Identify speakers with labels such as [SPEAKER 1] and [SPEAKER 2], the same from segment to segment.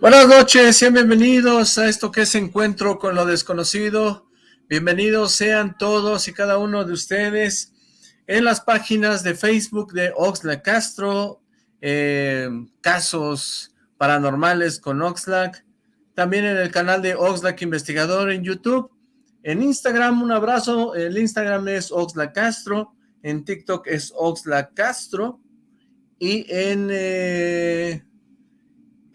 [SPEAKER 1] Buenas noches, sean bienvenidos a esto que es Encuentro con lo Desconocido. Bienvenidos sean todos y cada uno de ustedes en las páginas de Facebook de Oxlack Castro, eh, casos paranormales con Oxlack, también en el canal de Oxlack Investigador en YouTube, en Instagram un abrazo, el Instagram es Oxlack Castro, en TikTok es Oxlack Castro, y en... Eh,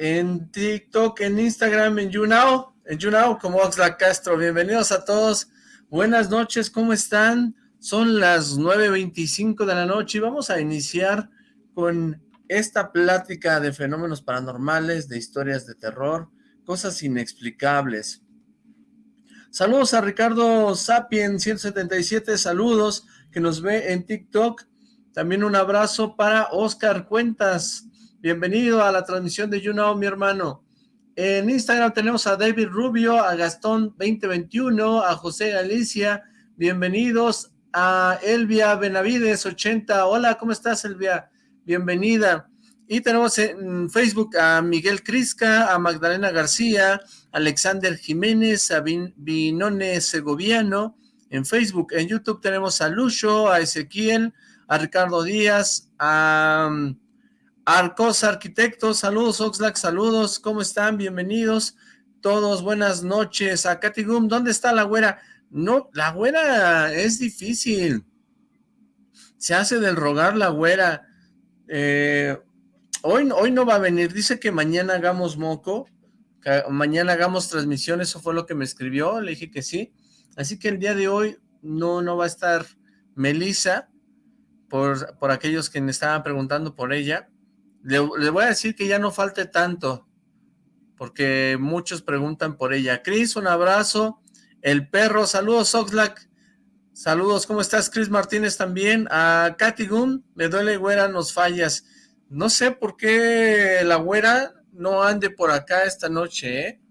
[SPEAKER 1] en TikTok, en Instagram, en YouNow, en YouNow como Oxlack Castro. Bienvenidos a todos, buenas noches, ¿cómo están? Son las 9.25 de la noche y vamos a iniciar con esta plática de fenómenos paranormales, de historias de terror, cosas inexplicables. Saludos a Ricardo Sapien 177, saludos, que nos ve en TikTok. También un abrazo para Oscar Cuentas, Bienvenido a la transmisión de YouNow, mi hermano. En Instagram tenemos a David Rubio, a Gastón 2021, a José Galicia. Bienvenidos a Elvia Benavides 80. Hola, ¿cómo estás, Elvia? Bienvenida. Y tenemos en Facebook a Miguel Crisca, a Magdalena García, Alexander Jiménez, a Binone Segoviano. En Facebook, en YouTube tenemos a Lucho, a Ezequiel, a Ricardo Díaz, a... Arcos Arquitectos, saludos Oxlack, saludos, ¿cómo están? Bienvenidos todos, buenas noches. A Katy Gum, ¿dónde está la güera? No, la güera es difícil. Se hace del rogar la güera. Eh, hoy, hoy no va a venir, dice que mañana hagamos moco, mañana hagamos transmisión, eso fue lo que me escribió, le dije que sí. Así que el día de hoy no, no va a estar Melissa, por, por aquellos que me estaban preguntando por ella. Le, voy a decir que ya no falte tanto, porque muchos preguntan por ella. Cris, un abrazo. El perro, saludos Oxlack. Saludos, ¿cómo estás? Cris Martínez también. A Katy Gun, me duele güera, nos fallas. No sé por qué la güera no ande por acá esta noche, ¿eh?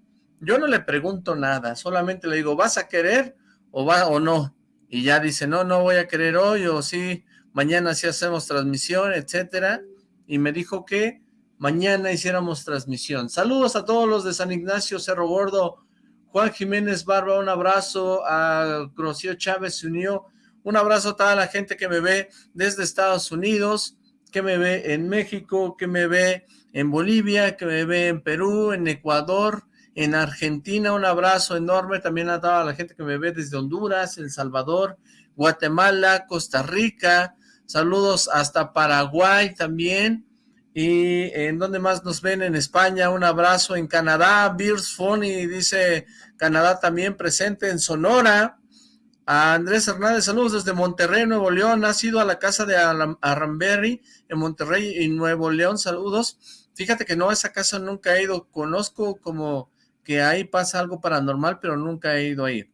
[SPEAKER 1] Yo no le pregunto nada, solamente le digo, ¿vas a querer o va o no? Y ya dice, no, no voy a querer hoy o sí, mañana sí hacemos transmisión, etcétera y me dijo que mañana hiciéramos transmisión. Saludos a todos los de San Ignacio, Cerro Gordo, Juan Jiménez Barba, un abrazo, a Rocío Chávez unió, un abrazo a toda la gente que me ve desde Estados Unidos, que me ve en México, que me ve en Bolivia, que me ve en Perú, en Ecuador, en Argentina, un abrazo enorme también a toda la gente que me ve desde Honduras, El Salvador, Guatemala, Costa Rica, Saludos hasta Paraguay también. Y en donde más nos ven en España, un abrazo en Canadá, Beers Funny dice Canadá también presente en Sonora. A Andrés Hernández, saludos desde Monterrey, Nuevo León, ha sido a la casa de Aramberry en Monterrey y Nuevo León, saludos. Fíjate que no, a esa casa nunca he ido, conozco como que ahí pasa algo paranormal, pero nunca he ido ahí.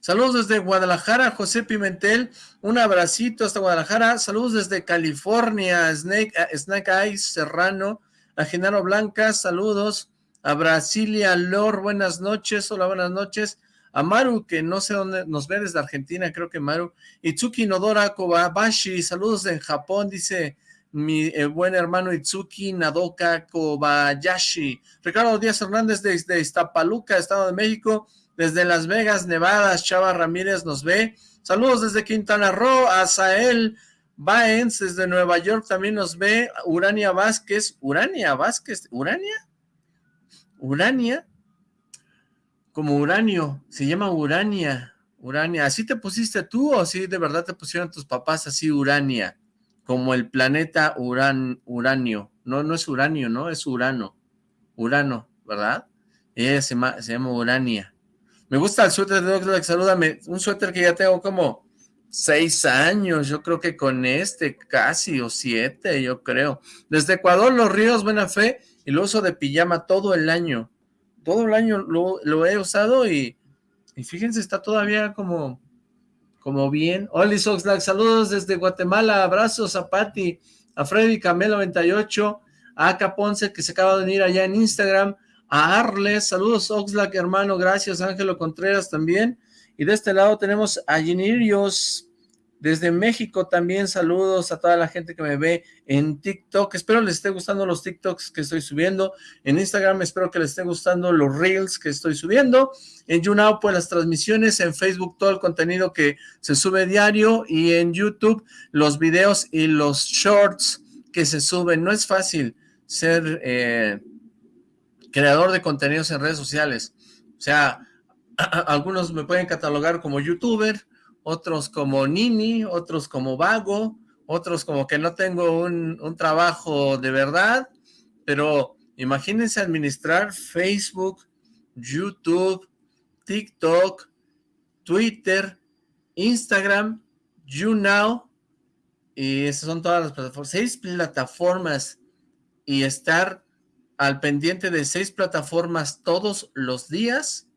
[SPEAKER 1] Saludos desde Guadalajara, José Pimentel. Un abracito hasta Guadalajara. Saludos desde California, Snake, eh, Snake Eyes Serrano. A Genaro Blanca, saludos. A Brasilia Lor, buenas noches. Hola, buenas noches. A Maru, que no sé dónde nos ve desde Argentina, creo que Maru. Itsuki Nodora Kobayashi, saludos en Japón, dice mi eh, buen hermano Itsuki Nadoka Kobayashi. Ricardo Díaz Hernández desde Iztapaluca, Estado de México. Desde Las Vegas, Nevada, Chava Ramírez nos ve. Saludos desde Quintana Roo, Azael Baenz desde Nueva York también nos ve. Urania Vázquez, Urania Vázquez, ¿Urania? ¿Urania? Como uranio, se llama Urania. Urania, ¿así te pusiste tú o así de verdad te pusieron tus papás así Urania? Como el planeta Uran, Uranio. No, no es Uranio, ¿no? Es Urano. Urano, ¿verdad? Ella se se llama Urania. Me gusta el suéter de Oxlack, salúdame. Un suéter que ya tengo como seis años, yo creo que con este casi, o siete, yo creo. Desde Ecuador, Los Ríos, Buena Fe, y lo uso de pijama todo el año. Todo el año lo, he usado y, y, fíjense, está todavía como, como bien. Hola, Oxlack, saludos desde Guatemala, abrazos a Patti, a Freddy Camelo 98, a Aka Ponce, que se acaba de venir allá en Instagram, a Arles, saludos Oxlack, hermano, gracias, Ángelo Contreras también, y de este lado tenemos a Ginirios Desde México también saludos a toda la gente que me ve en TikTok. Espero les esté gustando los TikToks que estoy subiendo. En Instagram espero que les esté gustando los Reels que estoy subiendo. En YouNow pues las transmisiones. En Facebook todo el contenido que se sube diario. Y en YouTube los videos y los shorts que se suben. No es fácil ser eh, creador de contenidos en redes sociales. O sea, algunos me pueden catalogar como youtuber, otros como nini, otros como vago, otros como que no tengo un, trabajo de verdad, pero imagínense administrar Facebook, YouTube, TikTok, Twitter, Instagram, YouNow, y esas son todas las plataformas, seis plataformas, y estar al pendiente de seis plataformas todos los días,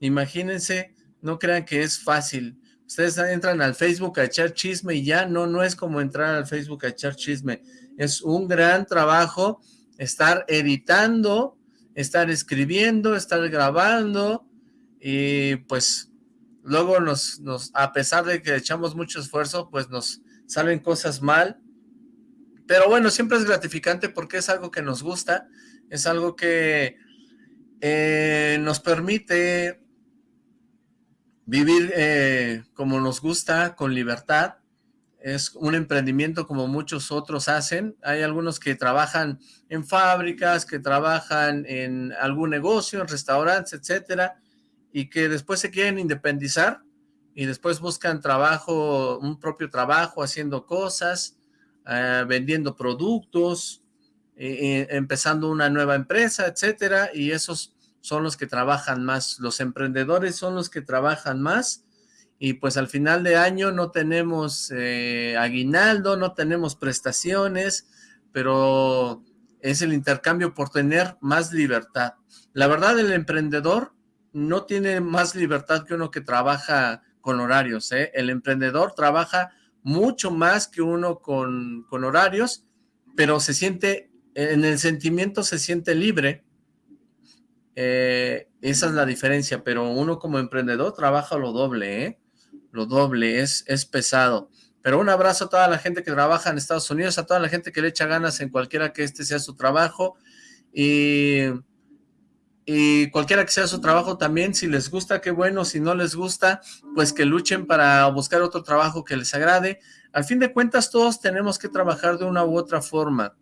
[SPEAKER 1] imagínense, no crean que es fácil, Ustedes entran al Facebook a echar chisme y ya, no, no es como entrar al Facebook a echar chisme. Es un gran trabajo estar editando, estar escribiendo, estar grabando y pues luego nos, nos, a pesar de que echamos mucho esfuerzo, pues nos salen cosas mal. Pero bueno, siempre es gratificante porque es algo que nos gusta, es algo que eh, nos permite vivir eh, como nos gusta, con libertad, es un emprendimiento como muchos otros hacen, hay algunos que trabajan en fábricas, que trabajan en algún negocio, en restaurantes, etcétera, y que después se quieren independizar y después buscan trabajo, un propio trabajo, haciendo cosas, eh, vendiendo productos, eh, empezando una nueva empresa, etcétera, y esos son los que trabajan más, los emprendedores son los que trabajan más y pues al final de año no tenemos eh, aguinaldo, no tenemos prestaciones, pero es el intercambio por tener más libertad. La verdad, el emprendedor no tiene más libertad que uno que trabaja con horarios, ¿eh? El emprendedor trabaja mucho más que uno con horarios, pero se siente, en el sentimiento se siente libre, eh, esa es la diferencia, pero uno como emprendedor trabaja lo doble, ¿eh? Lo doble, es, es pesado. Pero un abrazo a toda la gente que trabaja en Estados Unidos, a toda la gente que le echa ganas en cualquiera que este sea su trabajo. Y, y cualquiera que sea su trabajo también, si les gusta, qué bueno, si no les gusta, pues que luchen para buscar otro trabajo que les agrade. Al fin de cuentas, todos tenemos que trabajar de una u otra forma.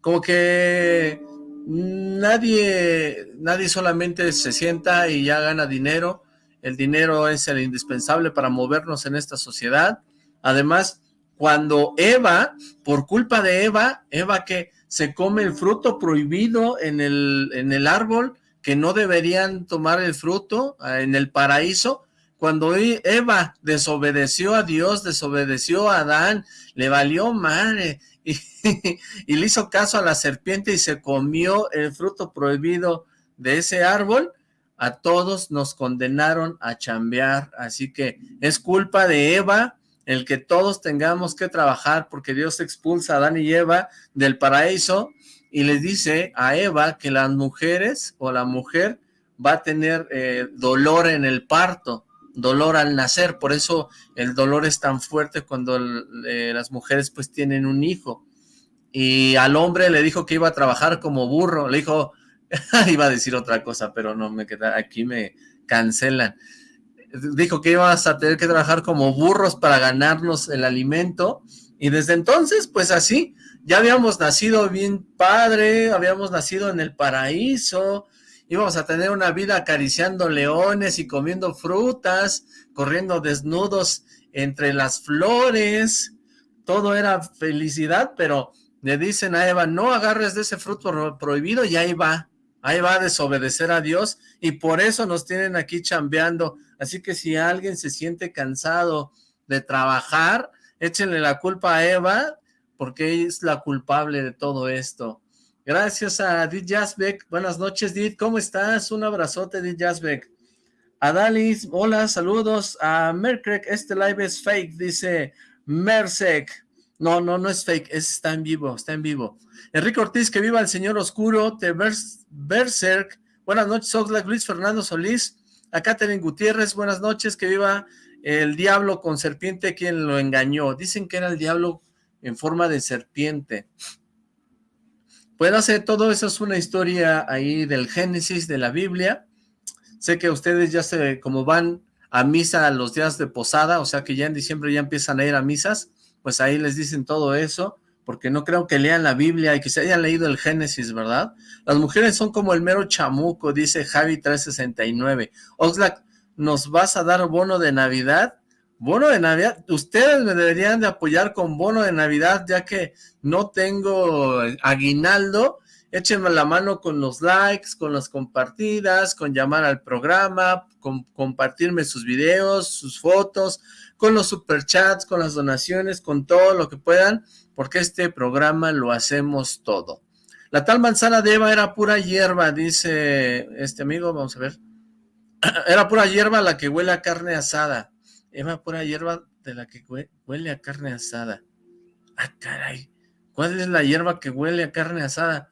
[SPEAKER 1] Como que nadie, nadie solamente se sienta y ya gana dinero, el dinero es el indispensable para movernos en esta sociedad, además, cuando Eva, por culpa de Eva, Eva que se come el fruto prohibido en el, en el árbol, que no deberían tomar el fruto ah, en el paraíso, cuando Eva desobedeció a Dios, desobedeció a Adán, le valió madre, y, le hizo caso a la serpiente y se comió el fruto prohibido de ese árbol, a todos nos condenaron a chambear, así que es culpa de Eva el que todos tengamos que trabajar porque Dios expulsa a Adán y Eva del paraíso y les dice a Eva que las mujeres o la mujer va a tener eh, dolor en el parto, dolor al nacer, por eso el dolor es tan fuerte cuando eh, las mujeres pues tienen un hijo. Y al hombre le dijo que iba a trabajar como burro, le dijo, iba a decir otra cosa, pero no me queda, aquí me cancelan. Dijo que ibas a tener que trabajar como burros para ganarnos el alimento, y desde entonces, pues así, ya habíamos nacido bien padre, habíamos nacido en el paraíso, íbamos a tener una vida acariciando leones y comiendo frutas, corriendo desnudos entre las flores, todo era felicidad, pero le dicen a Eva, no agarres de ese fruto prohibido y ahí va, ahí va a desobedecer a Dios y por eso nos tienen aquí chambeando, así que si alguien se siente cansado de trabajar, échenle la culpa a Eva, porque es la culpable de todo esto. Gracias a Did Jasbeck. Buenas noches, Did. ¿Cómo estás? Un abrazote, Did Jasbeck. A Dalis, hola, saludos. A Merkrek, este live es fake, dice Mersek. No, no, no es fake, está en vivo, está en vivo. Enrique Ortiz, que viva el señor oscuro, de Berserk. Buenas noches, Oxlack, Luis Fernando Solís. A Catherine Gutiérrez, buenas noches, que viva el diablo con serpiente quien lo engañó. Dicen que era el diablo en forma de serpiente. Puede ser todo eso es una historia ahí del Génesis de la Biblia. Sé que ustedes ya se, como van a misa los días de posada, o sea que ya en diciembre ya empiezan a ir a misas, pues ahí les dicen todo eso, porque no creo que lean la Biblia y que se hayan leído el Génesis, ¿verdad? Las mujeres son como el mero chamuco, dice Javi 369. Oxlack, ¿nos vas a dar bono de Navidad? Bono de Navidad, ustedes me deberían de apoyar con bono de Navidad, ya que no tengo aguinaldo, échenme la mano con los likes, con las compartidas, con llamar al programa, con compartirme sus videos, sus fotos, con los superchats, con las donaciones, con todo lo que puedan, porque este programa lo hacemos todo. La tal manzana de Eva era pura hierba, dice este amigo, vamos a ver. Era pura hierba la que huele a carne asada. Eva, pura hierba de la que huele a carne asada. Ah, caray. ¿Cuál es la hierba que huele a carne asada?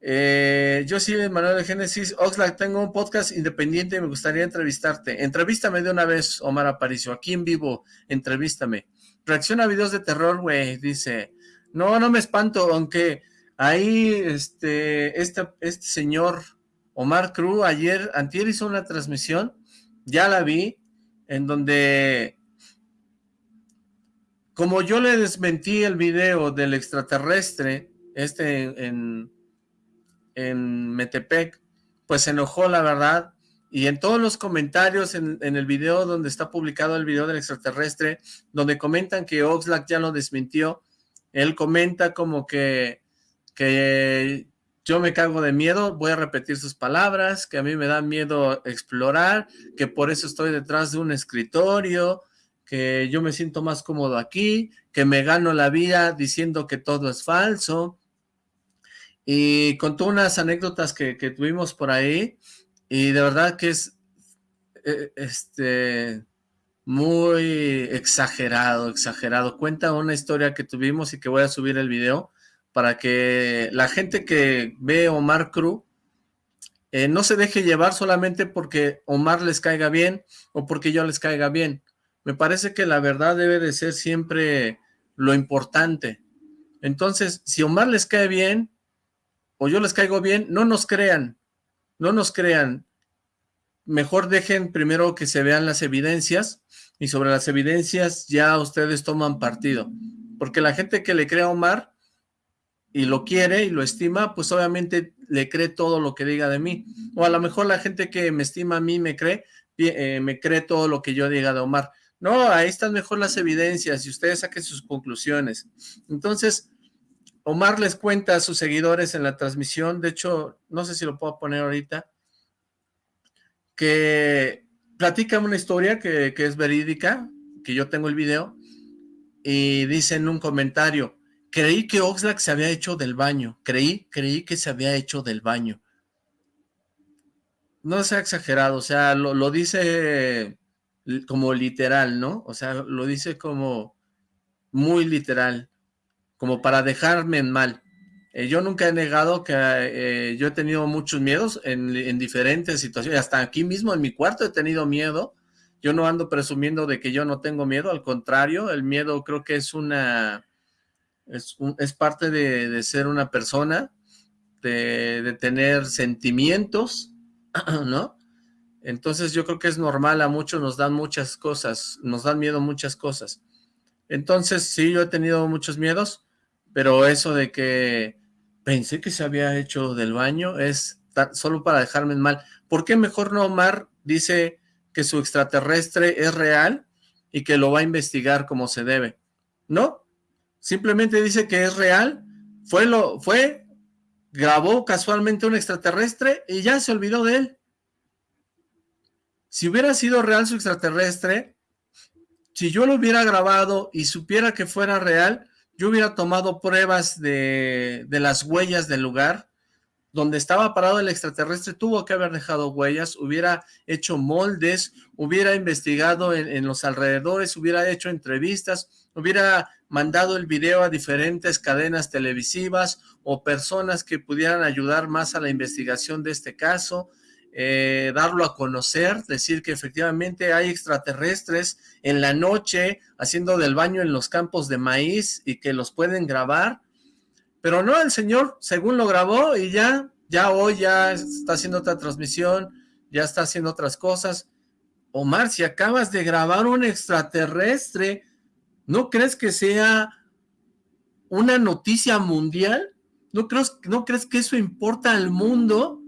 [SPEAKER 1] Eh, yo sí, Manuel de Génesis. Oxlack, tengo un podcast independiente y me gustaría entrevistarte. Entrevístame de una vez, Omar Aparicio. Aquí en vivo, entrevístame. Reacciona a videos de terror, güey, dice. No, no me espanto, aunque ahí este, este, este señor Omar Cruz ayer, antier hizo una transmisión, ya la vi, en donde, como yo le desmentí el video del extraterrestre, este en, en Metepec, pues se enojó la verdad, y en todos los comentarios en, en, el video donde está publicado el video del extraterrestre, donde comentan que Oxlack ya lo desmintió, él comenta como que, que yo me cago de miedo, voy a repetir sus palabras, que a mí me da miedo explorar, que por eso estoy detrás de un escritorio, que yo me siento más cómodo aquí, que me gano la vida diciendo que todo es falso. Y contó unas anécdotas que, que tuvimos por ahí, y de verdad que es eh, este muy exagerado, exagerado. Cuenta una historia que tuvimos y que voy a subir el video, para que la gente que ve Omar Cruz eh, no se deje llevar solamente porque Omar les caiga bien o porque yo les caiga bien. Me parece que la verdad debe de ser siempre lo importante. Entonces, si Omar les cae bien o yo les caigo bien, no nos crean, no nos crean. Mejor dejen primero que se vean las evidencias y sobre las evidencias ya ustedes toman partido. Porque la gente que le crea a Omar y lo quiere y lo estima, pues obviamente le cree todo lo que diga de mí. O a lo mejor la gente que me estima a mí me cree, eh, me cree todo lo que yo diga de Omar. No, ahí están mejor las evidencias y ustedes saquen sus conclusiones. Entonces, Omar les cuenta a sus seguidores en la transmisión, de hecho, no sé si lo puedo poner ahorita, que platica una historia que, que es verídica, que yo tengo el video, y dice en un comentario, Creí que Oxlack se había hecho del baño. Creí, creí que se había hecho del baño. No sea exagerado, o sea, lo, dice como literal, ¿no? O sea, lo dice como muy literal, como para dejarme en mal. Eh, yo nunca he negado que eh, yo he tenido muchos miedos en, en, diferentes situaciones, hasta aquí mismo en mi cuarto he tenido miedo. Yo no ando presumiendo de que yo no tengo miedo, al contrario, el miedo creo que es una es, parte de, ser una persona, de, tener sentimientos, ¿no? Entonces yo creo que es normal, a muchos nos dan muchas cosas, nos dan miedo muchas cosas. Entonces sí, yo he tenido muchos miedos, pero eso de que pensé que se había hecho del baño es solo para dejarme mal. ¿Por qué mejor no Omar dice que su extraterrestre es real y que lo va a investigar como se debe? ¿No? Simplemente dice que es real, fue, lo, fue, grabó casualmente un extraterrestre y ya se olvidó de él. Si hubiera sido real su extraterrestre, si yo lo hubiera grabado y supiera que fuera real, yo hubiera tomado pruebas de, de las huellas del lugar, donde estaba parado el extraterrestre tuvo que haber dejado huellas, hubiera hecho moldes, hubiera investigado en, en, los alrededores, hubiera hecho entrevistas, hubiera mandado el video a diferentes cadenas televisivas o personas que pudieran ayudar más a la investigación de este caso. eh, darlo a conocer, decir que efectivamente hay extraterrestres en la noche haciendo del baño en los campos de maíz y que los pueden grabar, pero no, el señor según lo grabó y ya, ya hoy ya está haciendo otra transmisión, ya está haciendo otras cosas. Omar, si acabas de grabar un extraterrestre, ¿no crees que sea una noticia mundial? ¿No crees, ¿No crees que eso importa al mundo?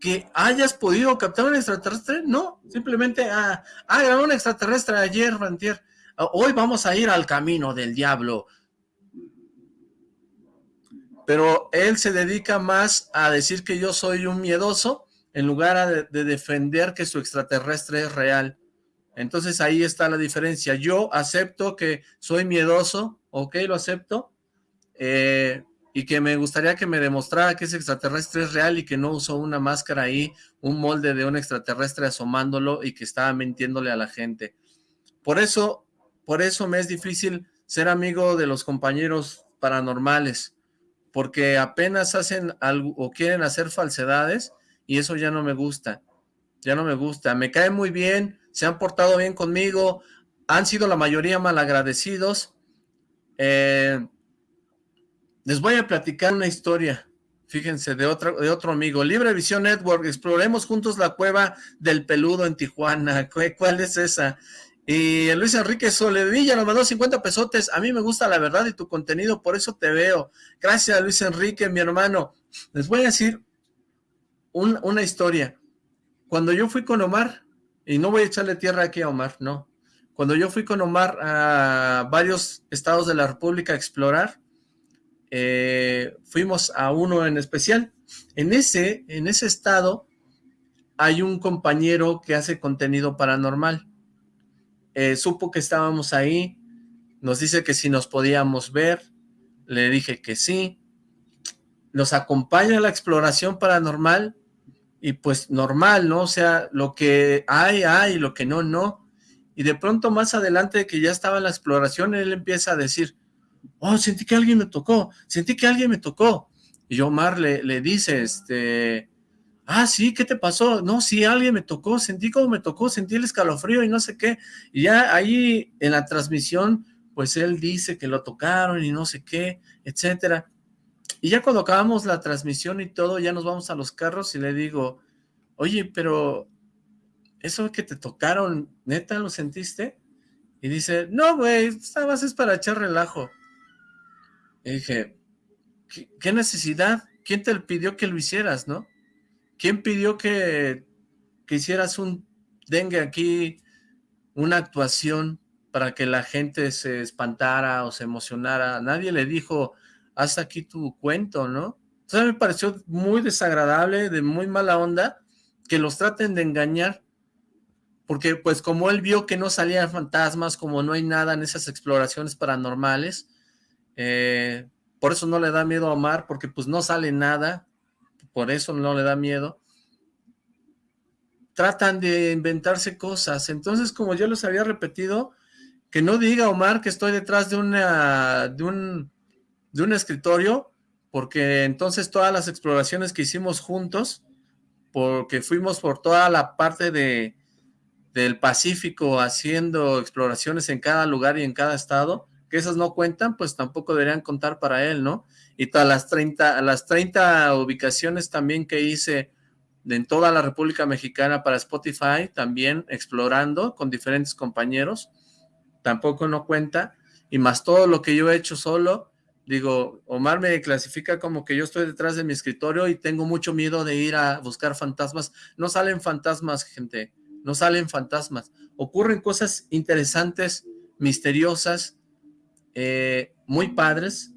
[SPEAKER 1] ¿Que hayas podido captar un extraterrestre? No, simplemente, ah, ah un extraterrestre ayer, Rantier. Ah, hoy vamos a ir al camino del diablo. Pero él se dedica más a decir que yo soy un miedoso en lugar de, defender que su extraterrestre es real. Entonces ahí está la diferencia. Yo acepto que soy miedoso, ok, lo acepto, eh, y que me gustaría que me demostrara que ese extraterrestre es real y que no usó una máscara ahí, un molde de un extraterrestre asomándolo y que estaba mintiéndole a la gente. Por eso, por eso me es difícil ser amigo de los compañeros paranormales, porque apenas hacen algo o quieren hacer falsedades y eso ya no me gusta, ya no me gusta, me cae muy bien, se han portado bien conmigo, han sido la mayoría malagradecidos, eh, les voy a platicar una historia, fíjense, de, otro, de otro amigo, Libre Visión Network, exploremos juntos la cueva del peludo en Tijuana, ¿cuál es esa? Y Luis Enrique Soledilla nos mandó 50 pesotes. A mí me gusta la verdad y tu contenido, por eso te veo. Gracias, Luis Enrique, mi hermano. Les voy a decir una historia. Cuando yo fui con Omar, y no voy a echarle tierra aquí a Omar, no. Cuando yo fui con Omar a varios estados de la República a explorar, eh, fuimos a uno en especial. En ese, en ese estado hay un compañero que hace contenido paranormal. Eh, supo que estábamos ahí, nos dice que si nos podíamos ver, le dije que sí, nos acompaña a la exploración paranormal, y pues normal, ¿no? O sea, lo que hay, hay, lo que no, no. Y de pronto más adelante que ya estaba en la exploración, él empieza a decir, oh, sentí que alguien me tocó, sentí que alguien me tocó. Y Omar le, le dice, este, ah, sí, ¿qué te pasó? No, sí, alguien me tocó, sentí como me tocó, sentí el escalofrío y no sé qué. Y ya ahí en la transmisión, pues él dice que lo tocaron y no sé qué, etcétera. Y ya cuando acabamos la transmisión y todo, ya nos vamos a los carros y le digo, oye, pero eso que te tocaron, ¿neta lo sentiste? Y dice, no, güey, esta más es para echar relajo. Y dije, ¿qué, necesidad? ¿Quién te pidió que lo hicieras, no? ¿Quién pidió que, que hicieras un dengue aquí, una actuación para que la gente se espantara o se emocionara? Nadie le dijo, haz aquí tu cuento, ¿no? Entonces me pareció muy desagradable, de muy mala onda, que los traten de engañar, porque pues como él vio que no salían fantasmas, como no hay nada en esas exploraciones paranormales, eh, por eso no le da miedo a Omar, porque pues no sale nada, por eso no le da miedo, tratan de inventarse cosas, entonces como yo les había repetido, que no diga Omar que estoy detrás de una, de un de un escritorio, porque entonces todas las exploraciones que hicimos juntos, porque fuimos por toda la parte de, del Pacífico haciendo exploraciones en cada lugar y en cada estado, que esas no cuentan, pues tampoco deberían contar para él, ¿no? Y todas las 30, las 30 ubicaciones también que hice en toda la República Mexicana para Spotify, también explorando con diferentes compañeros, tampoco no cuenta, y más todo lo que yo he hecho solo, Digo, Omar me clasifica como que yo estoy detrás de mi escritorio y tengo mucho miedo de ir a buscar fantasmas. No salen fantasmas, gente, no salen fantasmas. Ocurren cosas interesantes, misteriosas, eh, muy padres,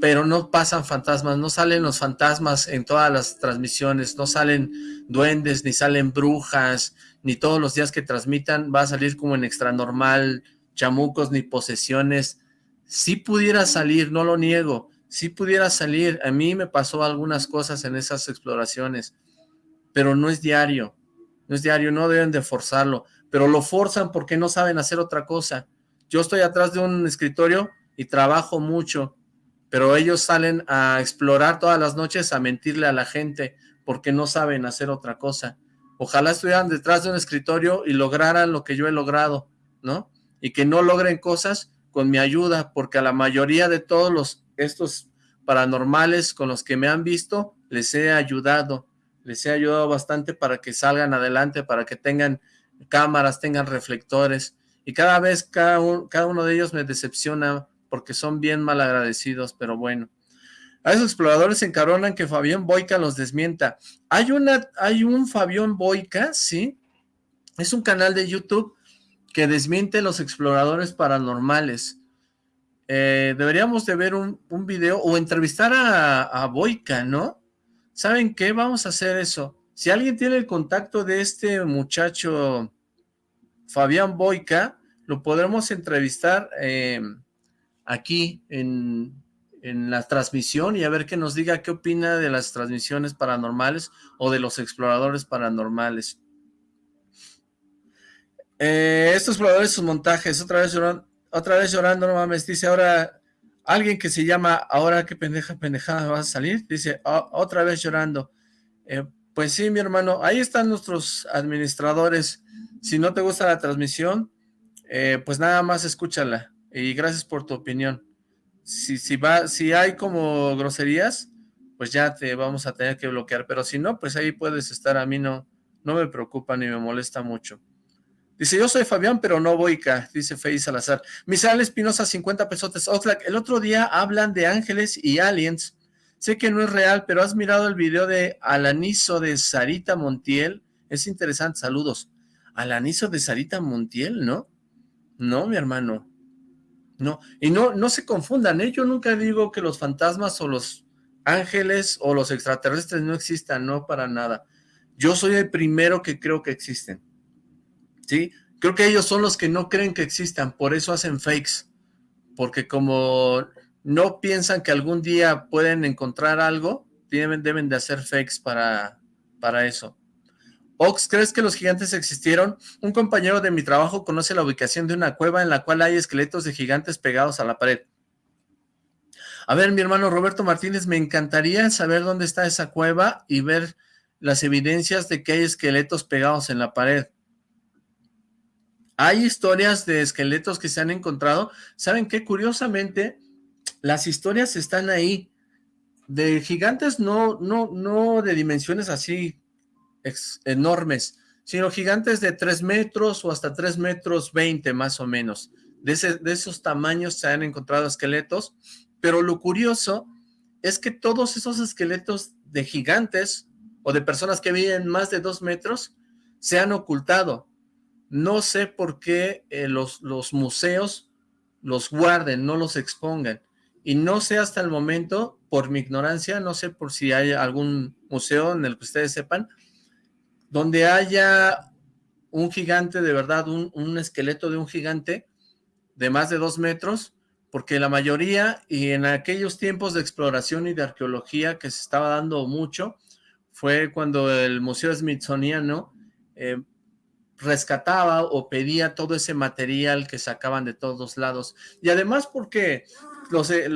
[SPEAKER 1] pero no pasan fantasmas, no salen los fantasmas en todas las transmisiones, no salen duendes, ni salen brujas, ni todos los días que transmitan va a salir como en extra normal, chamucos, ni posesiones, si pudiera salir, no lo niego, si pudiera salir, a mí me pasó algunas cosas en esas exploraciones, pero no es diario, no es diario, no deben de forzarlo, pero lo forzan porque no saben hacer otra cosa. Yo estoy atrás de un escritorio y trabajo mucho, pero ellos salen a explorar todas las noches a mentirle a la gente, porque no saben hacer otra cosa. Ojalá estuvieran detrás de un escritorio y lograran lo que yo he logrado, ¿no? Y que no logren cosas con mi ayuda, porque a la mayoría de todos los estos paranormales con los que me han visto, les he ayudado, les he ayudado bastante para que salgan adelante, para que tengan cámaras, tengan reflectores, y cada vez cada, cada uno de ellos me decepciona porque son bien mal agradecidos, pero bueno. A esos exploradores se encaronan que Fabián Boica los desmienta. Hay, una, hay un Fabián Boica, ¿sí? Es un canal de YouTube que desmiente los exploradores paranormales. Eh, deberíamos de ver un, video o entrevistar a, a Boica, ¿no? ¿Saben qué? Vamos a hacer eso. Si alguien tiene el contacto de este muchacho Fabián Boica, lo podremos entrevistar eh, aquí en, en la transmisión y a ver qué nos diga qué opina de las transmisiones paranormales o de los exploradores paranormales. Eh, estos exploradores, sus montajes, otra vez llorando, otra vez llorando, no mames, dice ahora alguien que se llama, ahora qué pendeja, pendejada vas a salir, dice, otra vez llorando. Eh, pues sí, mi hermano, ahí están nuestros administradores. Si no te gusta la transmisión, eh, pues nada más escúchala. Y gracias por tu opinión si, si, va, si hay como groserías, pues ya te vamos a tener que bloquear, pero si no, pues ahí puedes estar, a mí no, no me preocupa ni me molesta mucho. Dice, yo soy Fabián, pero no Boica, dice Fey Salazar. Misael Espinosa, 50 pesotes. Oxlack, el otro día hablan de ángeles y aliens. Sé que no es real, pero has mirado el video de Alanizo de Sarita Montiel. Es interesante, saludos. Alanizo de Sarita Montiel, ¿no? No, mi hermano. No, y no, no se confundan, ¿eh? yo nunca digo que los fantasmas o los ángeles o los extraterrestres no existan, no para nada. Yo soy el primero que creo que existen, ¿sí? Creo que ellos son los que no creen que existan, por eso hacen fakes, porque como no piensan que algún día pueden encontrar algo, deben, deben de hacer fakes para, para eso. Ox, ¿crees que los gigantes existieron? Un compañero de mi trabajo conoce la ubicación de una cueva en la cual hay esqueletos de gigantes pegados a la pared. A ver, mi hermano Roberto Martínez, me encantaría saber dónde está esa cueva y ver las evidencias de que hay esqueletos pegados en la pared. Hay historias de esqueletos que se han encontrado. ¿Saben qué? Curiosamente, las historias están ahí. De gigantes no, no, no de dimensiones así enormes, sino gigantes de 3 metros o hasta 3 metros 20 más o menos. De, esos tamaños se han encontrado esqueletos, pero lo curioso es que todos esos esqueletos de gigantes o de personas que viven más de 2 metros se han ocultado. No sé por qué eh, los, los museos los guarden, no los expongan. Y no sé hasta el momento, por mi ignorancia, no sé por si hay algún museo en el que ustedes sepan, donde haya un gigante de verdad, un, esqueleto de un gigante de más de dos metros, porque la mayoría, y en aquellos tiempos de exploración y de arqueología que se estaba dando mucho, fue cuando el Museo Smithsoniano eh, rescataba o pedía todo ese material que sacaban de todos lados. Y además porque los, eh,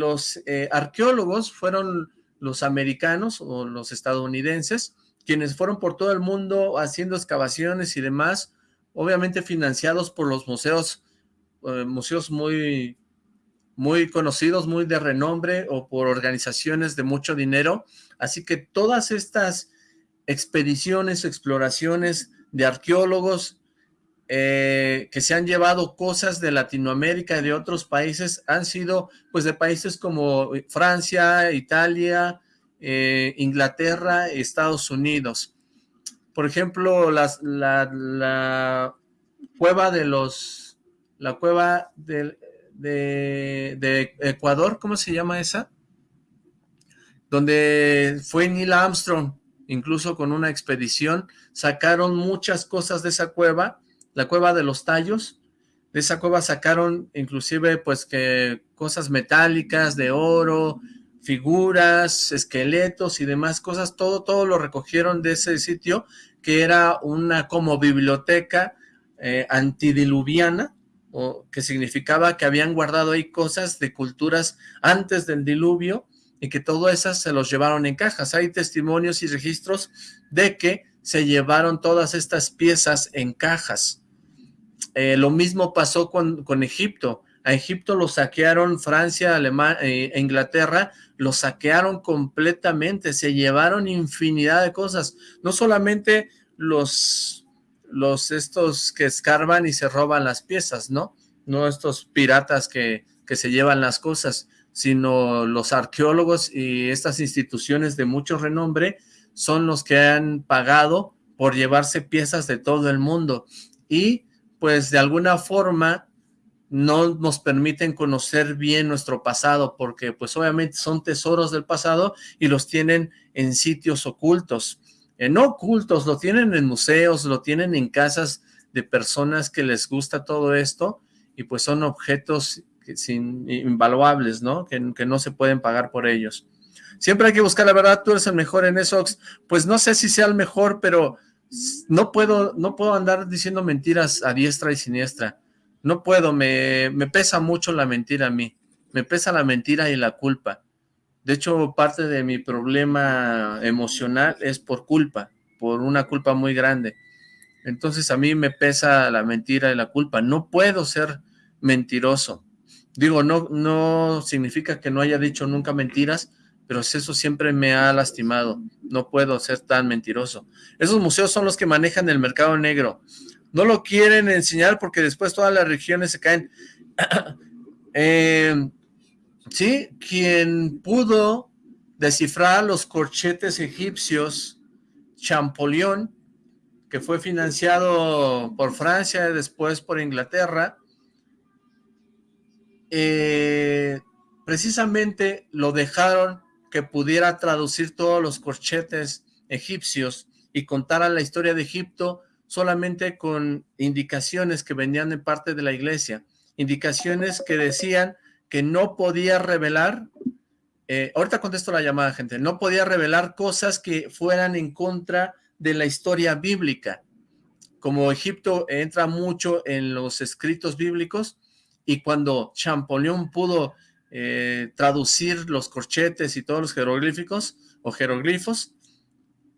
[SPEAKER 1] eh, arqueólogos fueron los americanos o los estadounidenses, quienes fueron por todo el mundo haciendo excavaciones y demás, obviamente financiados por los museos, eh, museos muy, muy conocidos, muy de renombre, o por organizaciones de mucho dinero, así que todas estas expediciones, exploraciones de arqueólogos eh, que se han llevado cosas de Latinoamérica y de otros países, han sido pues de países como Francia, Italia, eh, Inglaterra, Estados Unidos. Por ejemplo, la, cueva de los, la cueva de, de, Ecuador, ¿cómo se llama esa? Donde fue Neil Armstrong, incluso con una expedición, sacaron muchas cosas de esa cueva, la cueva de los tallos, de esa cueva sacaron inclusive pues que cosas metálicas de oro, figuras, esqueletos y demás cosas, todo, todo lo recogieron de ese sitio, que era una como biblioteca eh, antidiluviana, o que significaba que habían guardado ahí cosas de culturas antes del diluvio, y que todo eso se los llevaron en cajas. Hay testimonios y registros de que se llevaron todas estas piezas en cajas. Eh, lo mismo pasó con, con, Egipto. A Egipto lo saquearon Francia, Alemania e Inglaterra, lo saquearon completamente, se llevaron infinidad de cosas. No solamente los, los estos que escarban y se roban las piezas, ¿no? No estos piratas que, que se llevan las cosas, sino los arqueólogos y estas instituciones de mucho renombre son los que han pagado por llevarse piezas de todo el mundo. Y pues de alguna forma no nos permiten conocer bien nuestro pasado porque pues obviamente son tesoros del pasado y los tienen en sitios ocultos, eh, no ocultos, lo tienen en museos, lo tienen en casas de personas que les gusta todo esto y pues son objetos sin, invaluables, ¿no? Que, no se pueden pagar por ellos. Siempre hay que buscar la verdad, tú eres el mejor en eso, pues no sé si sea el mejor, pero no puedo, no puedo andar diciendo mentiras a diestra y siniestra. No puedo, me, me pesa mucho la mentira a mí. Me pesa la mentira y la culpa. De hecho, parte de mi problema emocional es por culpa, por una culpa muy grande. Entonces a mí me pesa la mentira y la culpa. No puedo ser mentiroso. Digo, no, no significa que no haya dicho nunca mentiras, pero eso siempre me ha lastimado. No puedo ser tan mentiroso. Esos museos son los que manejan el mercado negro. No lo quieren enseñar porque después todas las regiones se caen. Eh, sí, quien pudo descifrar los corchetes egipcios, Champollion, que fue financiado por Francia y después por Inglaterra, eh, precisamente lo dejaron que pudiera traducir todos los corchetes egipcios y contara la historia de Egipto solamente con indicaciones que venían de parte de la iglesia, indicaciones que decían que no podía revelar, eh, ahorita contesto la llamada gente, no podía revelar cosas que fueran en contra de la historia bíblica. Como Egipto entra mucho en los escritos bíblicos y cuando Champollion pudo eh, traducir los corchetes y todos los jeroglíficos o jeroglifos,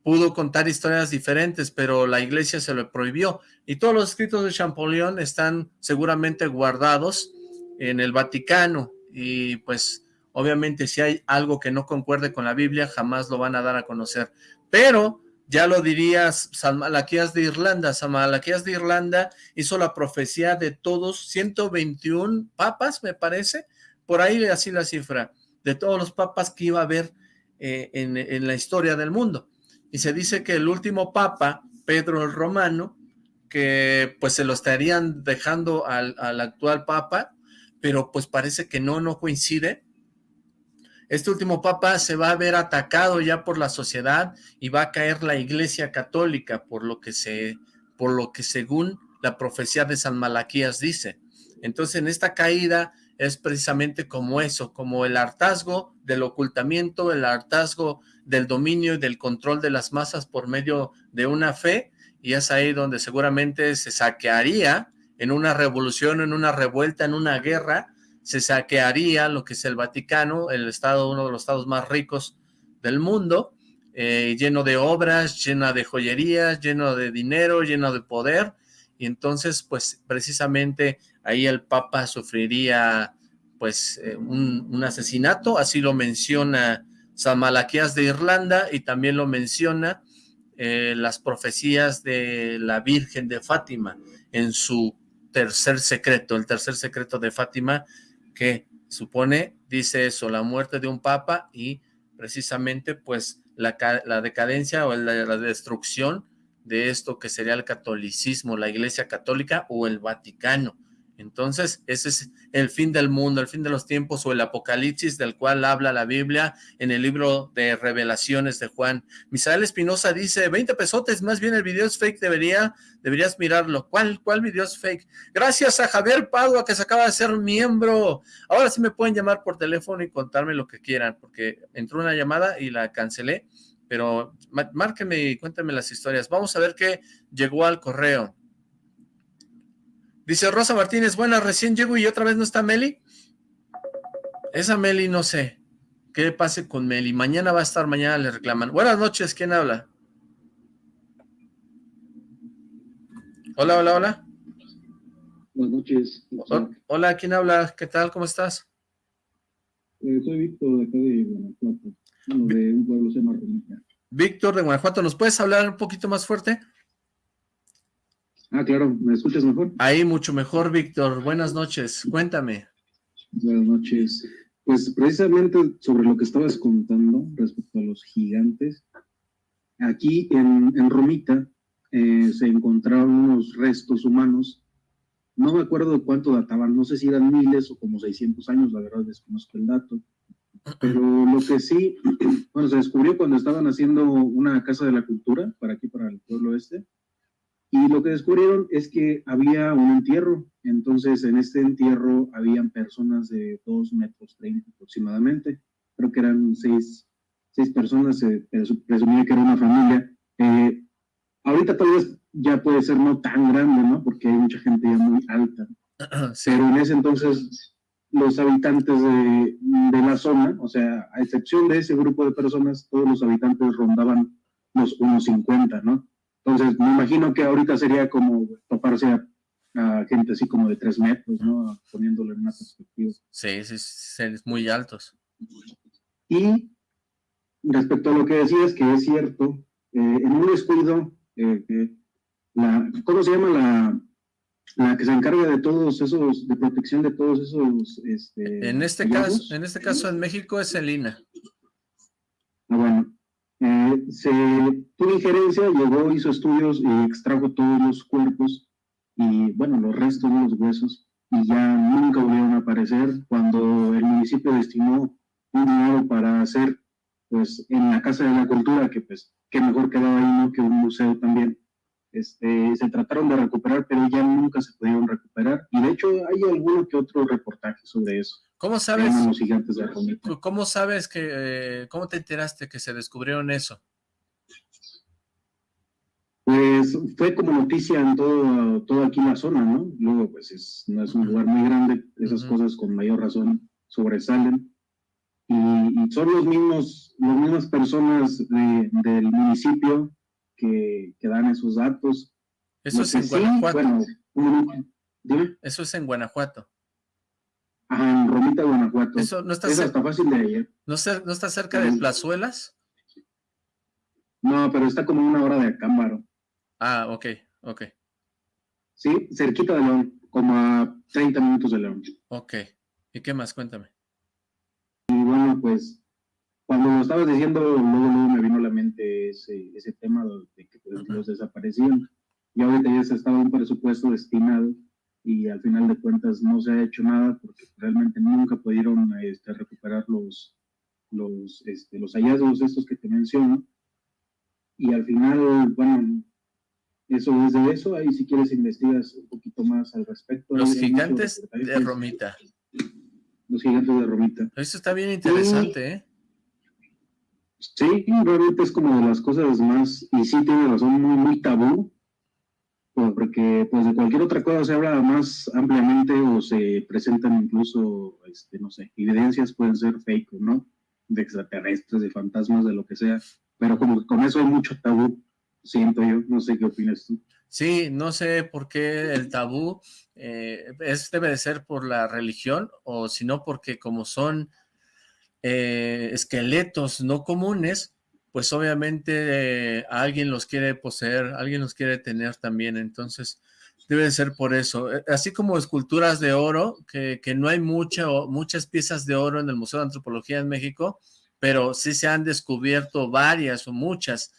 [SPEAKER 1] pudo contar historias diferentes, pero la iglesia se lo prohibió. Y todos los escritos de Champollion están seguramente guardados en el Vaticano. Y pues, obviamente, si hay algo que no concuerde con la Biblia, jamás lo van a dar a conocer. Pero, ya lo dirías, San Malaquías de Irlanda. San Malaquías de Irlanda hizo la profecía de todos, 121 papas, me parece, por ahí así la cifra, de todos los papas que iba a haber eh, en, la historia del mundo. Y se dice que el último papa, Pedro el Romano, que pues se lo estarían dejando al, al actual papa, pero pues parece que no, no coincide. Este último papa se va a ver atacado ya por la sociedad y va a caer la iglesia católica, por lo que se, por lo que según la profecía de San Malaquías dice. Entonces en esta caída es precisamente como eso, como el hartazgo del ocultamiento, el hartazgo del dominio y del control de las masas por medio de una fe, y es ahí donde seguramente se saquearía en una revolución, en una revuelta, en una guerra, se saquearía lo que es el Vaticano, el estado, uno de los estados más ricos del mundo, eh, lleno de obras, lleno de joyerías, lleno de dinero, lleno de poder, y entonces pues precisamente ahí el Papa sufriría pues eh, un, asesinato, así lo menciona San Malaquías de Irlanda y también lo menciona eh, las profecías de la Virgen de Fátima en su tercer secreto, el tercer secreto de Fátima que supone, dice eso, la muerte de un papa y precisamente pues la, decadencia o la destrucción de esto que sería el catolicismo, la iglesia católica o el Vaticano. Entonces, ese es el fin del mundo, el fin de los tiempos o el apocalipsis del cual habla la Biblia en el libro de revelaciones de Juan. Misael Espinosa dice, 20 pesotes, más bien el video es fake, debería, deberías mirarlo. ¿Cuál, cuál video es fake? Gracias a Javier Padua que se acaba de ser miembro. Ahora sí me pueden llamar por teléfono y contarme lo que quieran, porque entró una llamada y la cancelé, pero márquenme y cuéntenme las historias. Vamos a ver qué llegó al correo. Dice Rosa Martínez, buena, recién llego y otra vez no está Meli. Esa Meli no sé. ¿Qué pase con Meli? Mañana va a estar, mañana le reclaman. Buenas noches, ¿quién habla? Hola, hola, hola.
[SPEAKER 2] Buenas noches.
[SPEAKER 1] Hola, ¿quién habla? ¿Qué tal? ¿Cómo estás?
[SPEAKER 2] Eh, soy Víctor, de acá de Guanajuato, de un pueblo se llama.
[SPEAKER 1] Víctor de Guanajuato, ¿nos puedes hablar un poquito más fuerte?
[SPEAKER 2] Ah, claro, ¿me escuchas mejor?
[SPEAKER 1] Ahí, mucho mejor, Víctor. Buenas noches, cuéntame.
[SPEAKER 2] Buenas noches. Pues precisamente sobre lo que estabas contando respecto a los gigantes, aquí en, en Romita eh, se encontraron unos restos humanos, no me acuerdo de cuánto databan, no sé si eran miles o como 600 años, la verdad desconozco el dato, pero lo que sí, bueno, se descubrió cuando estaban haciendo una casa de la cultura para aquí, para el pueblo este, y lo que descubrieron es que había un entierro, entonces en este entierro habían personas de 2 metros 30 aproximadamente, creo que eran seis, seis personas, se presumía que era una familia. Eh, ahorita tal vez ya puede ser no tan grande, ¿no? Porque hay mucha gente ya muy alta. Pero en ese entonces los habitantes de, de, la zona, o sea, a excepción de ese grupo de personas, todos los habitantes rondaban los 1,50, ¿no? Entonces, me imagino que ahorita sería como toparse a, gente así como de tres metros, ¿no? Poniéndolo en una perspectiva.
[SPEAKER 1] Sí, sí, sí, muy altos.
[SPEAKER 2] Y respecto a lo que decías, que es cierto, eh, en un descuido, eh, la, ¿cómo se llama la, la que se encarga de todos esos, de protección de todos esos, este,
[SPEAKER 1] En este caso, en este caso en México es el INA.
[SPEAKER 2] Ah, bueno, eh, se tuvo injerencia, llegó, hizo estudios y extrajo todos los cuerpos y, bueno, los restos de los huesos y ya nunca volvieron a aparecer cuando el municipio destinó un dinero para hacer, pues, en la Casa de la Cultura, que pues, qué mejor quedaba ahí, ¿no? Que un museo también. Este, se trataron de recuperar, pero ya nunca se pudieron recuperar. Y de hecho hay alguno que otro reportaje sobre eso.
[SPEAKER 1] ¿Cómo sabes?
[SPEAKER 2] de
[SPEAKER 1] ¿Cómo sabes que, eh, cómo te enteraste que se descubrieron eso?
[SPEAKER 2] Pues fue como noticia en todo, todo aquí la zona, ¿no? Luego, pues es, no es un lugar muy grande, esas cosas con mayor razón sobresalen. Y, son los mismos, las mismas personas del municipio que, que, dan esos datos.
[SPEAKER 1] Eso es en Guanajuato. Eso es en Guanajuato.
[SPEAKER 2] Ajá, en Romita, Guanajuato.
[SPEAKER 1] Eso no está,
[SPEAKER 2] cerca, fácil de ir.
[SPEAKER 1] ¿No, ¿No está cerca de Plazuelas?
[SPEAKER 2] No, pero está como una hora de Acámbaro.
[SPEAKER 1] Ah, ok, ok.
[SPEAKER 2] Sí, cerquita de León, como a 30 minutos de León.
[SPEAKER 1] Ok. ¿Y qué más? Cuéntame.
[SPEAKER 2] Y bueno, pues, cuando lo estabas diciendo, luego, luego me vino a la mente ese, ese tema de que pues, los desaparecían. Y ahorita ya se estaba un presupuesto destinado y al final de cuentas no se ha hecho nada porque realmente nunca pudieron este, recuperar los, los, este, los hallazgos estos que te menciono. Y al final, bueno, eso desde eso, ahí si quieres investigas un poquito más al respecto.
[SPEAKER 1] Los gigantes de Romita.
[SPEAKER 2] Los gigantes de Romita.
[SPEAKER 1] Eso está bien interesante, ¿eh?
[SPEAKER 2] Sí, realmente es como de las cosas más, y sí tiene razón, muy, muy tabú, porque pues de cualquier otra cosa se habla más ampliamente o se presentan incluso, este, no sé, evidencias pueden ser fake, ¿no? De extraterrestres, de fantasmas, de lo que sea, pero como con eso hay mucho tabú, siento yo, no sé qué opinas tú.
[SPEAKER 1] Sí, no sé por qué el tabú eh, debe de ser por la religión o si no porque como son eh, esqueletos no comunes, pues obviamente eh, alguien los quiere poseer, alguien los quiere tener también, entonces debe ser por eso. Eh, así como esculturas de oro, que, no hay mucha, muchas piezas de oro en el Museo de Antropología en México, pero sí se han descubierto varias o muchas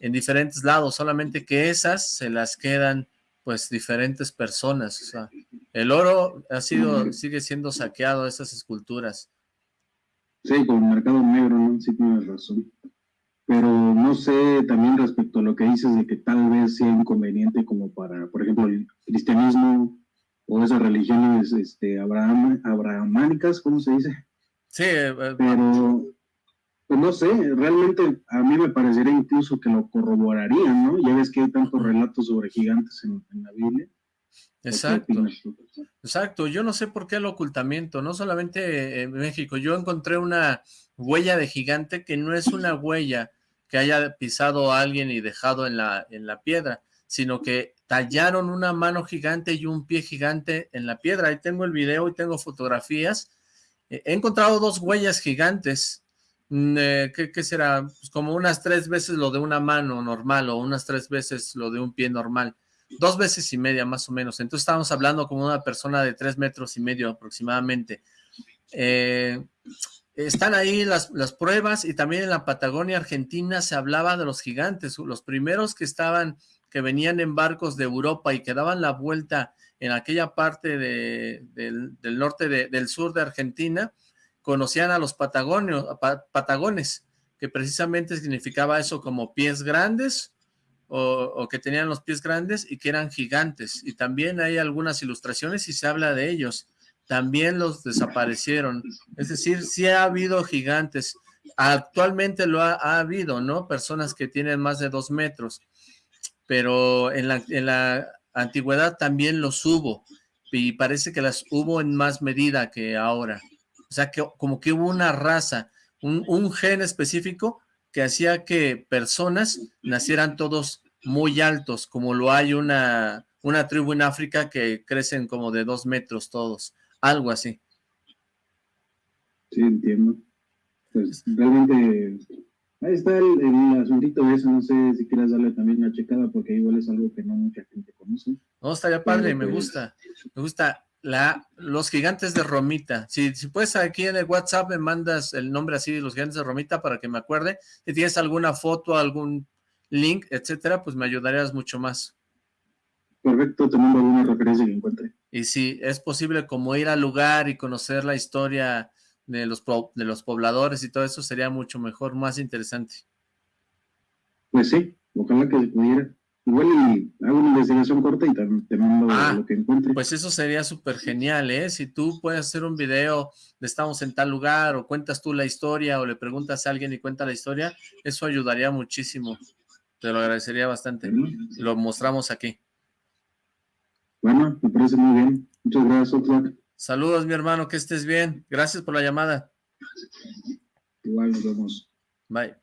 [SPEAKER 1] en diferentes lados, solamente que esas se las quedan pues diferentes personas. O sea, el oro ha sido, sigue siendo saqueado, esas esculturas.
[SPEAKER 2] Sí, con el mercado negro, ¿no? Sí tienes razón pero no sé también respecto a lo que dices de que tal vez sea inconveniente como para, por ejemplo, el cristianismo o esas religiones este, abraham, abrahamánicas, ¿cómo se dice?
[SPEAKER 1] Sí, eh,
[SPEAKER 2] eh, pero pues no sé, realmente a mí me parecería incluso que lo corroborarían, ¿no? Ya ves que hay tantos relatos sobre gigantes en, la Biblia,
[SPEAKER 1] Exacto. Exacto. Yo no sé por qué el ocultamiento, no solamente en México. Yo encontré una huella de gigante que no es una huella que haya pisado a alguien y dejado en la, en la piedra, sino que tallaron una mano gigante y un pie gigante en la piedra. Ahí tengo el video y tengo fotografías. He encontrado dos huellas gigantes. Mm, eh, ¿Qué, será? Pues como unas tres veces lo de una mano normal o unas tres veces lo de un pie normal. Dos veces y media más o menos. Entonces estábamos hablando como una persona de tres metros y medio aproximadamente. Eh, están ahí las, pruebas y también en la Patagonia Argentina se hablaba de los gigantes, los primeros que estaban, que venían en barcos de Europa y que daban la vuelta en aquella parte de, del, norte, del sur de Argentina, conocían a los patagones, que precisamente significaba eso como pies grandes o, o, que tenían los pies grandes y que eran gigantes. Y también hay algunas ilustraciones y se habla de ellos también los desaparecieron. Es decir, sí ha habido gigantes. Actualmente lo ha, habido, ¿no? Personas que tienen más de dos metros. Pero en la, en la antigüedad también los hubo. Y parece que las hubo en más medida que ahora. O sea, que como que hubo una raza, un, un gen específico que hacía que personas nacieran todos muy altos, como lo hay una, una tribu en África que crecen como de dos metros todos algo así.
[SPEAKER 2] Sí, entiendo. Pues realmente ahí está el, el, asuntito de eso, no sé si quieras darle también una checada porque igual es algo que no mucha gente conoce.
[SPEAKER 1] No, estaría padre, me pues, gusta, me gusta la, los gigantes de Romita. Si, si puedes aquí en el WhatsApp me mandas el nombre así de los gigantes de Romita para que me acuerde. Si tienes alguna foto, algún link, etcétera, pues me ayudarías mucho más.
[SPEAKER 2] Perfecto, te mando alguna referencia que encuentre.
[SPEAKER 1] Y si es posible como ir al lugar y conocer la historia de los, de los pobladores y todo eso, sería mucho mejor, más interesante.
[SPEAKER 2] Pues sí, ojalá que pudiera. Igual y hago una investigación corta y te mando ah, lo que encuentre.
[SPEAKER 1] Pues eso sería súper genial, ¿eh? Si tú puedes hacer un video de estamos en tal lugar o cuentas tú la historia o le preguntas a alguien y cuenta la historia, eso ayudaría muchísimo. Te lo agradecería bastante. Lo mostramos aquí.
[SPEAKER 2] Bueno, me parece muy bien. Muchas gracias, Oxlack.
[SPEAKER 1] Saludos, mi hermano, que estés bien. Gracias por la llamada.
[SPEAKER 2] Igual nos vemos.
[SPEAKER 1] Bye.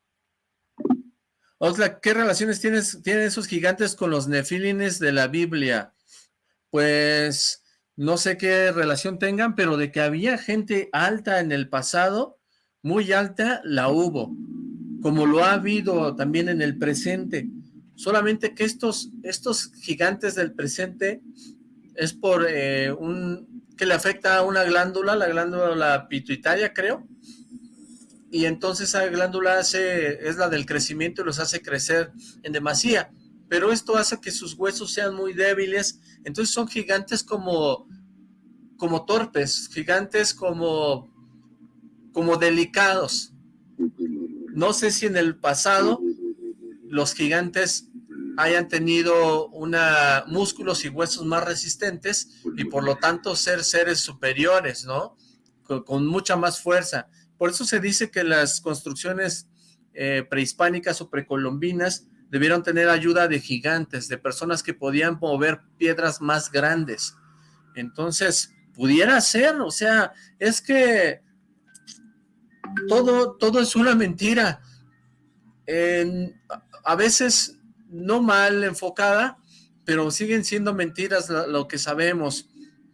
[SPEAKER 1] Oxlack, ¿qué relaciones tienes, tienen esos gigantes con los nefilines de la Biblia? Pues no sé qué relación tengan, pero de que había gente alta en el pasado, muy alta, la hubo. Como lo ha habido también en el presente solamente que estos, estos gigantes del presente es por eh, un que le afecta a una glándula, la glándula pituitaria creo, y entonces esa glándula hace, es la del crecimiento y los hace crecer en demasía, pero esto hace que sus huesos sean muy débiles, entonces son gigantes como, como torpes, gigantes como, como delicados. No sé si en el pasado los gigantes hayan tenido una músculos y huesos más resistentes y por lo tanto ser seres superiores, ¿no? Con, mucha más fuerza. Por eso se dice que las construcciones eh, prehispánicas o precolombinas debieron tener ayuda de gigantes, de personas que podían mover piedras más grandes. Entonces, pudiera ser, o sea, es que todo, todo es una mentira. En, a veces no mal enfocada, pero siguen siendo mentiras lo que sabemos,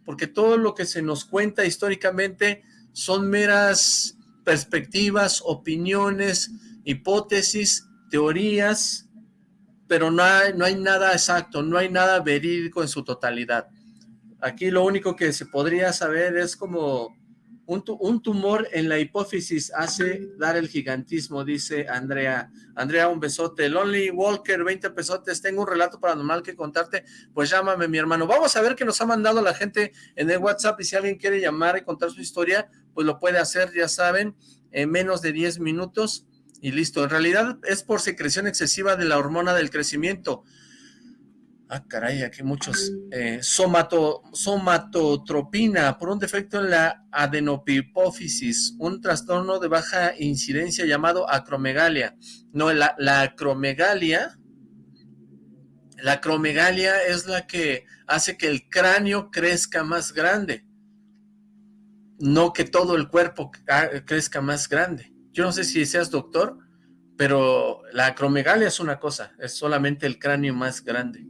[SPEAKER 1] porque todo lo que se nos cuenta históricamente son meras perspectivas, opiniones, hipótesis, teorías, pero no hay, no hay nada exacto, no hay nada verídico en su totalidad. Aquí lo único que se podría saber es como un, tumor en la hipófisis hace dar el gigantismo, dice Andrea. Andrea, un besote. Lonely Walker, 20 pesotes. Tengo un relato paranormal que contarte. Pues llámame, mi hermano. Vamos a ver qué nos ha mandado la gente en el WhatsApp. Y si alguien quiere llamar y contar su historia, pues lo puede hacer, ya saben, en menos de 10 minutos. Y listo. En realidad es por secreción excesiva de la hormona del crecimiento. Ah, caray, aquí muchos. Eh, somato, somatotropina, por un defecto en la adenopipófisis, un trastorno de baja incidencia llamado acromegalia. No, la, la acromegalia La acromegalia es la que hace que el cráneo crezca más grande, no que todo el cuerpo crezca más grande. Yo no sé si seas doctor, pero la acromegalia es una cosa, es solamente el cráneo más grande.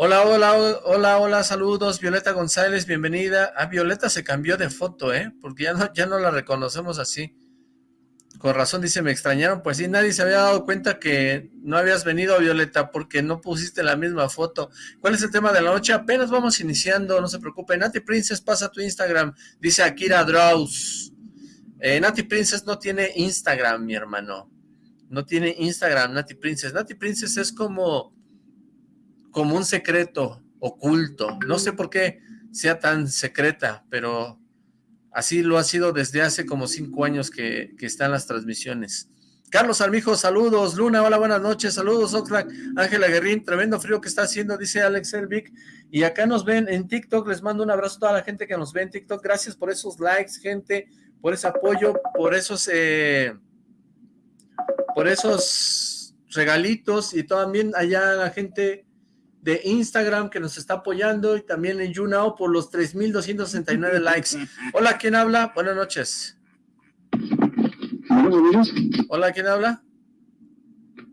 [SPEAKER 1] Hola, hola, hola, hola, saludos, Violeta González, bienvenida. Ah, Violeta se cambió de foto, ¿eh? Porque ya no, ya no la reconocemos así. Con razón dice, me extrañaron, pues sí, nadie se había dado cuenta que no habías venido, Violeta, porque no pusiste la misma foto. ¿Cuál es el tema de la noche? Apenas vamos iniciando, no se preocupe. Nati Princess, pasa tu Instagram, dice Akira Draus. Eh, Nati Princess no tiene Instagram, mi hermano. No tiene Instagram, Nati Princess. Nati Princess es como como un secreto oculto. No sé por qué sea tan secreta, pero así lo ha sido desde hace como cinco años que, están las transmisiones. Carlos Almijo, saludos. Luna, hola, buenas noches. Saludos, Oxlack. Ángela Guerrín, tremendo frío que está haciendo, dice Alex Elvic. Y acá nos ven en TikTok. Les mando un abrazo a toda la gente que nos ve en TikTok. Gracias por esos likes, gente, por ese apoyo, por esos, eh, por esos regalitos y también allá la gente de Instagram que nos está apoyando y también en YouNow por los 3,269 likes. Hola, ¿quién habla? Buenas noches. Hola, ¿quién habla?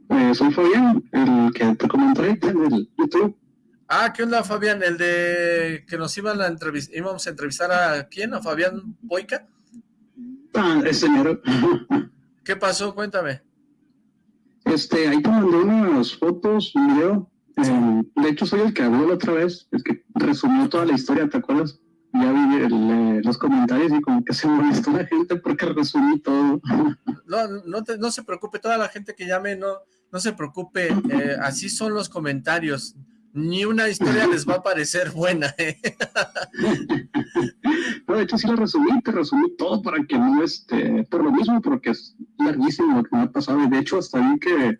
[SPEAKER 3] Eh, soy Fabián, el que te comenté en el YouTube.
[SPEAKER 1] Ah, ¿qué onda, Fabián? El de que nos iban a entrevistar, íbamos a entrevistar a quién, a Fabián Boica.
[SPEAKER 3] Ah, ese señor.
[SPEAKER 1] ¿Qué pasó? Cuéntame.
[SPEAKER 3] Este, ahí te mandé unas fotos, un video, eh, de hecho, soy el que habló la otra vez, el que resumió toda la historia, ¿te acuerdas? Ya vi eh, los comentarios y como que se molestó la gente porque resumí todo.
[SPEAKER 1] No, no, no se preocupe, toda la gente que llame, no, no se preocupe, eh, así son los comentarios. Ni una historia les va a parecer buena.
[SPEAKER 3] no, de hecho sí lo resumí, te resumí todo para que no, este, por lo mismo, porque es larguísimo lo que me ha pasado. Y de hecho hasta vi que,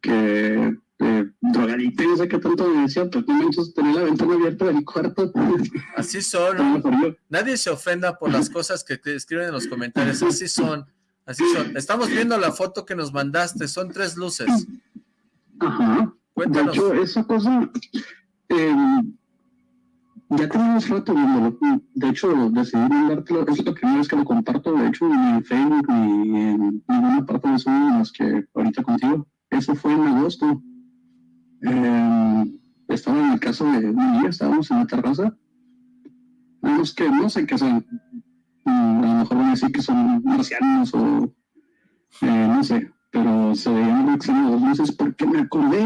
[SPEAKER 3] que eh, drogadicto y no sé qué tanto me decía, pero no manches, tenía la ventana abierta del cuarto.
[SPEAKER 1] Así son. Nadie se ofenda por las cosas que te escriben en los comentarios. Así son. Así son. Estamos viendo la foto que nos mandaste. Son tres luces.
[SPEAKER 3] Ajá. Cuéntanos. De hecho, esa cosa... Eh, ya tenemos rato viéndolo. De hecho, decidí mandártelo. Es la primera vez que lo comparto. De hecho, ni en Facebook ni en ninguna parte de Zoom más que ahorita contigo. Eso fue en agosto. Eh, estaba en el caso de un día, estábamos en la terraza. Vemos que no sé qué son. Mm, a lo mejor van a decir que son marcianos o eh, no sé, pero se veían muy extraños las luces porque me acordé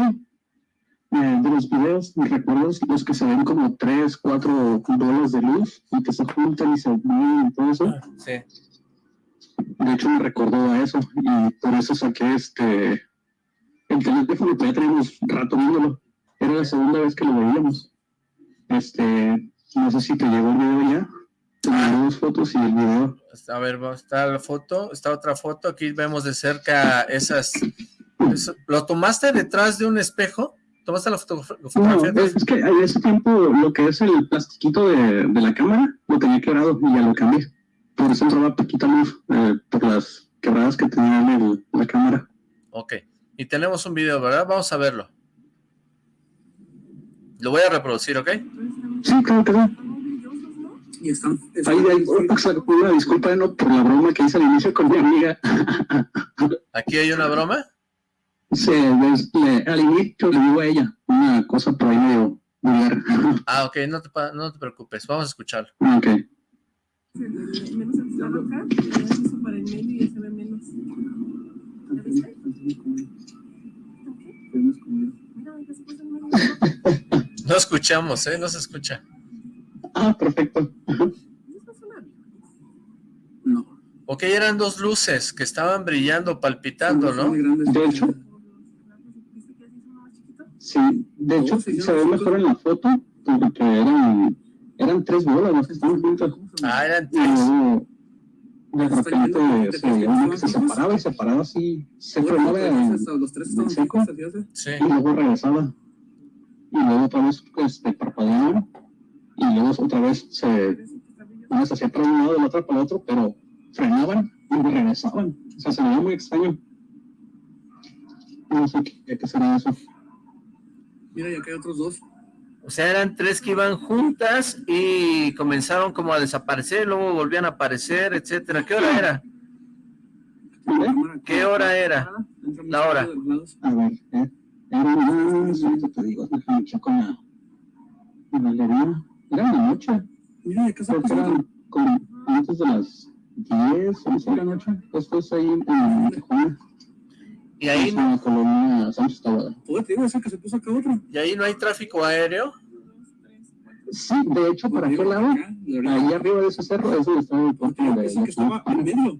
[SPEAKER 3] eh, de los videos, me recuerdos, los que se ven como tres, cuatro bolas de luz y que se juntan y se mueven y todo eso. Ah, sí. De hecho me recordó a eso y por eso saqué este el teléfono todavía tenemos rato viéndolo. Era la segunda vez que lo veíamos. Este, no sé si te llegó el video ya. Tengo dos fotos y el video.
[SPEAKER 1] A ver, está la foto, está otra foto. Aquí vemos de cerca esas. ¿Lo tomaste detrás de un espejo? ¿Tomaste la fotografía?
[SPEAKER 3] No, es que en ese tiempo lo que es el plastiquito de, de la cámara lo tenía quebrado y ya lo cambié. Por eso entraba poquita luz eh, por las quebradas que tenía en la cámara.
[SPEAKER 1] Ok. Y tenemos un video, ¿verdad? Vamos a verlo. Lo voy a reproducir, ¿ok?
[SPEAKER 3] Sí, claro que sí. Y están, ahí, ahí, una disculpa no, por la broma que hice al inicio con mi amiga.
[SPEAKER 1] ¿Aquí hay una broma?
[SPEAKER 3] Sí, le, al inicio le digo a ella una cosa por ahí medio
[SPEAKER 1] Ah, ok, no te, no te preocupes, vamos a escucharlo.
[SPEAKER 3] Ok.
[SPEAKER 4] Menos acá, para el medio y ya se ve menos.
[SPEAKER 1] No escuchamos, ¿eh? No se escucha.
[SPEAKER 3] Ah, perfecto.
[SPEAKER 1] No. Ok, eran dos luces que estaban brillando, palpitando, ¿no?
[SPEAKER 3] De hecho. Sí, de hecho se ve mejor en la foto porque eran, eran tres bolas las que estaban juntas.
[SPEAKER 1] Ah, eran tres
[SPEAKER 3] de repente se veía que se separaba y se paraba así, se frenaba en, seco y luego regresaba. Y luego otra vez este, parpadeaban y luego otra vez se, una se hacía para un lado y la otra para el otro, pero frenaban y regresaban. O sea, se veía muy extraño. No sé qué, qué será eso. Mira, y acá hay otros dos.
[SPEAKER 1] O sea, eran tres que iban juntas y comenzaron como a desaparecer, luego volvían a aparecer, etcétera. ¿Qué hora era? ¿Qué hora era? La hora.
[SPEAKER 3] A ver, eh, era te digo, déjame la, galería. Era la noche. Mira, ¿de qué se eran como antes de las 10, 11 de la noche. Esto es ahí en Tijuana.
[SPEAKER 1] Y ahí
[SPEAKER 3] no... Sánchez
[SPEAKER 1] que se puso acá otro. ¿Y ahí no hay tráfico aéreo?
[SPEAKER 3] Sí, de hecho, ¿para qué lado? Ahí arriba de ese cerro es donde estaba el puerto de...
[SPEAKER 4] Es el que estaba en medio.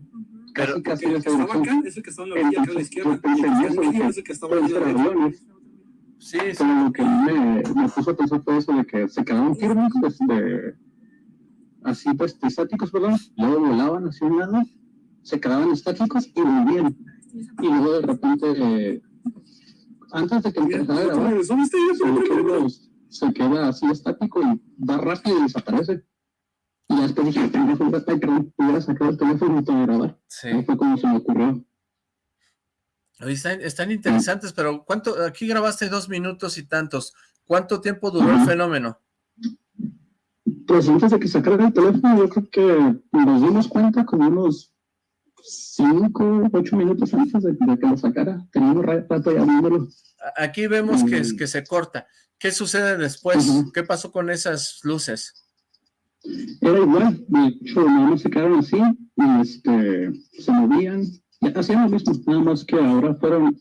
[SPEAKER 3] Casi, casi el
[SPEAKER 4] que estaba acá es el que estaba en la orilla acá a la izquierda. El que está en medio es el que estaba en la.
[SPEAKER 3] Sí, sí. Pero lo que me, me puso a pensar fue eso de que se quedaban firmes, este, así pues estáticos, perdón, luego volaban hacia un lado, se quedaban estáticos y volvían y luego de repente, eh, antes de que empezara a grabar, se queda así estático y va rápido y desaparece. Y después dije, pendejo, ya está, perdón, hubiera sacado el teléfono y todo grabar. Sí. fue como se me ocurrió.
[SPEAKER 1] Están, están interesantes, pero ¿cuánto? Aquí grabaste dos minutos y tantos. ¿Cuánto tiempo duró el fenómeno?
[SPEAKER 3] Pues antes de que sacara el teléfono, yo creo que nos dimos cuenta como unos cinco, ocho minutos antes de, que lo sacara. Teníamos rato ya viéndolo.
[SPEAKER 1] Aquí vemos que, que se corta. ¿Qué sucede después? ¿Qué pasó con esas luces?
[SPEAKER 3] Era igual, de hecho, nada más se quedaron así y este, se movían, hacían lo mismo, nada más que ahora fueron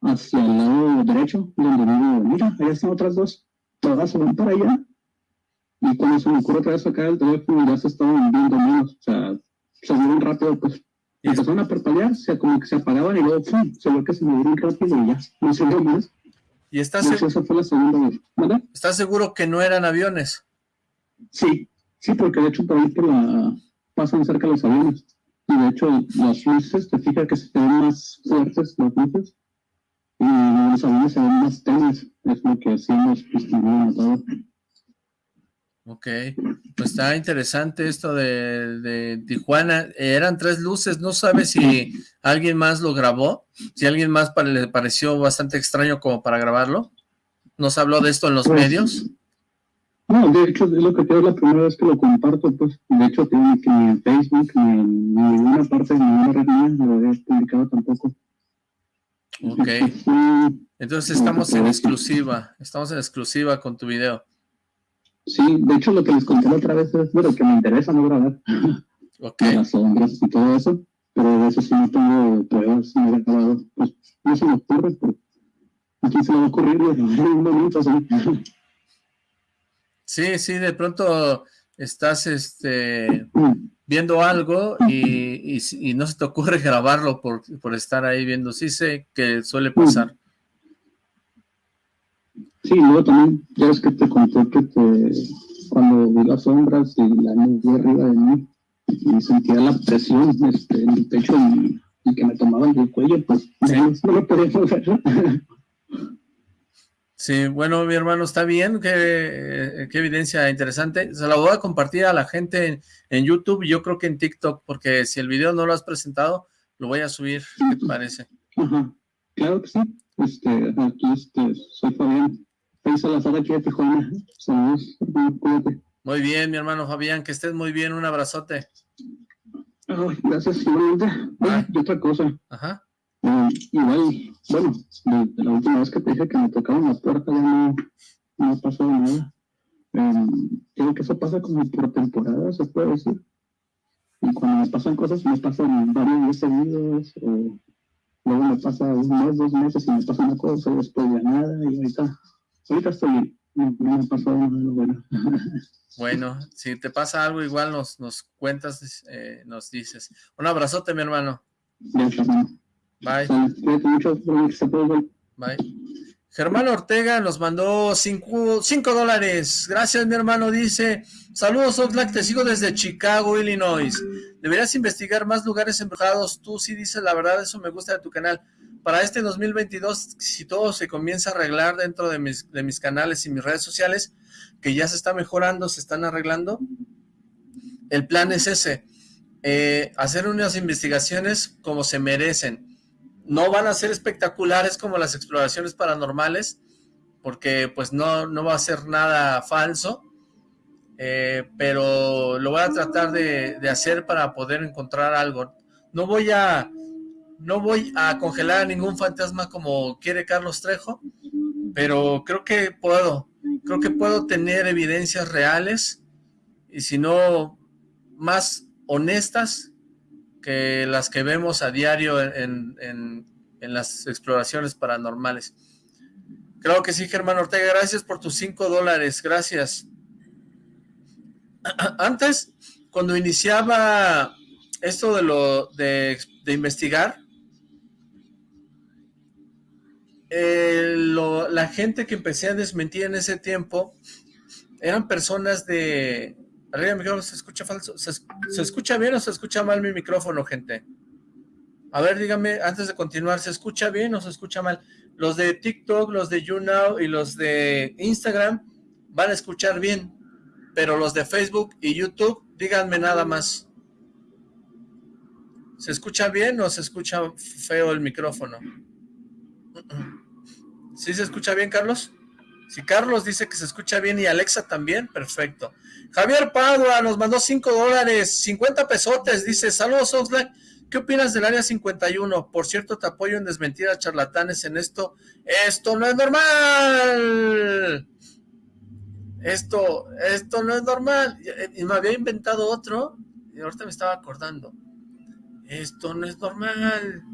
[SPEAKER 3] hacia el lado derecho, donde digo, mira, ahí están otras dos, todas se van para allá, y cuando se me ocurre otra vez sacar el teléfono ya se estaban viendo menos, o sea, se movieron rápido, pues y empezaron a parpadear, o sea, como que se apagaban y luego ¡pum! se ve que se movieron rápido y ya, no se vio más.
[SPEAKER 1] ¿Y estás, seguro,
[SPEAKER 3] fue la segunda vez.
[SPEAKER 1] ¿Estás seguro que no eran aviones?
[SPEAKER 3] Sí, sí, porque de hecho por ahí por la, pasan cerca los aviones. Y de hecho las luces, te fijas que se ven más fuertes las luces y los aviones se ven más tenues, es lo que hacemos distinguir todo.
[SPEAKER 1] Ok, pues está interesante esto de, Tijuana. eran tres luces, no sabes si alguien más lo grabó, si alguien más le pareció bastante extraño como para grabarlo. ¿Nos habló de esto en los pues, medios?
[SPEAKER 3] No, de hecho es lo que es la primera vez que lo comparto, pues de hecho tiene que ni en Facebook ni en ninguna parte, ni en ninguna red no lo he publicado tampoco.
[SPEAKER 1] Ok, entonces estamos en exclusiva, estamos en exclusiva con tu video.
[SPEAKER 3] Sí, de hecho lo que les conté la otra vez es de lo que me interesa no grabar.
[SPEAKER 1] Ok.
[SPEAKER 3] Las sombras y todo eso, pero de eso sí no tengo pruebas, no he grabado. Pues no se me ocurre, pero aquí se me va a ocurrir un momento ¿sí?
[SPEAKER 1] Sí, sí, de pronto estás este viendo algo y, y, y, no se te ocurre grabarlo por, por estar ahí viendo. Sí sé que suele pasar.
[SPEAKER 3] Sí, luego también, ya es que te conté que te, cuando vi las sombras y la nube arriba de mí, y sentía la presión este, en el pecho y, que me tomaban del cuello, pues no lo podía hacer.
[SPEAKER 1] Sí, bueno, mi hermano, está bien, qué, qué, evidencia interesante. Se la voy a compartir a la gente en, en, YouTube, yo creo que en TikTok, porque si el video no lo has presentado, lo voy a subir, ¿qué te parece?
[SPEAKER 3] Ajá, claro que sí. Este, aquí este, soy Fabián.
[SPEAKER 1] Muy bien, mi hermano Fabián, que estés muy bien, un abrazote.
[SPEAKER 3] gracias, igualmente. Ah. Y otra cosa.
[SPEAKER 1] Ajá.
[SPEAKER 3] Eh, igual, bueno, de, la última vez que te dije que me tocaron la puerta ya no, no ha pasado nada. Eh, creo que eso pasa como por temporada, se puede decir. Y cuando me pasan cosas, me pasan varios días seguidos, o luego me pasa un mes, dos meses y me pasa una cosa y después ya nada, y ahorita ahorita estoy no, me pasó nada bueno.
[SPEAKER 1] Bueno, si te pasa algo igual nos, nos cuentas, eh, nos dices. Un abrazote, mi hermano. Bye. Bye. Germán Ortega nos mandó 5 dólares. Gracias, mi hermano. Dice, saludos, Oxlack, te sigo desde Chicago, Illinois. Deberías investigar más lugares embrujados. Tú sí dices la verdad, eso me gusta de tu canal para este 2022, si todo se comienza a arreglar dentro de mis, canales y mis redes sociales, que ya se está mejorando, se están arreglando, el plan es ese, eh, hacer unas investigaciones como se merecen. No van a ser espectaculares como las exploraciones paranormales, porque pues no, no va a ser nada falso, eh, pero lo voy a tratar de, hacer para poder encontrar algo. No voy a no voy a congelar a ningún fantasma como quiere Carlos Trejo, pero creo que puedo, creo que puedo tener evidencias reales y si no más honestas que las que vemos a diario en, en, las exploraciones paranormales. Creo que sí, Germán Ortega, gracias por tus cinco dólares, gracias. Antes, cuando iniciaba esto de lo de investigar, eh, la gente que empecé a desmentir en ese tiempo eran personas de... Arriba micrófono, ¿se escucha falso? ¿Se, ¿Se, escucha bien o se escucha mal mi micrófono, gente? A ver, dígame, antes de continuar, ¿se escucha bien o se escucha mal? Los de TikTok, los de YouNow y los de Instagram van a escuchar bien, pero los de Facebook y YouTube, díganme nada más. ¿Se escucha bien o se escucha feo el micrófono? ¿Sí se escucha bien, Carlos? Si Carlos dice que se escucha bien y Alexa también, perfecto. Javier Padua nos mandó 5 dólares, 50 pesotes, dice, saludos Oxlack, ¿qué opinas del área 51? Por cierto, te apoyo en desmentir a charlatanes en esto. ¡Esto no es normal! Esto, esto no es normal. Y me había inventado otro, y ahorita me estaba acordando. Esto no es normal.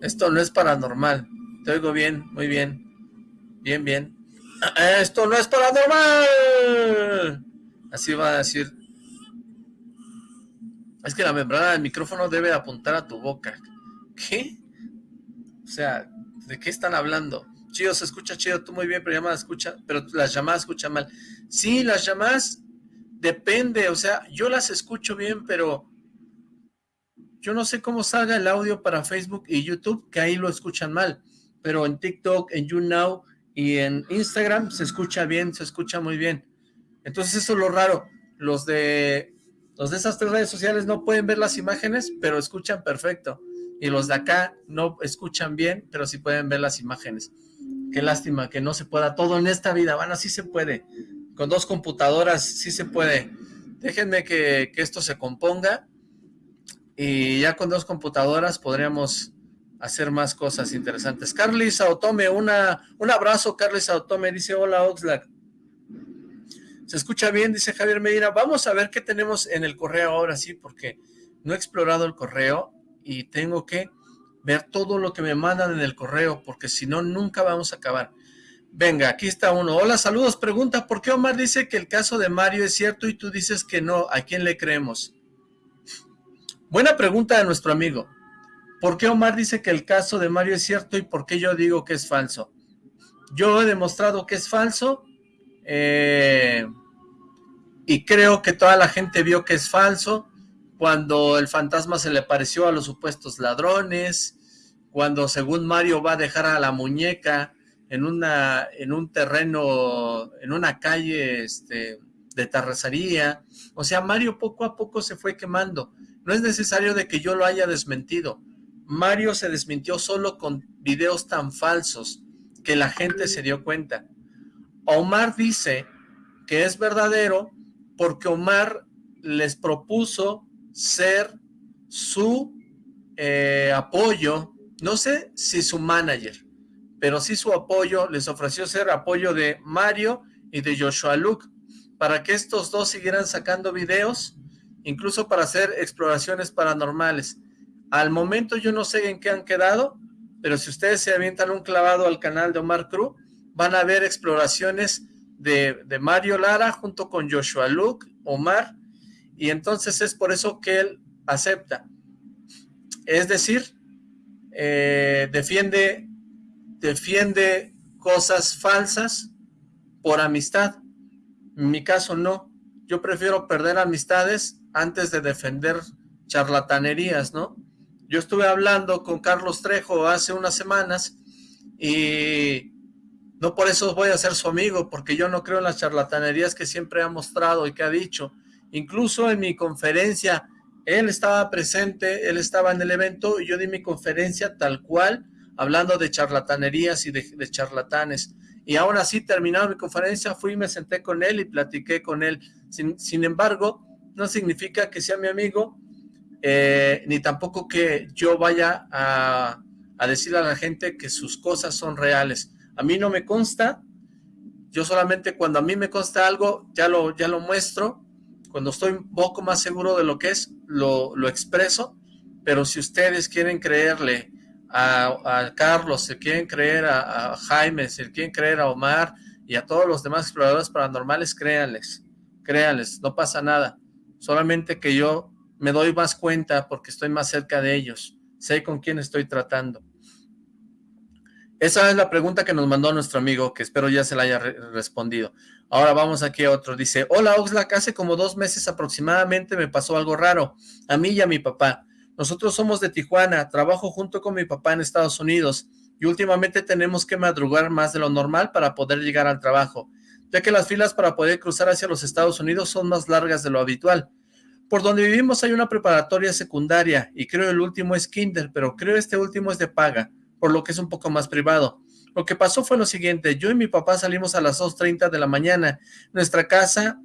[SPEAKER 1] Esto no es paranormal. Te oigo bien, muy bien. Bien, bien. Esto no es paranormal. Así va a decir. Es que la membrana del micrófono debe apuntar a tu boca. ¿Qué? O sea, ¿de qué están hablando? Chido, se escucha chido, tú muy bien, pero llamada escucha, pero las llamadas escuchan mal. Sí, las llamadas depende, o sea, yo las escucho bien, pero yo no sé cómo salga el audio para Facebook y YouTube, que ahí lo escuchan mal, pero en TikTok, en YouNow y en Instagram se escucha bien, se escucha muy bien. Entonces eso es lo raro, los de, los de esas tres redes sociales no pueden ver las imágenes, pero escuchan perfecto. Y los de acá no escuchan bien, pero sí pueden ver las imágenes. Qué lástima que no se pueda todo en esta vida, bueno, sí se puede. Con dos computadoras sí se puede. Déjenme que, que esto se componga y ya con dos computadoras podríamos hacer más cosas interesantes. Carly Saotome, una, un abrazo Carly Saotome, dice hola Oxlack. Se escucha bien, dice Javier Medina. Vamos a ver qué tenemos en el correo ahora sí, porque no he explorado el correo y tengo que ver todo lo que me mandan en el correo, porque si no, nunca vamos a acabar. Venga, aquí está uno. Hola, saludos. Pregunta, ¿por qué Omar dice que el caso de Mario es cierto y tú dices que no? ¿A quién le creemos? Buena pregunta de nuestro amigo. ¿Por qué Omar dice que el caso de Mario es cierto y por qué yo digo que es falso? Yo he demostrado que es falso eh, y creo que toda la gente vio que es falso cuando el fantasma se le pareció a los supuestos ladrones, cuando según Mario va a dejar a la muñeca en una en un terreno, en una calle este, de terracería. O sea, Mario poco a poco se fue quemando. No es necesario de que yo lo haya desmentido. Mario se desmintió solo con videos tan falsos que la gente se dio cuenta. Omar dice que es verdadero porque Omar les propuso ser su eh, apoyo, no sé si su manager, pero sí su apoyo, les ofreció ser apoyo de Mario y de Joshua Luke, para que estos dos siguieran sacando videos incluso para hacer exploraciones paranormales. Al momento yo no sé en qué han quedado, pero si ustedes se avientan un clavado al canal de Omar Cruz, van a ver exploraciones de, Mario Lara junto con Joshua Luke, Omar, y entonces es por eso que él acepta. Es decir, eh, defiende, defiende cosas falsas por amistad. En mi caso no. Yo prefiero perder amistades antes de defender charlatanerías, ¿no? Yo estuve hablando con Carlos Trejo hace unas semanas y no por eso voy a ser su amigo, porque yo no creo en las charlatanerías que siempre ha mostrado y que ha dicho. Incluso en mi conferencia, él estaba presente, él estaba en el evento y yo di mi conferencia tal cual hablando de charlatanerías y de, charlatanes. Y aún así, terminado mi conferencia, fui y me senté con él y platiqué con él. Sin, embargo, no significa que sea mi amigo, eh, ni tampoco que yo vaya a, a decirle a la gente que sus cosas son reales. A mí no me consta, yo solamente cuando a mí me consta algo, ya lo, ya lo muestro, cuando estoy un poco más seguro de lo que es, lo, expreso, pero si ustedes quieren creerle a, Carlos, si quieren creer a, Jaime, si quieren creer a Omar y a todos los demás exploradores paranormales, créanles, créanles, no pasa nada, solamente que yo me doy más cuenta porque estoy más cerca de ellos, sé con quién estoy tratando. Esa es la pregunta que nos mandó nuestro amigo, que espero ya se la haya respondido. Ahora vamos aquí a otro. Dice, hola Oxlack, hace como dos meses aproximadamente me pasó algo raro, a mí y a mi papá. Nosotros somos de Tijuana, trabajo junto con mi papá en Estados Unidos y últimamente tenemos que madrugar más de lo normal para poder llegar al trabajo, ya que las filas para poder cruzar hacia los Estados Unidos son más largas de lo habitual. Por donde vivimos hay una preparatoria secundaria y creo el último es kinder, pero creo este último es de paga por lo que es un poco más privado. Lo que pasó fue lo siguiente, yo y mi papá salimos a las 2.30 de la mañana, nuestra casa,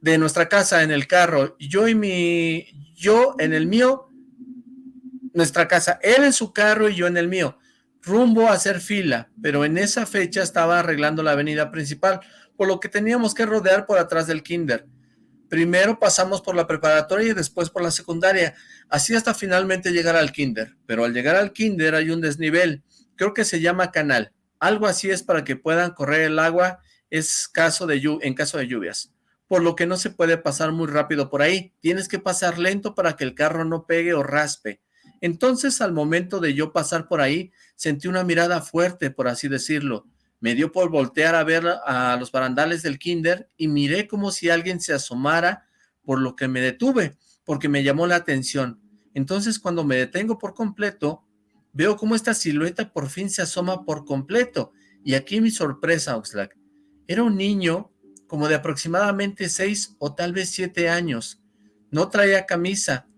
[SPEAKER 1] de nuestra casa en el carro, yo y mi, yo en el mío, nuestra casa, él en su carro y yo en el mío, rumbo a hacer fila, pero en esa fecha estaba arreglando la avenida principal, por lo que teníamos que rodear por atrás del kinder. Primero pasamos por la preparatoria y después por la secundaria, así hasta finalmente llegar al kinder. Pero al llegar al kinder hay un desnivel, creo que se llama canal. Algo así es para que puedan correr el agua es caso de en caso de lluvias. Por lo que no se puede pasar muy rápido por ahí. Tienes que pasar lento para que el carro no pegue o raspe. Entonces, al momento de yo pasar por ahí, sentí una mirada fuerte, por así decirlo. Me dio por voltear a ver a los barandales del kinder y miré como si alguien se asomara, por lo que me detuve, porque me llamó la atención. Entonces cuando me detengo por completo, veo como esta silueta por fin se asoma por completo. Y aquí mi sorpresa, Oxlack. Era un niño como de aproximadamente seis o tal vez siete años. No traía camisa,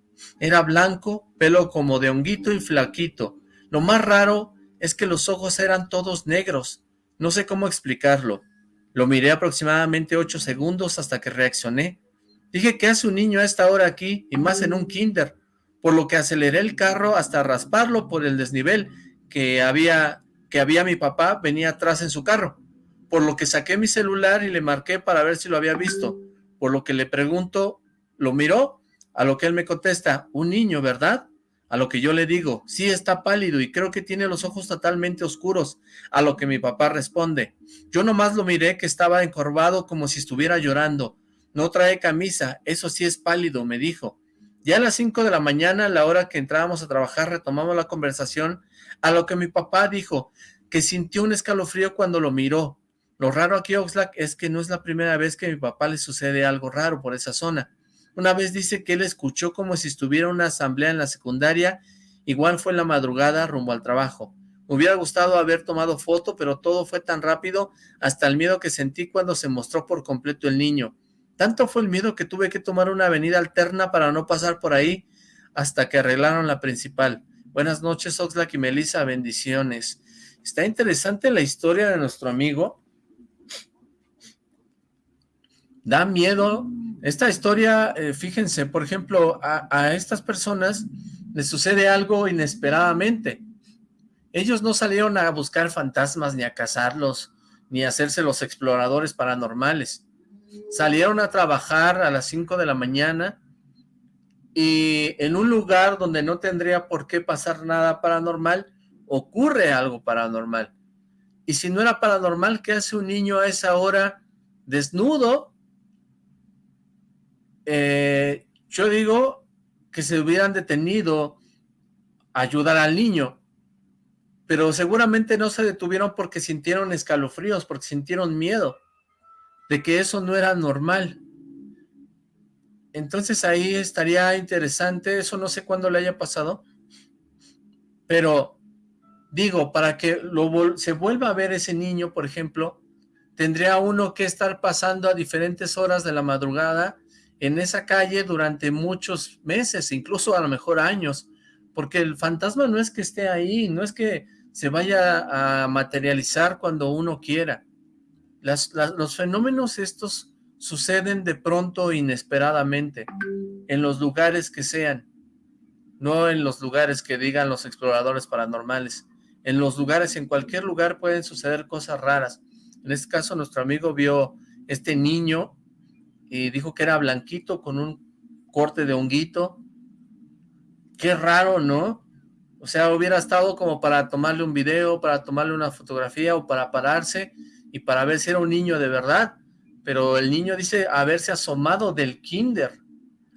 [SPEAKER 1] era blanco, pelo como de honguito y flaquito. Lo más raro es que los ojos eran todos negros, no sé cómo explicarlo. Lo miré aproximadamente ocho segundos hasta que reaccioné. Dije, ¿qué hace un niño a esta hora aquí? Y más en un kinder. Por lo que aceleré el carro hasta rasparlo por el desnivel que había, que había mi papá, venía atrás en su carro. Por lo que saqué mi celular y le marqué para ver si lo había visto. Por lo que le pregunto, ¿lo miró? A lo que él me contesta, un niño, ¿verdad? A lo que yo le digo, sí está pálido y creo que tiene los ojos totalmente oscuros. A lo que mi papá responde, yo nomás lo miré que estaba encorvado como si estuviera llorando. No trae camisa, eso sí es pálido, me dijo. Ya a las 5 de la mañana, la hora que entrábamos a trabajar, retomamos la conversación, a lo que mi papá dijo que sintió un escalofrío cuando lo miró. Lo raro aquí, Oxlack, es que no es la primera vez que a mi papá le sucede algo raro por esa zona. Una vez dice que él escuchó como si estuviera una asamblea en la secundaria, igual fue en la madrugada rumbo al trabajo. Me hubiera gustado haber tomado foto, pero todo fue tan rápido, hasta el miedo que sentí cuando se mostró por completo el niño. Tanto fue el miedo que tuve que tomar una avenida alterna para no pasar por ahí, hasta que arreglaron la principal. Buenas noches, Oxlack y Melissa, bendiciones. Está interesante la historia de nuestro amigo. Da miedo esta historia, eh, fíjense, por ejemplo, a, estas personas les sucede algo inesperadamente. Ellos no salieron a buscar fantasmas, ni a cazarlos, ni a hacerse los exploradores paranormales. Salieron a trabajar a las 5 de la mañana y en un lugar donde no tendría por qué pasar nada paranormal, ocurre algo paranormal. Y si no era paranormal, ¿qué hace un niño a esa hora desnudo eh, yo digo que se hubieran detenido a ayudar al niño, pero seguramente no se detuvieron porque sintieron escalofríos, porque sintieron miedo de que eso no era normal. Entonces ahí estaría interesante, eso no sé cuándo le haya pasado, pero digo, para que se vuelva a ver ese niño, por ejemplo, tendría uno que estar pasando a diferentes horas de la madrugada en esa calle durante muchos meses, incluso a lo mejor años, porque el fantasma no es que esté ahí, no es que se vaya a materializar cuando uno quiera. los fenómenos estos suceden de pronto inesperadamente, en los lugares que sean, no en los lugares que digan los exploradores paranormales. En los lugares, en cualquier lugar pueden suceder cosas raras. En este caso, nuestro amigo vio este niño y dijo que era blanquito con un corte de honguito. Qué raro, ¿no? O sea, hubiera estado como para tomarle un video, para tomarle una fotografía o para pararse y para ver si era un niño de verdad. Pero el niño dice haberse asomado del kinder.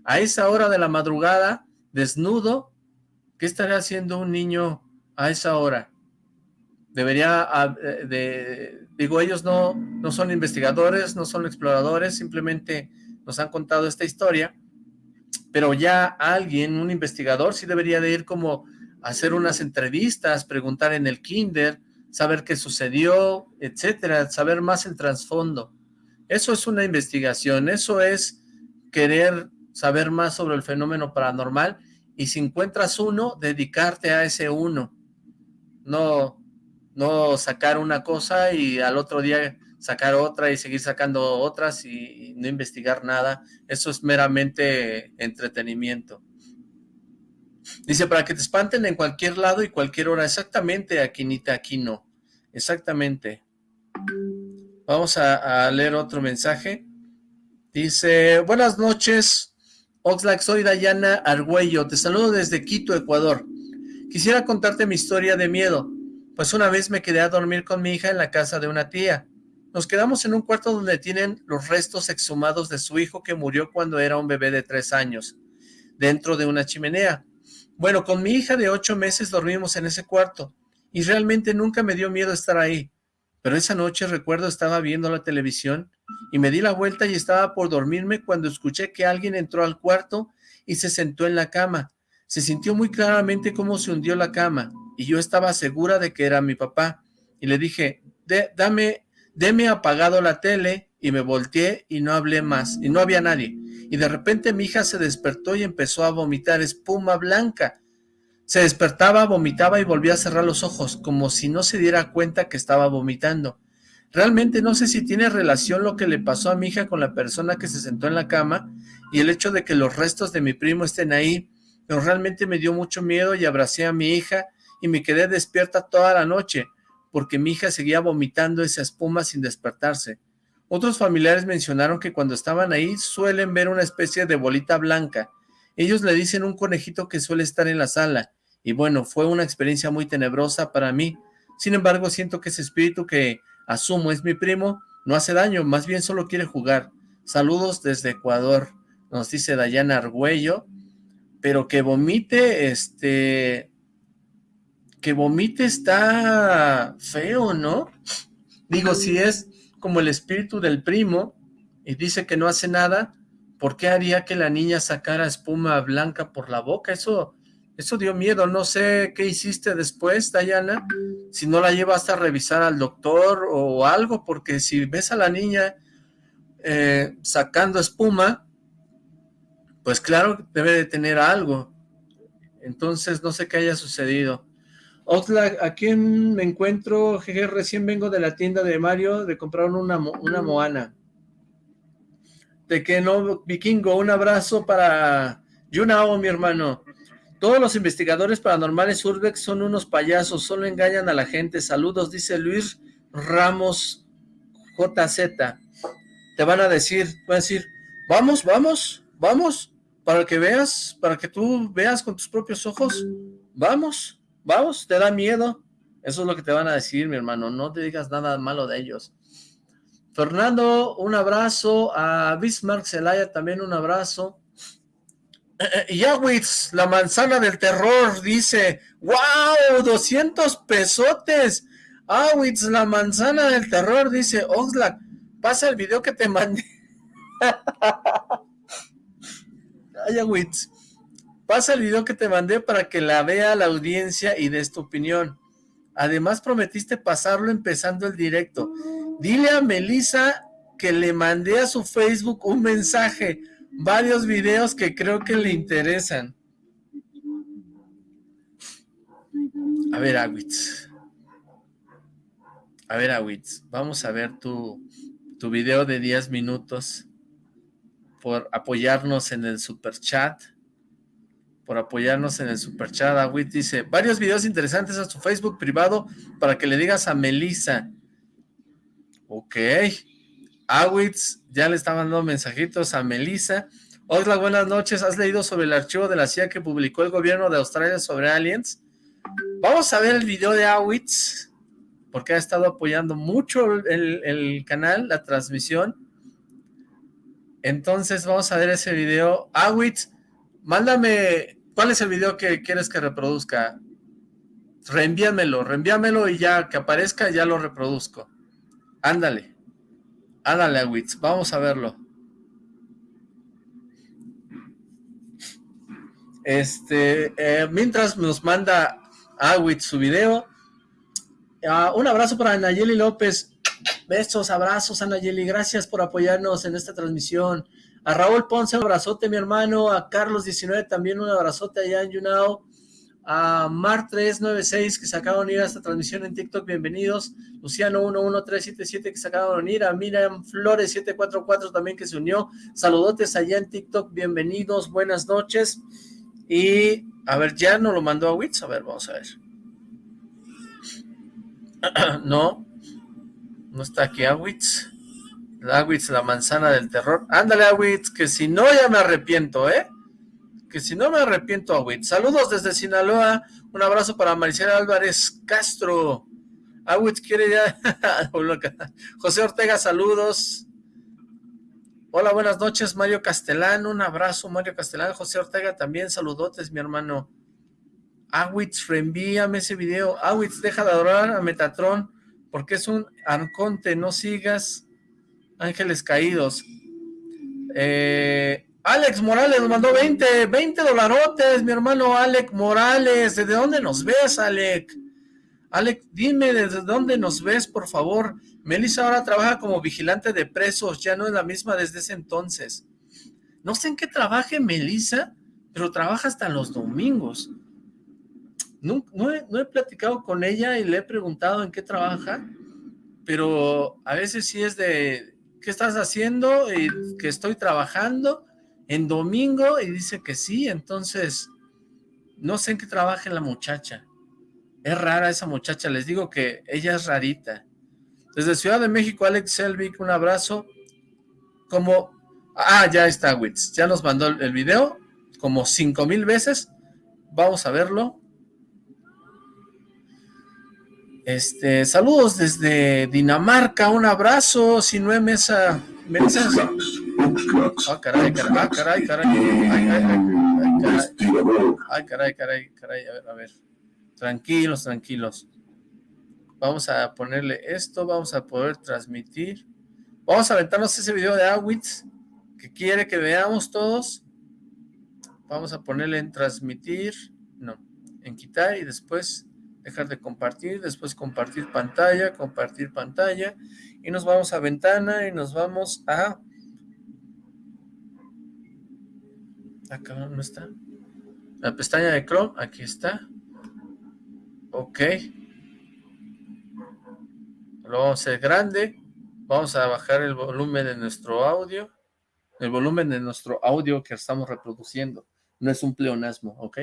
[SPEAKER 1] A esa hora de la madrugada, desnudo, ¿qué estaría haciendo un niño a esa hora? Debería, ah, eh, de, digo, ellos no, no son investigadores, no son exploradores, simplemente nos han contado esta historia pero ya alguien, un investigador, sí debería de ir como a hacer unas entrevistas, preguntar en el kinder, saber qué sucedió, etcétera, saber más el trasfondo. Eso es una investigación, eso es querer saber más sobre el fenómeno paranormal y si encuentras uno, dedicarte a ese uno. No, no sacar una cosa y al otro día sacar otra y seguir sacando otras y, no investigar nada. Eso es meramente entretenimiento. Dice, para que te espanten en cualquier lado y cualquier hora. Exactamente, Aquinita, aquí no. Exactamente. Vamos a, leer otro mensaje. Dice, buenas noches, Oxlack, soy Dayana Argüello. Te saludo desde Quito, Ecuador. Quisiera contarte mi historia de miedo. Pues una vez me quedé a dormir con mi hija en la casa de una tía. Nos quedamos en un cuarto donde tienen los restos exhumados de su hijo que murió cuando era un bebé de tres años, dentro de una chimenea. Bueno, con mi hija de ocho meses dormimos en ese cuarto, y realmente nunca me dio miedo estar ahí. Pero esa noche recuerdo estaba viendo la televisión, y me di la vuelta y estaba por dormirme cuando escuché que alguien entró al cuarto y se sentó en la cama. Se sintió muy claramente cómo se hundió la cama, y yo estaba segura de que era mi papá. Y le dije, dame Deme apagado la tele y me volteé y no hablé más, y no había nadie. Y de repente mi hija se despertó y empezó a vomitar espuma blanca. Se despertaba, vomitaba y volvía a cerrar los ojos, como si no se diera cuenta que estaba vomitando. Realmente no sé si tiene relación lo que le pasó a mi hija con la persona que se sentó en la cama y el hecho de que los restos de mi primo estén ahí, pero realmente me dio mucho miedo y abracé a mi hija y me quedé despierta toda la noche porque mi hija seguía vomitando esa espuma sin despertarse. Otros familiares mencionaron que cuando estaban ahí suelen ver una especie de bolita blanca. Ellos le dicen un conejito que suele estar en la sala. Y bueno, fue una experiencia muy tenebrosa para mí. Sin embargo, siento que ese espíritu que asumo es mi primo no hace daño, más bien solo quiere jugar. Saludos desde Ecuador, nos dice Dayana Argüello. Pero que vomite, este, que vomite está feo, ¿no? Digo, si es como el espíritu del primo y dice que no hace nada, ¿por qué haría que la niña sacara espuma blanca por la boca? Eso, eso dio miedo. No sé qué hiciste después, Dayana, si no la llevas a revisar al doctor o algo, porque si ves a la niña eh, sacando espuma, pues claro, debe de tener algo. Entonces, no sé qué haya sucedido. Oxlack, ¿a quién me encuentro? Jeje, recién vengo de la tienda de Mario de comprar una, una Moana. De que no, Vikingo, un abrazo para Yunao, mi hermano. Todos los investigadores paranormales Urbex son unos payasos, solo engañan a la gente. Saludos, dice Luis Ramos JZ. Te van a decir, van a decir, vamos, vamos, vamos, para que veas, para que tú veas con tus propios ojos, vamos. Vamos, ¿te da miedo? Eso es lo que te van a decir, mi hermano. No te digas nada malo de ellos. Fernando, un abrazo. A Bismarck Zelaya también un abrazo. Yawitz, la manzana del terror, dice, ¡Wow! 200 pesotes. Awitz, la manzana del terror, dice, Oxlack, pasa el video que te mandé. Ayawitz, Pasa el video que te mandé para que la vea la audiencia y des tu opinión. Además prometiste pasarlo empezando el directo. Dile a Melissa que le mandé a su Facebook un mensaje, varios videos que creo que le interesan. A ver, Awitz. A ver, Awitz, vamos a ver tu, tu video de 10 minutos por apoyarnos en el super chat. Por apoyarnos en el super chat. Awitz dice, varios videos interesantes a su Facebook privado para que le digas a Melissa. Ok. Awitz ya le está mandando mensajitos a Melissa. Hola, buenas noches. ¿Has leído sobre el archivo de la CIA que publicó el gobierno de Australia sobre aliens? Vamos a ver el video de Awitz, porque ha estado apoyando mucho el, canal, la transmisión. Entonces vamos a ver ese video. Awitz, mándame, ¿cuál es el video que quieres que reproduzca? Reenvíamelo, reenvíamelo y ya que aparezca ya lo reproduzco. Ándale. Ándale, Awitz, vamos a verlo. Este, eh, mientras nos manda Awit su video. Ah, un abrazo para Nayeli López. Besos, abrazos a Nayeli. Gracias por apoyarnos en esta transmisión. A Raúl Ponce, un abrazote, mi hermano. A Carlos19 también un abrazote allá en Yunao. A Mar396 que se acaban de unir a esta transmisión en TikTok, bienvenidos. Luciano11377 que se acaban de unir. A Miriam Flores744 también que se unió. Saludotes allá en TikTok, bienvenidos, buenas noches. Y, a ver, ya no lo mandó a Wits. A ver, vamos a ver. no, no está aquí Awitz. Awitz, la manzana del terror. Ándale, Awitz, que si no ya me arrepiento, ¿eh? Que si no me arrepiento, Awitz. Saludos desde Sinaloa. Un abrazo para Maricela Álvarez Castro. Awitz quiere ya... José Ortega, saludos. Hola, buenas noches, Mario Castellán. Un abrazo, Mario Castellán. José Ortega también, saludotes, mi hermano. Awitz, reenvíame ese video. Awitz, deja de adorar a Metatron, porque es un arconte, no sigas ángeles caídos. Eh, Alex Morales nos mandó 20, 20 dolarotes, mi hermano Alex Morales. ¿Desde dónde nos ves, Alex? Alex, dime desde dónde nos ves, por favor. Melissa ahora trabaja como vigilante de presos, ya no es la misma desde ese entonces. No sé en qué trabaje Melissa, pero trabaja hasta los domingos. No, he, platicado con ella y le he preguntado en qué trabaja, pero a veces sí es de, ¿qué estás haciendo? Y que estoy trabajando en domingo y dice que sí, entonces no sé en qué trabaja la muchacha. Es rara esa muchacha, les digo que ella es rarita. Desde Ciudad de México, Alex Selvig, un abrazo. Como, ah, ya está Wits, ya nos mandó el video, como cinco mil veces. Vamos a verlo. Este, saludos desde Dinamarca, un abrazo, si no mesa, mesa. Ah, caray, caray, ah, caray, caray. Ay, ay, caray. Ay, caray, caray, caray, a ver, a ver. Tranquilos, tranquilos. Vamos a ponerle esto, vamos a poder transmitir. Vamos a aventarnos ese video de Awitz que quiere que veamos todos. Vamos a ponerle en transmitir, no, en quitar y después dejar de compartir, después compartir pantalla, compartir pantalla y nos vamos a ventana y nos vamos a... Acá no está. La pestaña de Chrome, aquí está. Ok lo vamos a hacer grande, vamos a bajar el volumen de nuestro audio, el volumen de nuestro audio que estamos reproduciendo, no es un pleonasmo, ¿ok?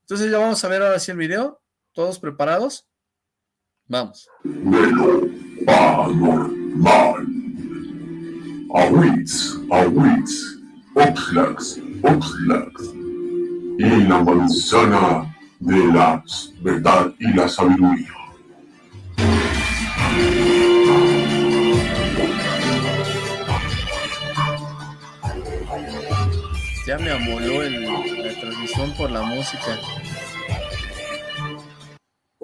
[SPEAKER 1] Entonces ya vamos a ver ahora sí el video, ¿todos preparados? Vamos. Paranormal. Awits, Awits, Oxlax, Oxlax. Y la manzana de la verdad y la sabiduría. Ya me amoló la transmisión por la música.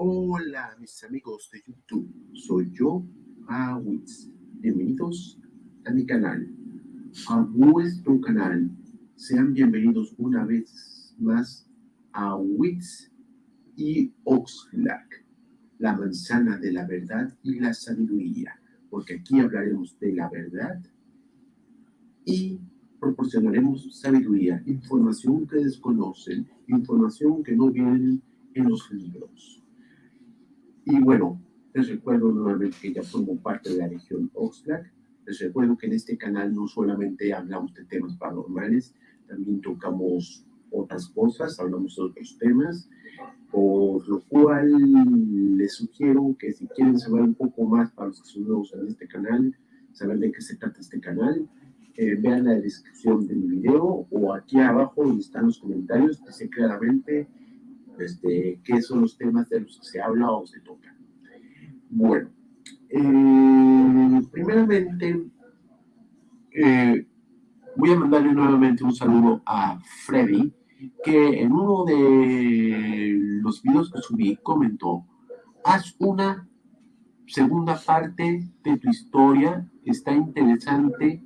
[SPEAKER 5] Hola mis amigos de YouTube, soy yo, Awitz. Bienvenidos a mi canal, a nuestro canal. Sean bienvenidos una vez más a Wits y Oxlack, la manzana de la verdad y la sabiduría, porque aquí hablaremos de la verdad y proporcionaremos sabiduría, información que desconocen, información que no viene en los libros. Y bueno, les recuerdo nuevamente que ya formo parte de la región Oxlack. Les recuerdo que en este canal no solamente hablamos de temas paranormales, también tocamos otras cosas, hablamos de otros temas, por lo cual les sugiero que si quieren saber un poco más para los que son nuevos en este canal, saber de qué se trata este canal, eh, vean la descripción del video o aquí abajo donde están los comentarios, dice claramente este, qué son los temas de los que se habla o se toca. Bueno, eh, primeramente eh, voy a mandarle nuevamente un saludo a Freddy, que en uno de los videos que subí comentó, haz una segunda parte de tu historia, está interesante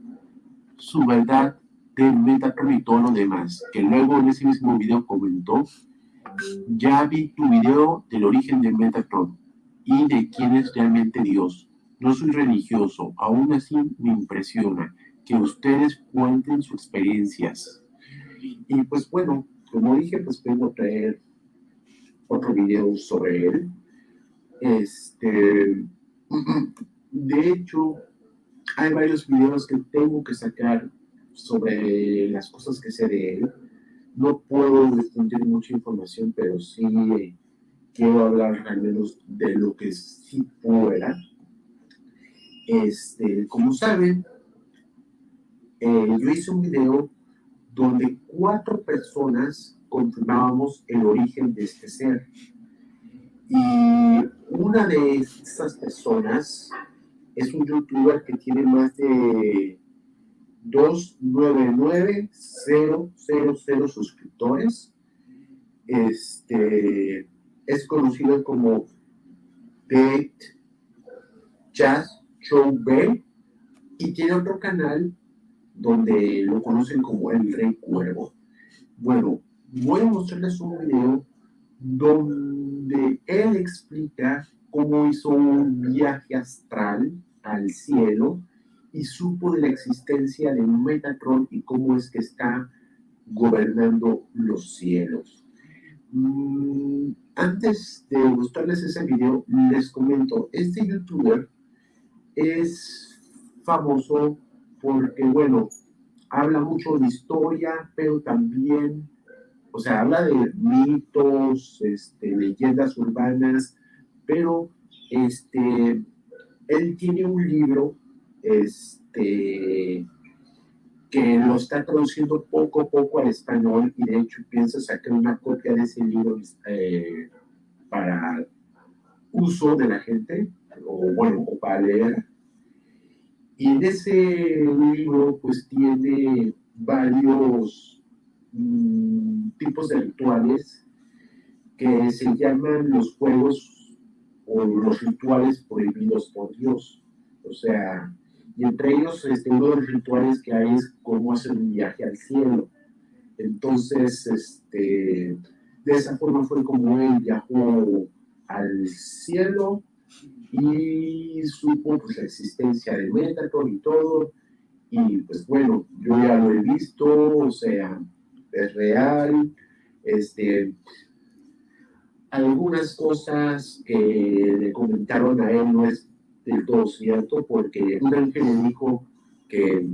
[SPEAKER 5] su verdad de todo lo demás, que luego en ese mismo video comentó, ya vi tu video del origen de Metatron y de quién es realmente Dios. No soy religioso, aún así me impresiona que ustedes cuenten sus experiencias. Y pues bueno, como dije, pues vengo a traer otro video sobre él. Este, de hecho, hay varios videos que tengo que sacar sobre las cosas que sé de él. No puedo difundir mucha información, pero sí quiero hablar al menos de lo que sí pueda. Este, como saben, eh, yo hice un video donde cuatro personas confirmábamos el origen de este ser. Y una de estas personas es un youtuber que tiene más de 299.000 suscriptores. Este, es conocido como Date Jazz Show B y tiene otro canal donde lo conocen como el Rey Cuervo. Bueno, voy a mostrarles un video donde él explica cómo hizo un viaje astral al cielo y supo de la existencia de Metatron y cómo es que está gobernando los cielos. Mm, antes de mostrarles ese video, les comento, este youtuber es famoso porque, bueno, habla mucho de historia, pero también, o sea, habla de mitos, este, leyendas urbanas, pero este, él tiene un libro este, que lo está traduciendo poco a poco al español y de hecho piensa sacar una copia de ese libro eh, para uso de la gente, o bueno, o para leer. Y en ese libro pues tiene varios mm, tipos de rituales que se llaman los juegos o los rituales prohibidos por Dios. O sea, y entre ellos este, uno de los rituales que hay es cómo hacer un viaje al cielo. Entonces, este, de esa forma fue como él viajó al cielo y supo pues, la existencia de Metatron y todo. Y pues bueno, yo ya lo he visto, o sea, es real. Este, algunas cosas que le comentaron a él no es del todo cierto, porque un ángel le dijo que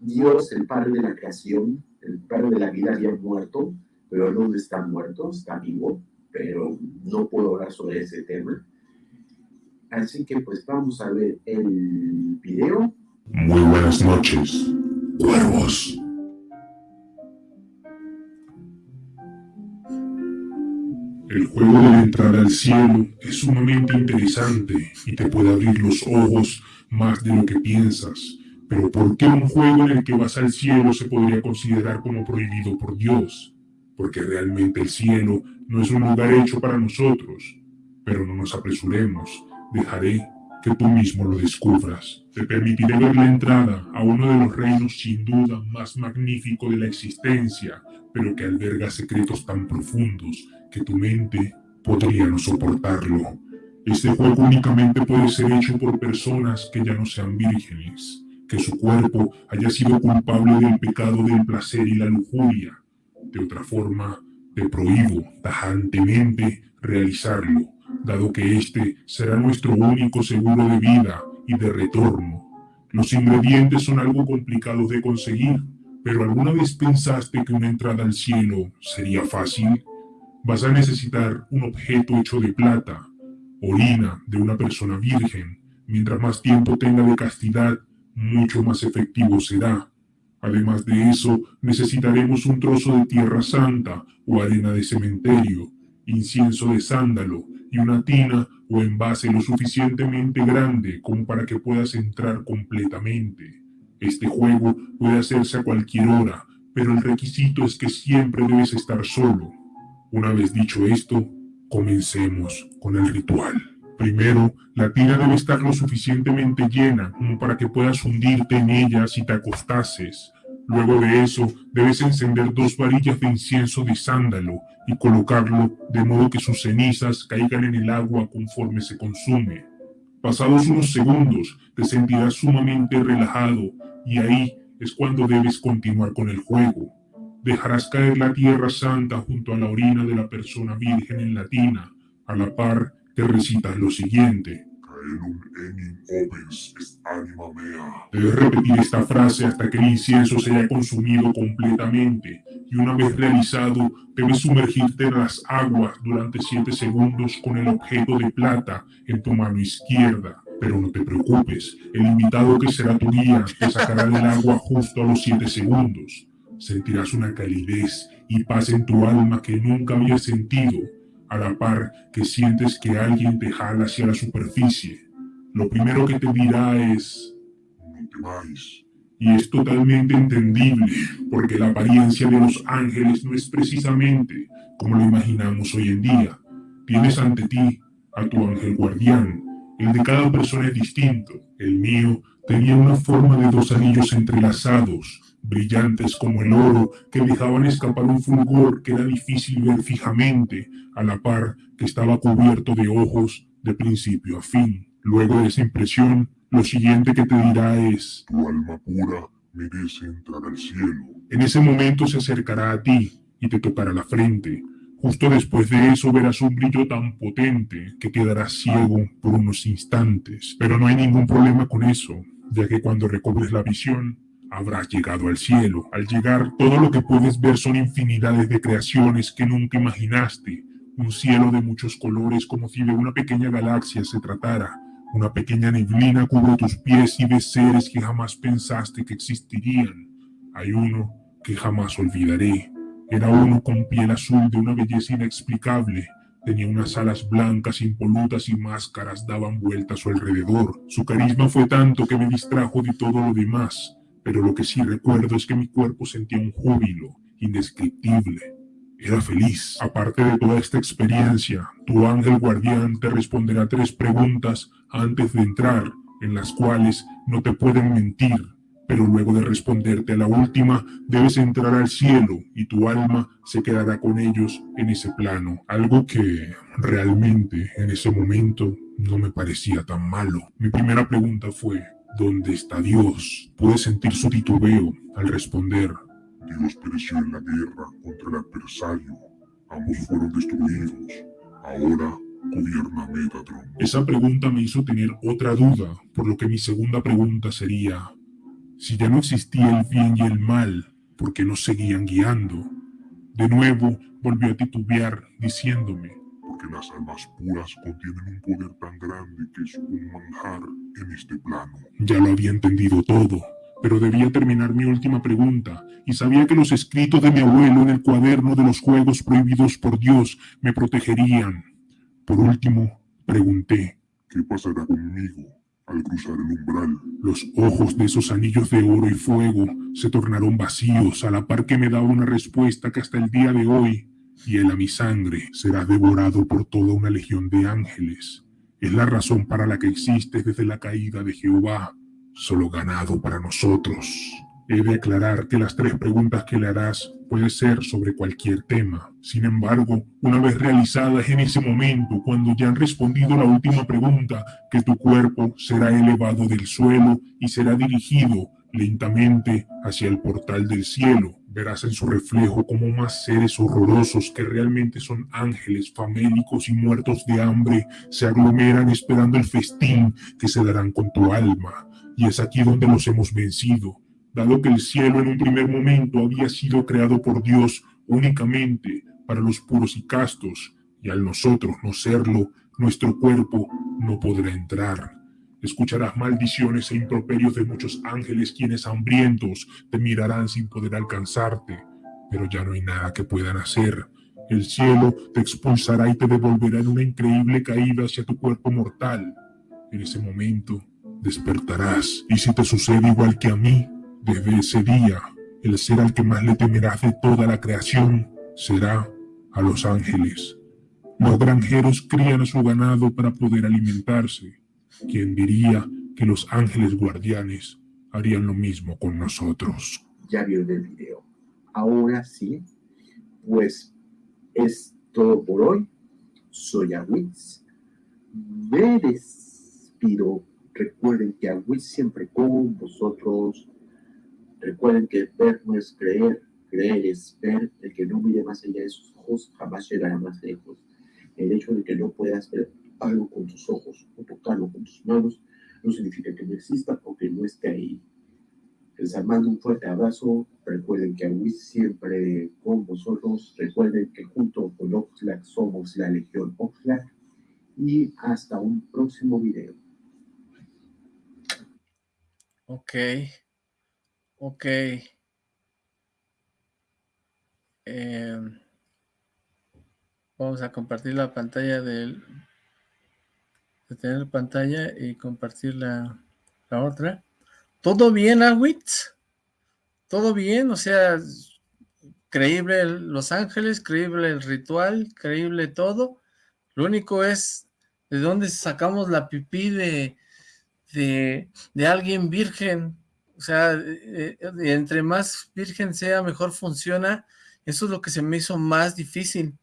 [SPEAKER 5] Dios, el Padre de la creación, el Padre de la vida, había muerto, pero no está muerto, está vivo, pero no puedo hablar sobre ese tema. Así que pues vamos a ver el video.
[SPEAKER 6] Muy buenas noches, El juego de la entrada al cielo es sumamente interesante y te puede abrir los ojos más de lo que piensas. Pero ¿por qué un juego en el que vas al cielo se podría considerar como prohibido por Dios? Porque realmente el cielo no es un lugar hecho para nosotros. Pero no nos apresuremos, dejaré que tú mismo lo descubras. Te permitiré ver la entrada a uno de los reinos sin duda más magnífico de la existencia, pero que alberga secretos tan profundos que tu mente podría no soportarlo. Este juego únicamente puede ser hecho por personas que ya no sean vírgenes, que su cuerpo haya sido culpable del pecado del placer y la lujuria. De otra forma, te prohíbo tajantemente realizarlo. dado que este será nuestro único seguro de vida y de retorno. Los ingredientes son algo complicados de conseguir, pero ¿alguna vez pensaste que una entrada al cielo sería fácil? Vas a necesitar un objeto hecho de plata, orina de una persona virgen. Mientras más tiempo tenga de castidad, mucho más efectivo será. Además de eso, necesitaremos un trozo de tierra santa o arena de cementerio, incienso de sándalo y una tina o envase lo suficientemente grande como para que puedas entrar completamente. Este juego puede hacerse a cualquier hora, pero el requisito es que siempre debes estar solo. Una vez dicho esto, comencemos con el ritual. Primero, la tina debe estar lo suficientemente llena como para que puedas hundirte en ella si te acostases. Luego de eso, debes encender dos varillas de incienso de sándalo y colocarlo de modo que sus cenizas caigan en el agua conforme se consume. Pasados unos segundos, te sentirás sumamente relajado y ahí es cuando debes continuar con el juego. Dejarás caer la tierra santa junto a la orina de la persona virgen en latina. A la par, te recitas lo siguiente. Debes repetir esta frase hasta que el incienso se haya consumido completamente y una vez realizado debes sumergirte en las aguas durante 7 segundos con el objeto de plata en tu mano izquierda. Pero no te preocupes, el invitado que será tu guía te sacará del agua justo a los 7 segundos. Sentirás una calidez y paz en tu alma que nunca habías sentido a la par que sientes que alguien te jala hacia la superficie. Lo primero que te dirá es, no temáis. Y es totalmente entendible, porque la apariencia de los ángeles no es precisamente como lo imaginamos hoy en día. Tienes ante ti a tu ángel guardián. El de cada persona es distinto. El mío tenía una forma de dos anillos entrelazados, brillantes como el oro, que dejaban escapar un fulgor que era difícil ver fijamente, a la par que estaba cubierto de ojos de principio a fin. Luego de esa impresión, lo siguiente que te dirá es, tu alma pura merece entrar al cielo. En ese momento se acercará a ti y te tocará la frente. Justo después de eso verás un brillo tan potente que quedarás ciego por unos instantes. Pero no hay ningún problema con eso, ya que cuando recobres la visión, habrás llegado al cielo. Al llegar, todo lo que puedes ver son infinidades de creaciones que nunca imaginaste. Un cielo de muchos colores como si de una pequeña galaxia se tratara. Una pequeña neblina cubre tus pies y ves seres que jamás pensaste que existirían. Hay uno que jamás olvidaré. Era uno con piel azul de una belleza inexplicable. Tenía unas alas blancas impolutas y máscaras daban vueltas a su alrededor. Su carisma fue tanto que me distrajo de todo lo demás pero lo que sí recuerdo es que mi cuerpo sentía un júbilo indescriptible. Era feliz. Aparte de toda esta experiencia, tu ángel guardián te responderá tres preguntas antes de entrar, en las cuales no te pueden mentir, pero luego de responderte a la última, debes entrar al cielo y tu alma se quedará con ellos en ese plano. Algo que realmente en ese momento no me parecía tan malo. Mi primera pregunta fue, ¿Dónde está Dios? Pude sentir su titubeo al responder. Dios pereció en la guerra contra el adversario. Ambos fueron destruidos. Ahora gobierna Metatron. Esa pregunta me hizo tener otra duda, por lo que mi segunda pregunta sería, si ya no existía el bien y el mal, ¿por qué nos seguían guiando? De nuevo volvió a titubear, diciéndome, las almas puras contienen un poder tan grande que es un manjar en este plano. Ya lo había entendido todo, pero debía terminar mi última pregunta, y sabía que los escritos de mi abuelo en el cuaderno de los juegos prohibidos por Dios me protegerían. Por último, pregunté, ¿qué pasará conmigo al cruzar el umbral? Los ojos de esos anillos de oro y fuego se tornaron vacíos a la par que me daba una respuesta que hasta el día de hoy y él a mi sangre será devorado por toda una legión de ángeles. Es la razón para la que existe desde la caída de Jehová, solo ganado para nosotros. He de aclarar que las tres preguntas que le harás pueden ser sobre cualquier tema. Sin embargo, una vez realizadas en ese momento, cuando ya han respondido la última pregunta, que tu cuerpo será elevado del suelo y será dirigido lentamente hacia el portal del cielo. Verás en su reflejo como más seres horrorosos que realmente son ángeles famélicos y muertos de hambre se aglomeran esperando el festín que se darán con tu alma. Y es aquí donde los hemos vencido, dado que el cielo en un primer momento había sido creado por Dios únicamente para los puros y castos, y al nosotros no serlo, nuestro cuerpo no podrá entrar. Escucharás maldiciones e improperios de muchos ángeles quienes hambrientos te mirarán sin poder alcanzarte, pero ya no hay nada que puedan hacer. El cielo te expulsará y te devolverá en una increíble caída hacia tu cuerpo mortal. En ese momento despertarás y si te sucede igual que a mí, desde ese día, el ser al que más le temerás de toda la creación será a los ángeles. Los granjeros crían a su ganado para poder alimentarse. ¿Quién diría que los ángeles guardianes harían lo mismo con nosotros?
[SPEAKER 5] Ya vieron el video. Ahora sí, pues es todo por hoy. Soy Awitz. Me despido. Recuerden que Awitz siempre con vosotros. Recuerden que ver no es creer, creer es ver. El que no mire más allá de sus ojos jamás llegará más lejos. El hecho de que no puedas ver algo con tus ojos o tocarlo con tus manos no significa que no exista o que no esté ahí. Les mando un fuerte abrazo. Recuerden que aún siempre con vosotros. Recuerden que junto con Oxlack somos la Legión Oxlack. Y hasta un próximo video.
[SPEAKER 1] Ok. Ok. Eh, vamos a compartir la pantalla del de tener pantalla y compartir la, la otra. ¿Todo bien, Awitz? ¿Todo bien? O sea, creíble Los Ángeles, creíble el ritual, creíble todo. Lo único es de dónde sacamos la pipí de, de, de alguien virgen. O sea, eh, eh, entre más virgen sea, mejor funciona. Eso es lo que se me hizo más difícil.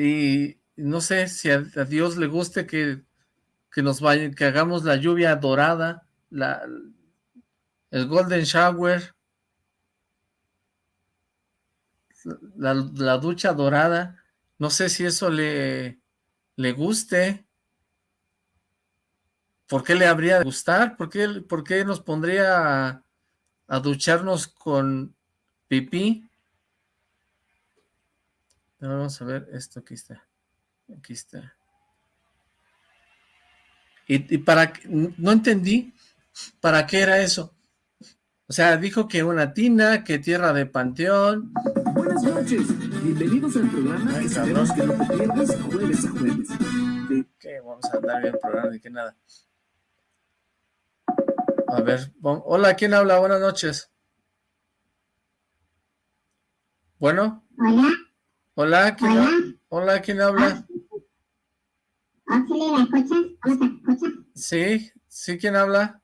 [SPEAKER 1] Y no sé si a, Dios le guste que, que nos vaya, que hagamos la lluvia dorada, la, el golden shower, la, la, ducha dorada. No sé si eso le, le guste. ¿Por qué le habría de gustar? ¿Por qué, por qué nos pondría a, a ducharnos con pipí? Vamos a ver esto, aquí está. Aquí está. Y, para, no entendí para qué era eso. O sea, dijo que una tina, que tierra de panteón.
[SPEAKER 7] Buenas noches, bienvenidos al programa Ay, esperamos que no te pierdas jueves a jueves.
[SPEAKER 1] ¿Qué? Vamos a andar bien el programa, de que nada. A ver, hola, ¿quién habla? Buenas noches. Bueno.
[SPEAKER 8] Hola.
[SPEAKER 1] Hola, ¿quién,
[SPEAKER 8] Hola.
[SPEAKER 1] Habla? Hola, ¿quién habla?
[SPEAKER 8] ¿me escuchas? ¿Cómo te escuchas?
[SPEAKER 1] Sí, sí, ¿quién habla?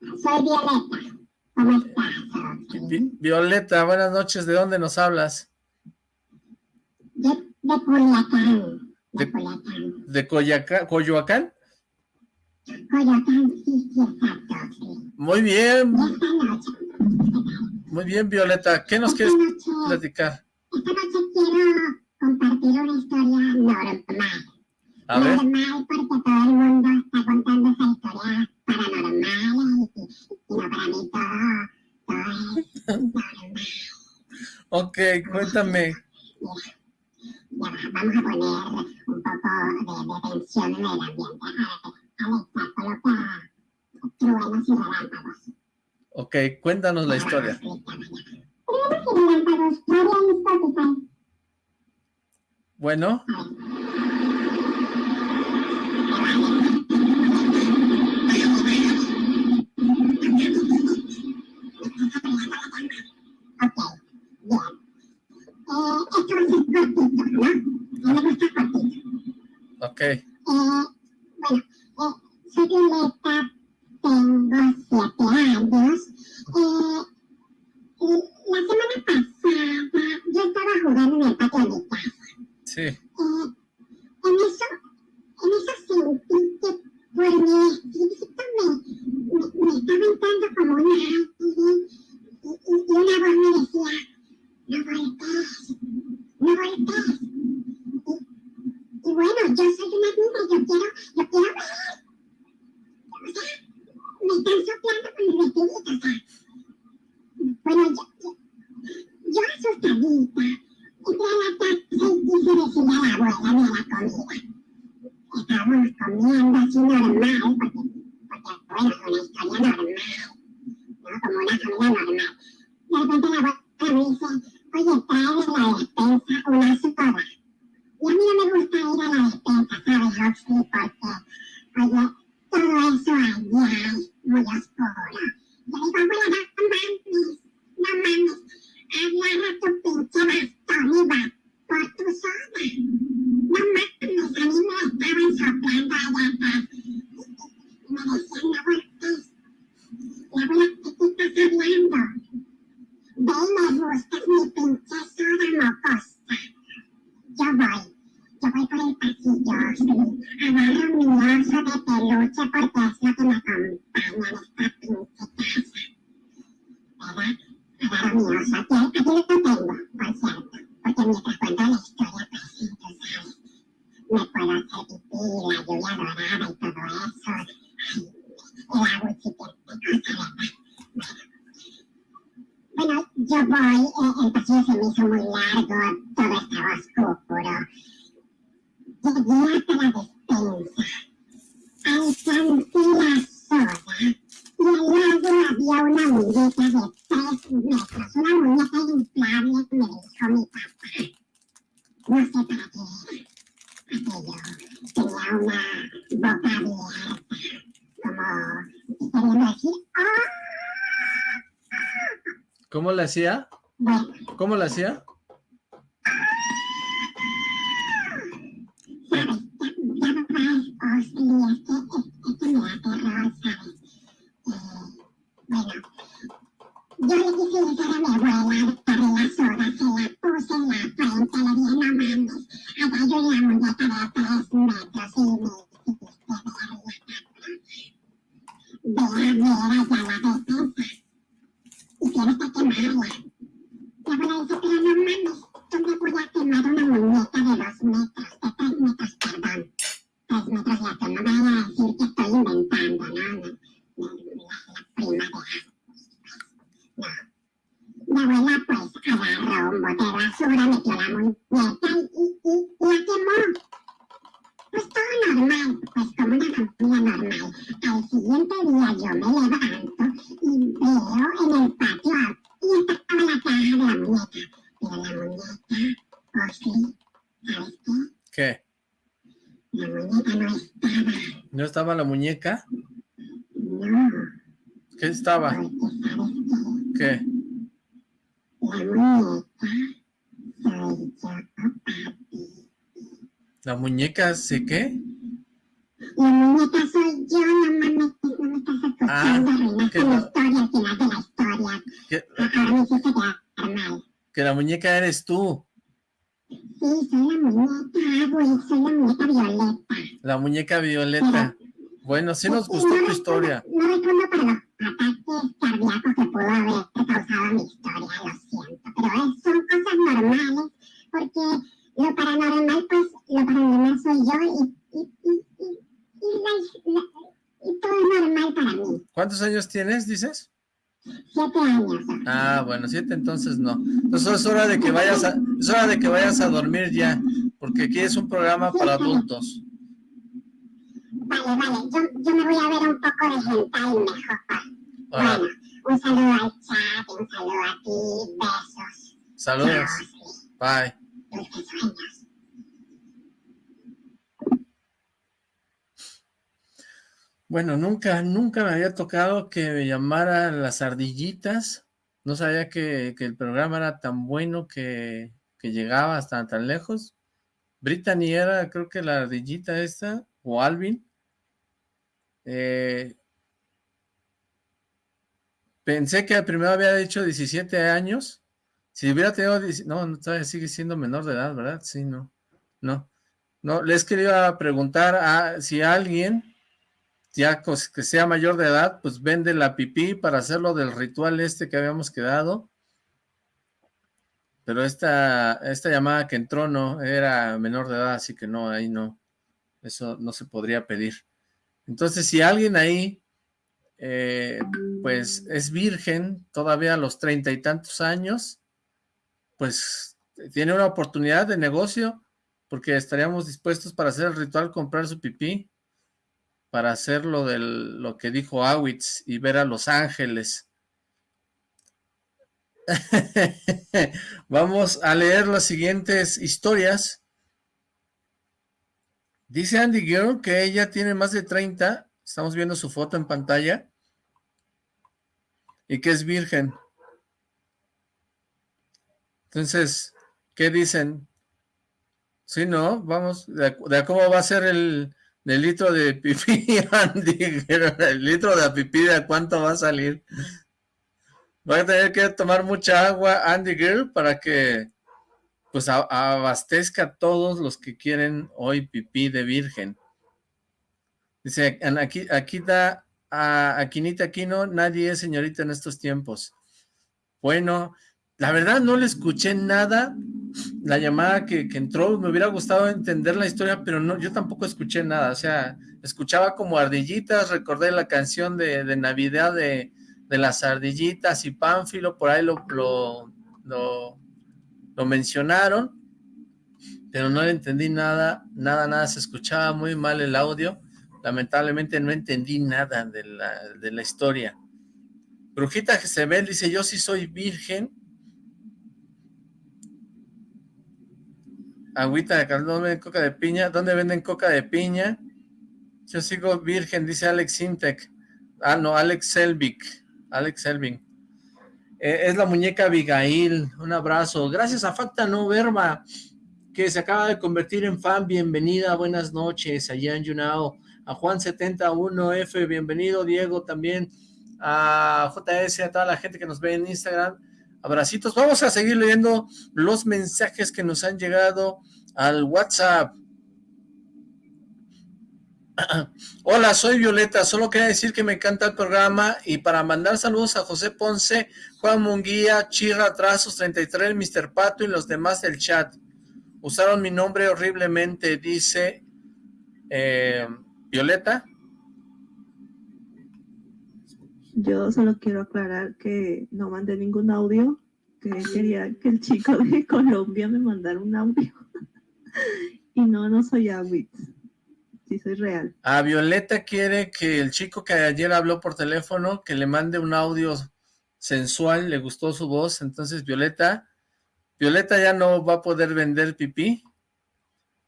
[SPEAKER 8] Soy Violeta. ¿Cómo estás?
[SPEAKER 1] Vi Violeta, buenas noches. ¿De dónde nos hablas?
[SPEAKER 8] De, de Culiacán. De, de Culiacán.
[SPEAKER 1] ¿De Coyacán, Coyoacán?
[SPEAKER 8] Coyoacán, sí, sí, exacto, sí.
[SPEAKER 1] Muy bien. Muy bien, Violeta. ¿Qué nos
[SPEAKER 8] esta
[SPEAKER 1] quieres
[SPEAKER 8] noche,
[SPEAKER 1] platicar?
[SPEAKER 8] Esta noche quiero compartir una historia normal.
[SPEAKER 1] A ver.
[SPEAKER 8] Normal porque todo el mundo está contando esa historia paranormal y, y no para mí todo, todo es normal.
[SPEAKER 1] Ok, cuéntame.
[SPEAKER 8] Ya, ya vamos a poner un poco de, de tensión en el ambiente. Alexa, coloca truenos y relámpagos.
[SPEAKER 1] Ok, cuéntanos la historia. Bueno,
[SPEAKER 8] Ok. Eh. Eh, bueno, eh, soy Violeta, tengo siete años. Eh, la semana pasada yo estaba jugando en el patio de mi casa.
[SPEAKER 1] Sí.
[SPEAKER 8] Eh, en eso, en eso sentí que por mi vestidito me, estaba entrando como un aire y, una voz me decía, no voltees, no voltees. Y, bueno, yo soy una niña, yo quiero, yo quiero ver. O sea, me están soplando con mi vestidito, o sea. Bueno, yo, yo, asustadita, entré la casa y quise decirle a la abuela de la comida. Estábamos comiendo así normal, porque, porque bueno, es una historia normal, ¿no? Como una comida normal. De repente la abuela me dice, oye, trae de la despensa una soda. Y a mí no me gusta ir a la despensa, ¿sabes, Roxy? Porque, oye, todo eso allí hay muy oscuro. Yo Yo voy, por el pasillo, sí. Agarro mi oso de peluche porque es lo que me acompaña en esta pinche casa. ¿Verdad? Agarro mi oso, aquí, aquí lo tengo, por cierto. Porque mientras cuento la historia, pues sí, tú sabes. Me puedo hacer pipí, la lluvia dorada y todo eso. Ay, agua sí que cosa, ¿verdad? Bueno, yo voy, eh, el pasillo se me hizo muy largo, todo estaba oscuro. Llegué hasta la despensa, alcancé la soda y al lado había una muñeca de tres metros, una muñeca inflable que me dijo mi papá. No sé para qué era. Aquello tenía una boca abierta, como queriendo decir, ¡Oh!
[SPEAKER 1] ¿Cómo le hacía? ¿Cómo le hacía?
[SPEAKER 8] Yo le quise mi abuela, darle la se la puse en la frente, le no mames, allá yo una muñeca de tres metros y me la y que quemarla. No mames, ¿dónde voy a quemar una muñeca de dos metros, de tres metros, perdón? Metros y hasta no vaya a decir que estoy inventando, ¿no? La, prima de Agus, no. Mi abuela pues agarró un bote de basura, metió la muñeca y, y, y la quemó. Pues todo normal, pues como una familia normal. Al siguiente día yo me levanto y veo en el patio y estaba la caja de la muñeca. Pero la muñeca, oh sí, ¿sabes qué?
[SPEAKER 1] ¿Qué?
[SPEAKER 8] La muñeca no estaba.
[SPEAKER 1] ¿No estaba la muñeca?
[SPEAKER 8] No.
[SPEAKER 1] ¿Qué estaba?
[SPEAKER 8] Porque ¿sabes qué? La muñeca.
[SPEAKER 1] ¿La se qué?
[SPEAKER 8] La muñeca soy yo, no no me
[SPEAKER 1] Ah, que
[SPEAKER 8] la
[SPEAKER 1] la-
[SPEAKER 8] historia, al final de la historia. Quedar mal.
[SPEAKER 1] Que la muñeca eres tú.
[SPEAKER 8] Sí, soy la muñeca, soy la muñeca violeta.
[SPEAKER 1] La muñeca violeta. Bueno, sí nos gustó tu historia.
[SPEAKER 8] No los ataques cardíacos que pudo haber causado mi historia, lo siento. Pero es- son cosas normales, porque lo paranormal, pues, lo paranormal soy yo y, y, y, y, y, la- la- y todo es normal para mí.
[SPEAKER 1] ¿Cuántos años tienes, dices?
[SPEAKER 8] Siete años.
[SPEAKER 1] Ah, bueno, siete entonces no. Entonces es hora de que vayas a, es hora de que vayas a dormir ya, porque aquí es un programa para adultos.
[SPEAKER 8] Vale, vale, yo, yo me voy a ver un poco de hentai mejor. Bueno, un saludo al chat, un saludo a ti, besos.
[SPEAKER 1] saludos. Bye. Bueno, nunca, nunca me había tocado que me llamaran las ardillitas. No sabía que, que el programa era tan bueno que, que llegaba hasta tan lejos. Brittany era, creo que la ardillita esta, o Alvin. Eh, pensé que primero había dicho 17 años. Si hubiera tenido, 10 no, no, todavía sigue siendo menor de edad, ¿verdad? Sí, no, no. No, les quería preguntar a si alguien ya que sea mayor de edad, pues vende la pipí para hacerlo del ritual este que habíamos quedado. Pero esta, esta llamada que entró no, era menor de edad, así que no, ahí no, eso no se podría pedir. Entonces, si alguien ahí, eh, pues es virgen, todavía a los treinta y tantos años, pues tiene una oportunidad de negocio, porque estaríamos dispuestos para hacer el ritual, comprar su pipí, para hacer lo, de lo que dijo Awitz y ver a los ángeles. Vamos a leer las siguientes historias. Dice Andy Girl que ella tiene más de 30, estamos viendo su foto en pantalla, y que es virgen. Entonces, ¿qué dicen? Sí, ¿no? Vamos, de, cómo va a ser el, litro de pipí, Andy, el litro de pipí, ¿de cuánto va a salir? Va a tener que tomar mucha agua, Andy Girl, para que pues abastezca a todos los que quieren hoy pipí de virgen. Dice, aquí, aquí da a Aquinita Aquino, nadie es señorita en estos tiempos. Bueno, la verdad no le escuché nada, la llamada que, entró, me hubiera gustado entender la historia, pero no, yo tampoco escuché nada, o sea, escuchaba como ardillitas, recordé la canción de, Navidad de, las ardillitas y Pánfilo, por ahí lo, lo lo mencionaron, pero no le entendí nada, nada, nada, se escuchaba muy mal el audio, lamentablemente no entendí nada de la, de la historia. Brujita Jezebel dice, yo sí soy virgen. Agüita de caldo, ¿dónde venden coca de piña? ¿Dónde venden coca de piña? Yo sigo virgen, dice Alex Sintec. Ah, no, Alex Selvik. Alex Selvik. Eh, es la muñeca Abigail, un abrazo. Gracias a Facta No Verba, que se acaba de convertir en fan, bienvenida, buenas noches, allá en Yunao. A Juan71F, bienvenido, Diego también, a JS, a toda la gente que nos ve en Instagram, abracitos. Vamos a seguir leyendo los mensajes que nos han llegado al WhatsApp. Hola, soy Violeta, solo quería decir que me encanta el programa y para mandar saludos a José Ponce, Juan Munguía, Chirra Trazos 33, Mr. Pato y los demás del chat. Usaron mi nombre horriblemente, dice eh, Violeta.
[SPEAKER 4] Yo solo quiero aclarar que no mandé ningún audio, que quería que el chico de Colombia me mandara un audio. y no, no soy Awitz soy real.
[SPEAKER 1] A Violeta quiere que el chico que ayer habló por teléfono, que le mande un audio sensual, le gustó su voz, entonces Violeta, Violeta ya no va a poder vender pipí,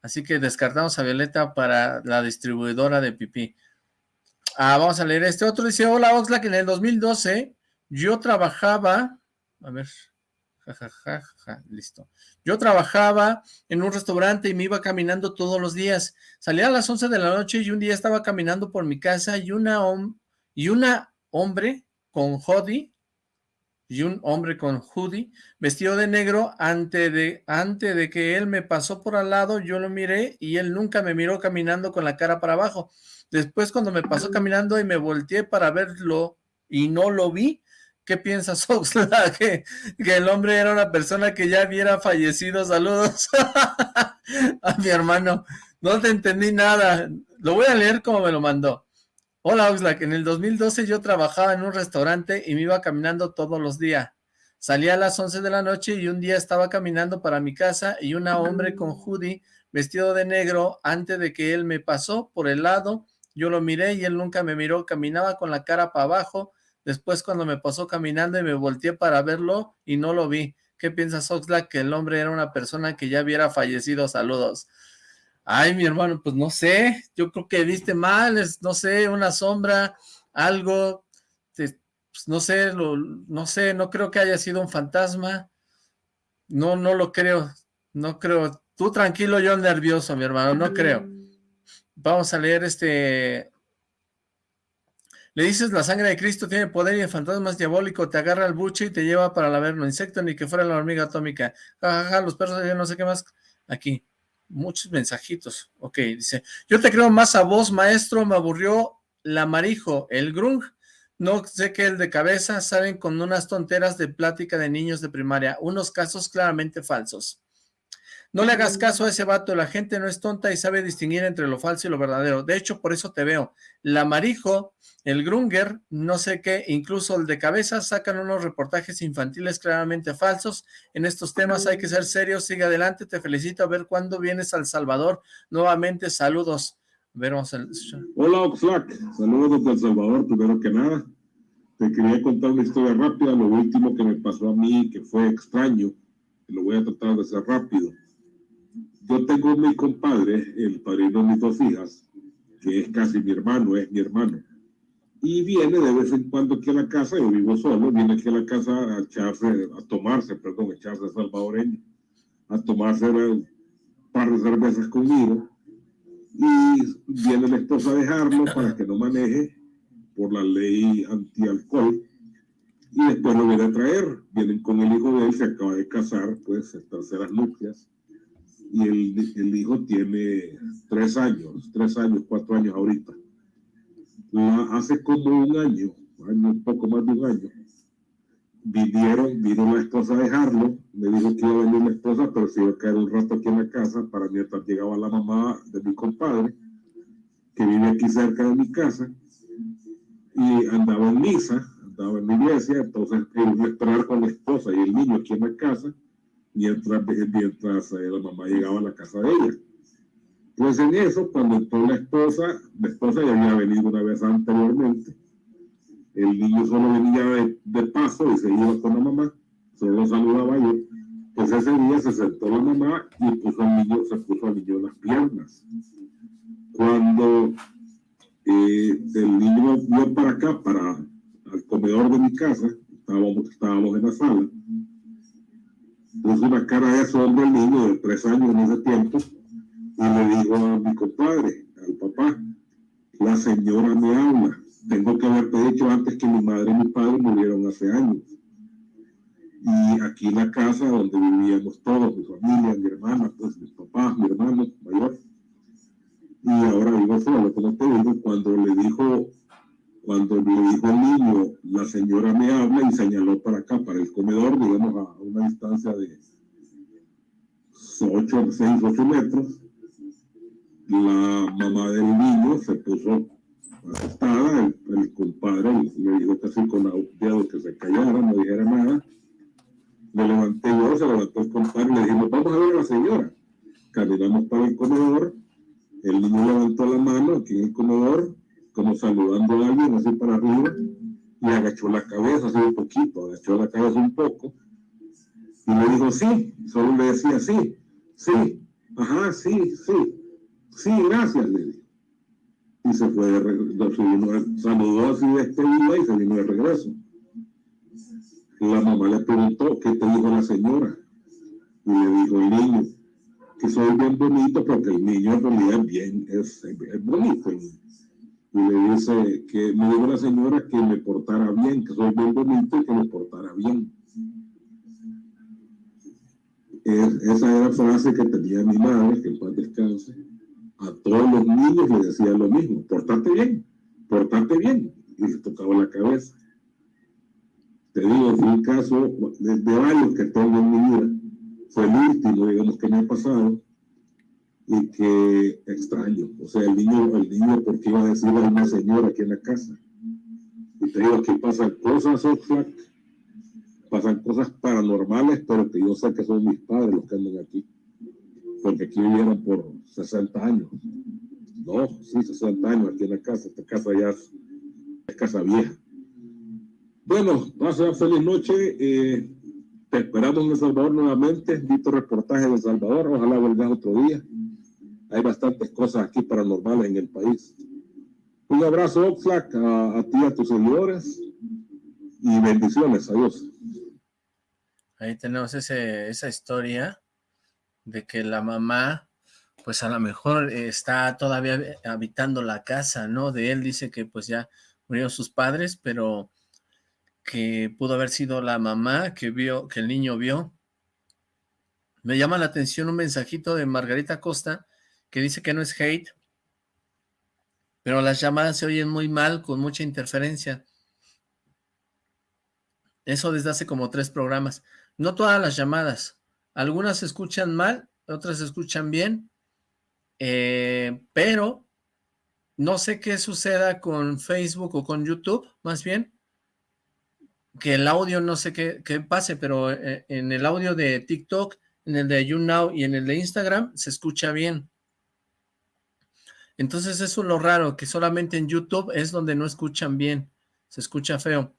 [SPEAKER 1] así que descartamos a Violeta para la distribuidora de pipí. Ah, vamos a leer este otro, dice, hola Oxlack, en el 2012 yo trabajaba, a ver, ja, listo. Yo trabajaba en un restaurante y me iba caminando todos los días. Salía a las 11 de la noche y un día estaba caminando por mi casa y una, y una hombre con hoodie y un hombre con hoodie vestido de negro antes de, antes de que él me pasó por al lado, yo lo miré y él nunca me miró caminando con la cara para abajo. Después cuando me pasó caminando y me volteé para verlo y no lo vi, ¿Qué piensas, Oxla? Que, que, el hombre era una persona que ya hubiera fallecido. Saludos a mi hermano. No te entendí nada. Lo voy a leer como me lo mandó. Hola, Oxlack. En el 2012 yo trabajaba en un restaurante y me iba caminando todos los días. Salía a las 11 de la noche y un día estaba caminando para mi casa y un hombre con hoodie vestido de negro antes de que él me pasó por el lado. Yo lo miré y él nunca me miró. Caminaba con la cara para abajo Después cuando me pasó caminando y me volteé para verlo y no lo vi. ¿Qué piensas, Oxlack? Que el hombre era una persona que ya hubiera fallecido. Saludos. Ay, mi hermano, pues no sé. Yo creo que viste mal, es, no sé, una sombra, algo. pues no sé, no sé, no creo que haya sido un fantasma. No, no lo creo. No creo. Tú tranquilo, yo nervioso, mi hermano, no creo. Vamos a leer este le dices la sangre de Cristo tiene poder y el fantasma es diabólico, te agarra el buche y te lleva para la verno, insecto ni que fuera la hormiga atómica. Jajaja, los perros, yo no sé qué más. Aquí, muchos mensajitos. Ok, dice, yo te creo más a vos, maestro, me aburrió la Marijo, el Grung, no sé qué el de cabeza, saben con unas tonteras de plática de niños de primaria, unos casos claramente falsos. No le hagas caso a ese vato, la gente no es tonta y sabe distinguir entre lo falso y lo verdadero. De hecho, por eso te veo. La Marijo, el Grunger, no sé qué, incluso el de cabeza, sacan unos reportajes infantiles claramente falsos. En estos temas hay que ser serios, sigue adelante, te felicito a ver cuándo vienes al Salvador. Nuevamente, saludos.
[SPEAKER 9] Hola Oxlack, saludos desde El Salvador, primero que nada. Te quería contar una historia rápida, lo último que me pasó a mí, que fue extraño, lo voy a tratar de hacer rápido. Yo tengo mi compadre, el padrino de mis dos hijas, que es casi mi hermano, es mi hermano. Y viene de vez en cuando aquí a la casa, yo vivo solo, viene aquí a la casa a echarse, a tomarse, perdón, a echarse salvadoreño, a tomarse un par de cervezas conmigo. Y viene la esposa a dejarlo para que no maneje por la ley antialcohol. Y después lo viene a traer, vienen con el hijo de él, se acaba de casar, pues, en terceras nupcias, y el, el hijo tiene tres años, tres años, cuatro años ahorita. hace como un año, un poco más de un año, vinieron, vino la esposa a dejarlo, me dijo que iba a venir la esposa, pero se iba a caer un rato aquí en la casa para mientras llegaba la mamá de mi compadre, que vive aquí cerca de mi casa, y andaba en misa, andaba en la iglesia, entonces él iba a esperar con la esposa y el niño aquí en la casa, mientras, mientras eh, la mamá llegaba a la casa de ella. Pues en eso, cuando entró la esposa, la esposa ya había venido una vez anteriormente, el niño solo venía de, paso y se iba con la mamá, solo saludaba yo. Pues ese día se sentó la mamá y puso al niño, se puso al niño las piernas. Cuando eh, el niño vio para acá, para el comedor de mi casa, estábamos, estábamos en la sala, puso una cara de asombro el niño de tres años en ese tiempo y le dijo a mi compadre, al papá, la señora me habla tengo que haberte dicho antes que mi madre y mi padre murieron hace años. Y aquí en la casa donde vivíamos todos, mi familia, mi hermana, pues mis papás, mi hermano mayor. Y ahora vivo solo, como te digo, cuando le dijo, cuando le dijo al niño, la señora me habla y señaló para acá, para el comedor, digamos a una distancia de 8, 6, 8 metros, la mamá del niño se puso asustada, el, compadre le dijo casi con dedo que se callara, no dijera nada. Me levanté yo, se levantó el compadre y le dijimos, vamos a ver a la señora. Caminamos para el comedor, el niño levantó la mano aquí en el comedor, como saludando a alguien así para arriba, y agachó la cabeza así un poquito, agachó la cabeza un poco, y me dijo, sí, solo le decía, sí, sí, ajá, sí, sí, sí, gracias, le dije y se fue de regreso, saludó así de este día y se vino de regreso. La mamá le preguntó, ¿qué te dijo la señora? Y le dijo el niño, que soy bien bonito porque el niño en realidad es bien, es, es bonito. Y, le dice que me dijo la señora que me portara bien, que soy bien bonito y que me portara bien. esa era frase que tenía mi madre, que el padre descanse a todos los niños le decía lo mismo, portate bien, portate bien, y le tocaba la cabeza. Te digo, fue un caso de, varios que tengo en mi vida, fue el último, digamos, que me ha pasado, y que extraño, o sea, el niño, el niño porque iba a decir a una señora aquí en la casa, y te digo que pasan cosas, Oxlack, pasan cosas paranormales, pero que yo sé que son mis padres los que andan aquí porque aquí vivieron por 60 años. No, sí, 60 años aquí en la casa. Esta casa ya es, casa vieja. Bueno, pasa feliz noche. Eh, te esperamos en El Salvador nuevamente. Visto reportaje de El Salvador. Ojalá vuelvas otro día. Hay bastantes cosas aquí paranormales en el país. Un abrazo, Oxlack, a, a ti a tus seguidores. Y bendiciones. Adiós.
[SPEAKER 1] Ahí tenemos ese, esa historia de que la mamá, pues a lo mejor está todavía habitando la casa, ¿no? De él dice que pues ya murieron sus padres, pero que pudo haber sido la mamá que vio, que el niño vio. Me llama la atención un mensajito de Margarita Costa que dice que no es hate, Pero las llamadas se oyen muy mal, con mucha interferencia. Eso desde hace como tres programas. No todas las llamadas. Algunas se escuchan mal, otras se escuchan bien. Eh, pero no sé qué suceda con Facebook o con YouTube, más bien. Que el audio no sé qué, qué pase, pero eh, en el audio de TikTok, en el de YouNow y en el de Instagram se escucha bien. Entonces eso es lo raro, que solamente en YouTube es donde no escuchan bien, se escucha feo.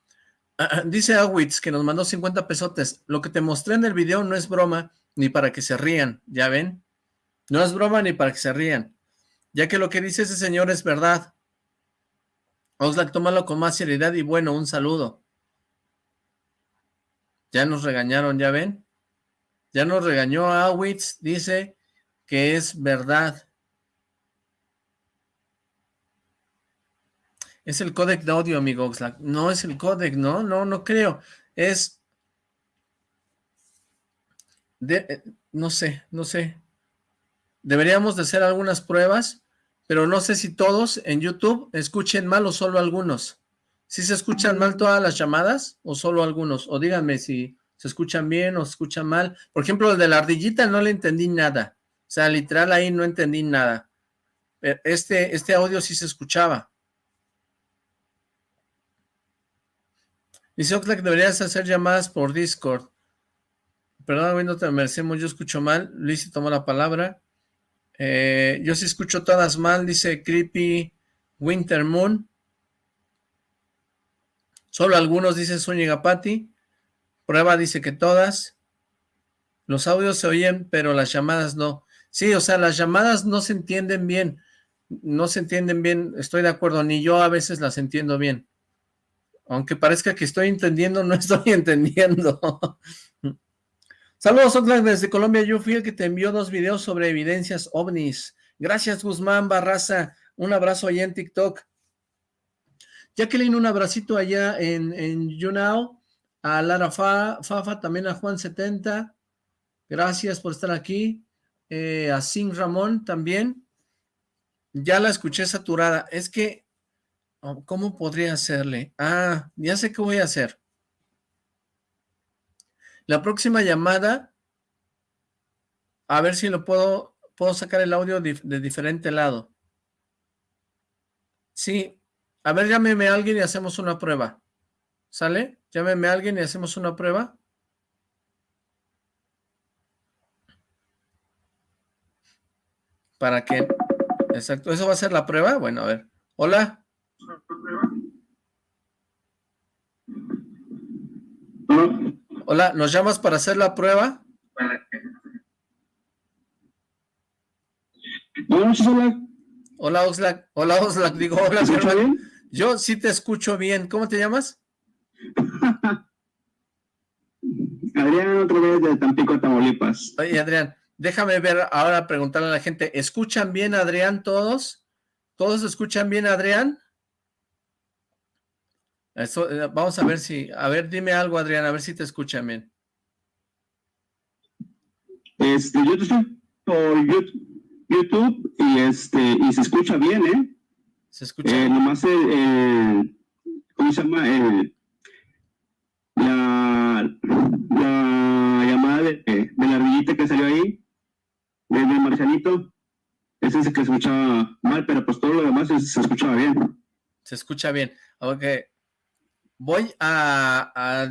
[SPEAKER 1] dice Awitz que nos mandó 50 pesotes, lo que te mostré en el video no es broma, ni para que se rían, ¿ya ven? No es broma ni para que se rían, ya que lo que dice ese señor es verdad. Oxlack, tómalo con más seriedad y bueno, un saludo. Ya nos regañaron, ¿ya ven? Ya nos regañó Awitz, dice que es verdad. Es el códec de audio, amigo Oxlack. No es el códec, ¿no? No, no creo. Es... De, eh, no sé, no sé. Deberíamos de hacer algunas pruebas, pero no sé si todos en YouTube escuchen mal o solo algunos. ¿Si se escuchan mal todas las llamadas o solo algunos? O díganme si se escuchan bien o se escuchan mal. Por ejemplo, el de la ardillita no le entendí nada. O sea, literal ahí no entendí nada. Este, este audio sí se escuchaba. Dice Oxlack, deberías hacer llamadas por Discord. Perdón, no te merecemos, yo escucho mal. Luis tomó la palabra. Eh, yo sí escucho todas mal, dice Creepy Winter Moon. Solo algunos, dice Zúñiga Patti. Prueba dice que todas. Los audios se oyen, pero las llamadas no. Sí, o sea, las llamadas no se entienden bien. No se entienden bien, estoy de acuerdo, ni yo a veces las entiendo bien. Aunque parezca que estoy entendiendo, no estoy entendiendo. Saludos, Oxlack, desde Colombia. Yo fui el que te envió dos videos sobre evidencias ovnis. Gracias, Guzmán Barraza. Un abrazo allá en TikTok. Jacqueline, un abracito allá en, en YouNow. A Lara Fafa, también a Juan70. Gracias por estar aquí. Eh, a Sin Ramón también. Ya la escuché saturada. Es que ¿Cómo podría hacerle? Ah, ya sé qué voy a hacer. La próxima llamada, a ver si lo puedo, puedo sacar el audio de, diferente lado. Sí, a ver, llámeme a alguien y hacemos una prueba. ¿Sale? Llámeme a alguien y hacemos una prueba. ¿Para qué? Exacto, ¿eso va a ser la prueba? Bueno, a ver. Hola. Hola, ¿nos llamas para hacer la prueba? Hola, Oxlack. Hola, Oxlack. Digo, hola, bien? Yo sí te escucho bien. ¿Cómo te llamas?
[SPEAKER 3] Adrián, otra vez de Tampico, Tamaulipas.
[SPEAKER 1] Oye, Adrián, déjame ver ahora, preguntarle a la gente. ¿Escuchan bien, Adrián, todos? ¿Todos escuchan bien, Adrián? Eso, eh, vamos a ver si, a ver, dime algo, Adrián, a ver si te escuchan bien.
[SPEAKER 3] Este, yo te estoy por YouTube y este, y se escucha bien, ¿eh?
[SPEAKER 1] Se escucha.
[SPEAKER 3] Eh, nomás, eh, ¿cómo se llama? la, la llamada de, de, la ardillita que salió ahí, de, Marcianito, ese es el que se escuchaba mal, pero pues todo lo demás se, se escuchaba bien.
[SPEAKER 1] Se escucha bien. Ok, Voy a,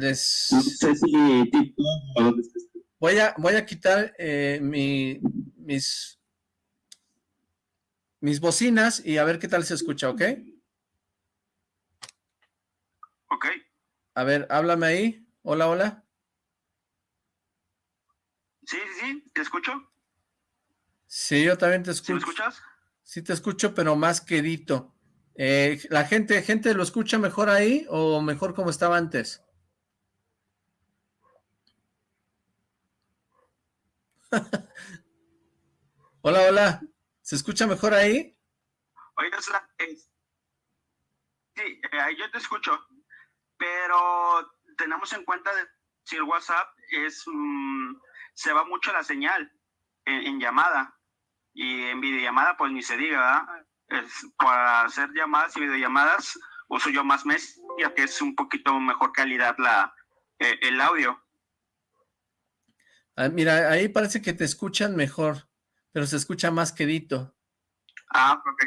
[SPEAKER 1] Voy a, voy a quitar eh, mi, mis, mis bocinas y a ver qué tal se escucha, ¿ok?
[SPEAKER 3] Ok.
[SPEAKER 1] A ver, háblame ahí. Hola, hola.
[SPEAKER 3] Sí, sí, sí, ¿te escucho?
[SPEAKER 1] Sí, yo también te escucho. ¿Sí
[SPEAKER 3] me escuchas?
[SPEAKER 1] Sí te escucho, pero más quedito. Eh, ¿La gente, gente lo escucha mejor ahí o mejor como estaba antes? hola, hola. ¿Se escucha mejor ahí?
[SPEAKER 3] Oiga, sí, eh, yo te escucho, pero tenemos en cuenta de, si el WhatsApp es mm, se va mucho la señal en, en, llamada y en videollamada pues ni se diga, ¿verdad?
[SPEAKER 10] Para hacer llamadas y videollamadas uso yo más mes, ya que es un poquito mejor calidad la, eh, el audio.
[SPEAKER 1] Ah, mira, ahí parece que te escuchan mejor, pero se escucha más quedito.
[SPEAKER 10] Ah, ok.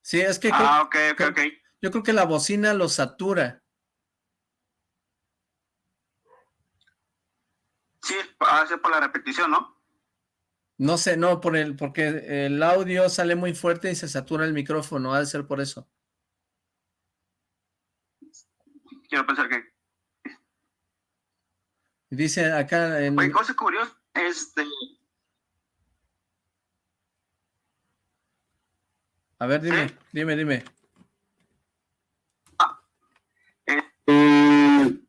[SPEAKER 1] Sí, es que...
[SPEAKER 10] Ah, ok, ok, ok.
[SPEAKER 1] Yo creo que la bocina lo satura.
[SPEAKER 10] Sí, hace por la repetición, ¿no?
[SPEAKER 1] No sé, no, por el, porque el audio sale muy fuerte y se satura el micrófono, ha de ser por eso.
[SPEAKER 10] Quiero pensar que...
[SPEAKER 1] Dice acá en...
[SPEAKER 10] Oye, cosa curiosa, este...
[SPEAKER 1] A ver, dime, dime, dime.
[SPEAKER 10] Ah,
[SPEAKER 11] eh,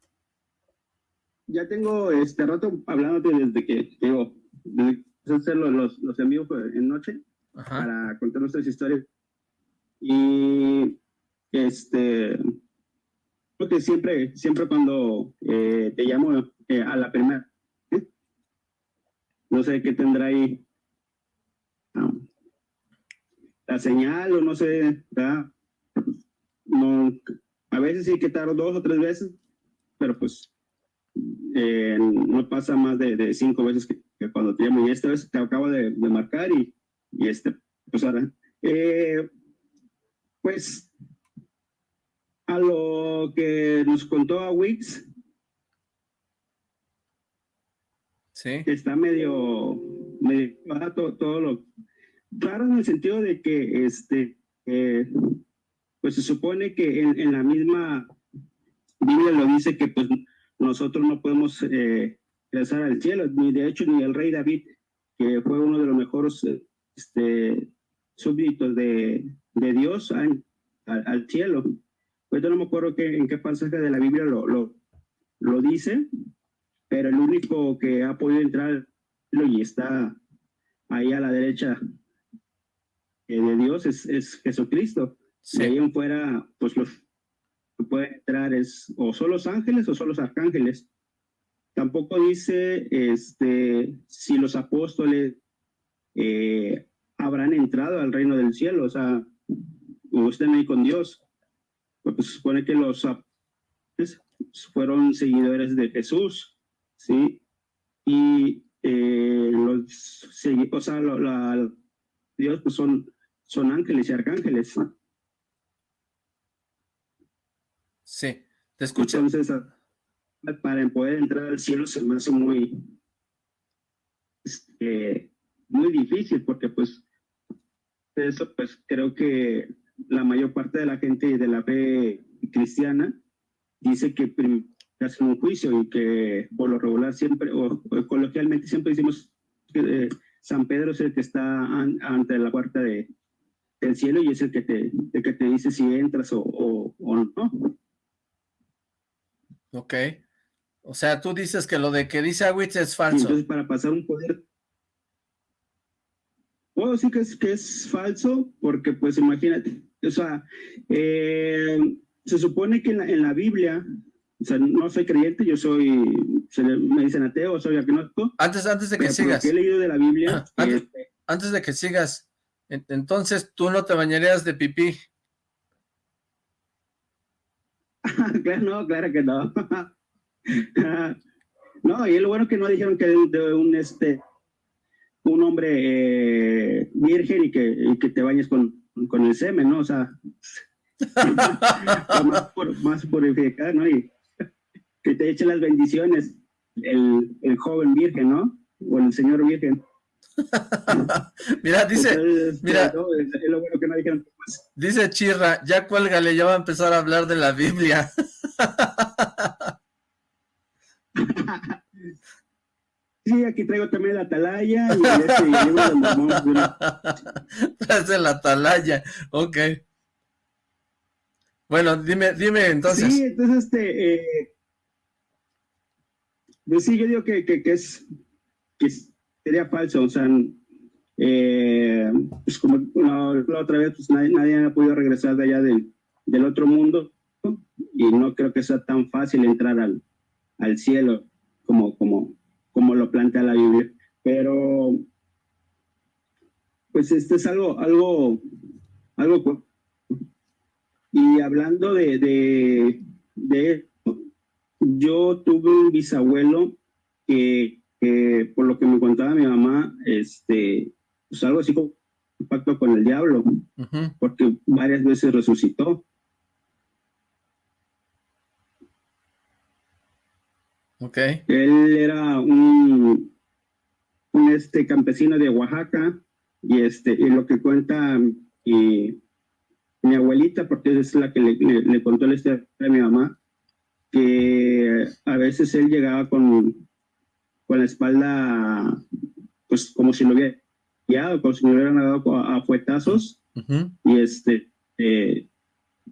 [SPEAKER 11] ya tengo este rato hablándote desde que, digo, desde hacer los, los envíos en noche para contar nuestras historias. Y este, porque siempre, siempre cuando eh, te llamo eh, a la primera, no sé qué tendrá ahí la señal o no sé, No, a veces sí que tardo dos o tres veces, pero pues eh, no pasa más de, cinco veces que, cuando te llamo. Y esta vez te acabo de, marcar y, y, este, pues ahora, eh, pues a lo que nos contó a Wix,
[SPEAKER 1] sí.
[SPEAKER 11] está medio, medio todo lo raro en el sentido de que este eh, pues se supone que en, en, la misma Biblia lo dice que pues nosotros no podemos eh, regresar al cielo, ni de hecho ni el rey David, que fue uno de los mejores este, súbditos de, de Dios al, al, cielo. Pues yo no me acuerdo que, en qué pasaje de la Biblia lo, lo, lo dice, pero el único que ha podido entrar y está ahí a la derecha eh, de Dios es, es Jesucristo. si ahí en fuera, pues los puede entrar es o son los ángeles o son los arcángeles. Tampoco dice este, si los apóstoles eh, habrán entrado al reino del cielo, o sea, o estén ahí con Dios. Porque se supone que los apóstoles fueron seguidores de Jesús, ¿sí? Y eh, los, o sea, la, Dios pues son, son ángeles y arcángeles.
[SPEAKER 1] Sí, te escucho.
[SPEAKER 11] Entonces, para poder entrar al cielo se me hace muy, este, muy difícil porque pues eso pues creo que la mayor parte de la gente de la fe cristiana dice que hacen un juicio y que por lo regular siempre o, coloquialmente siempre decimos que eh, San Pedro es el que está ante la puerta de, del cielo y es el que te, el que te dice si entras o, o no.
[SPEAKER 1] Ok. O sea, tú dices que lo de que dice Awitz es falso.
[SPEAKER 11] entonces, para pasar un poder... Puedo decir que es, que es falso, porque pues imagínate, o sea, eh, se supone que en la, Biblia, o sea, no soy creyente, yo soy, me dicen ateo, soy agnóstico.
[SPEAKER 1] Antes, antes de que sigas.
[SPEAKER 11] he leído de la Biblia.
[SPEAKER 1] antes, antes de que sigas, entonces tú no te bañarías de pipí.
[SPEAKER 11] claro, no, claro que no. no, y lo bueno que no dijeron que de, un este un hombre eh, virgen y que, que te bañes con, con, el semen, ¿no? O sea, más, más purificar, ¿no? Y que te eche las bendiciones el, el joven virgen, ¿no? O el señor virgen.
[SPEAKER 1] mira, dice, mira, dice Chirra, ya cuélgale, ya va a empezar a hablar de la Biblia.
[SPEAKER 11] sí, aquí traigo también la atalaya y
[SPEAKER 1] este la atalaya, ok. Bueno, dime, dime entonces.
[SPEAKER 11] Sí, entonces este, eh, pues sí, yo digo que, que, que es, que sería falso, o sea, eh, pues como la, otra vez, pues nadie, ha podido regresar de allá del, del otro mundo y no creo que sea tan fácil entrar al, al cielo como, como, como lo plantea la Biblia. Pero, pues este es algo, algo, algo. Y hablando de, de, de yo tuve un bisabuelo que, por lo que me contaba mi mamá, este, pues algo así como un pacto con el diablo, porque varias veces resucitó.
[SPEAKER 1] Ok.
[SPEAKER 11] Él era un, un este campesino de Oaxaca y este y lo que cuenta mi abuelita, porque es la que le, le, contó la historia a mi mamá, que a veces él llegaba con, con la espalda, pues como si lo hubiera guiado, como si lo hubieran dado a, fuetazos, y este, eh,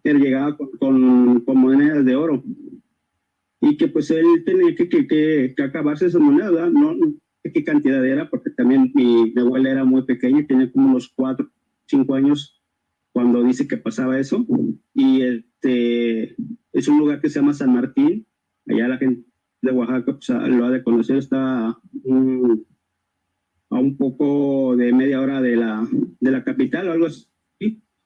[SPEAKER 11] él llegaba con, con, monedas de oro, y que pues él tenía que, que, que, acabarse esa moneda, no sé qué cantidad era, porque también mi, mi abuela era muy pequeña, tenía como unos cuatro, cinco años cuando dice que pasaba eso, y este, es un lugar que se llama San Martín, allá la gente de Oaxaca pues, lo ha de conocer, está a un poco de media hora de la, de la capital, algo así,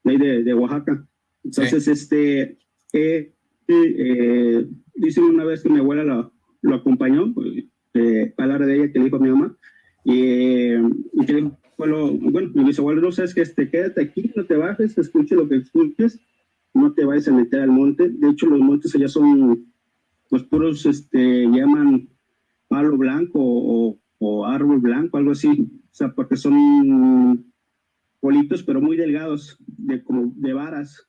[SPEAKER 11] de, de Oaxaca. Entonces, este, eh, eh, dice una vez que mi abuela lo, lo acompañó, eh, palabra de ella que le dijo a mi mamá, y, y que le bueno, mi bisabuelo no sabes que este, quédate aquí, no te bajes, escuche lo que escuches, no te vayas a meter al monte. De hecho, los montes allá son los puros, este, llaman palo blanco o, árbol blanco, algo así. O sea, porque son politos, pero muy delgados, de, como de varas.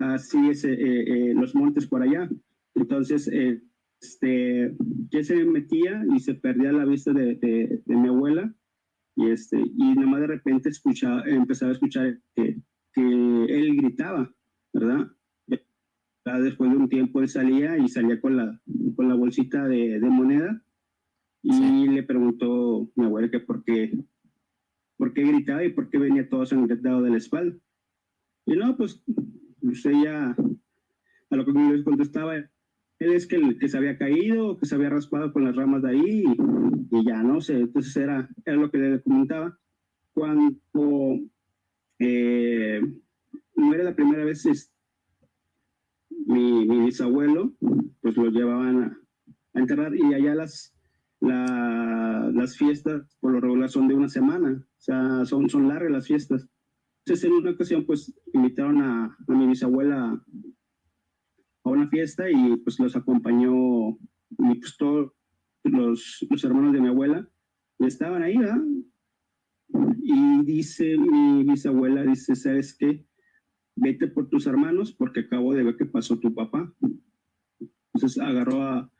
[SPEAKER 11] Así es eh, eh, los montes por allá. Entonces, eh, este, que se metía y se perdía la vista de, de, mi abuela y este y nada más de repente escuchaba, empezaba a escuchar que, que él gritaba, ¿verdad? Después de un tiempo él salía y salía con la, con la bolsita de, de moneda y le preguntó mi abuela que por qué, por qué gritaba y por qué venía todo sangrado de la espalda. Y no, pues, pues ella a lo que me les contestaba, él es que, que se había caído, que se había raspado con las ramas de ahí y, ya no sé, entonces era, era lo que le comentaba. Cuando eh, no era la primera vez mi, bisabuelo, pues lo llevaban a, enterrar y allá las, las fiestas por lo regular son de una semana, o sea, son, son largas las fiestas. Entonces en una ocasión pues invitaron a, a mi bisabuela a una fiesta y pues los acompañó y pues todos los, los hermanos de mi abuela estaban ahí, ¿verdad? Y dice mi bisabuela, dice, ¿sabes qué? Vete por tus hermanos porque acabo de ver que pasó tu papá. Entonces agarró a,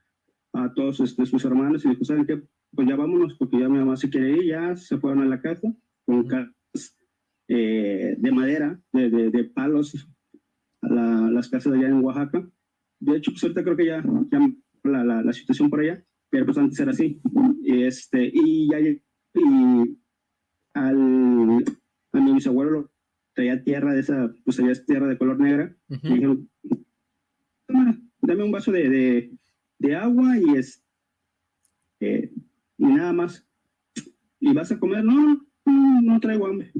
[SPEAKER 11] a todos este, sus hermanos y dijo, ¿saben qué? Pues ya vámonos porque ya mi mamá se quiere ir, ya se fueron a la casa con eh, de madera, de, de, palos, a la, las casas allá en Oaxaca. De hecho, pues ahorita creo que ya, ya la, la, la, situación por allá, pero pues antes era así. Este, y ya y al, a mi bisabuelo traía tierra de esa, pues es tierra de color negra. Y dijeron, dame un vaso de, de, de agua y es eh, y nada más. ¿Y vas a comer? No, no, no traigo hambre.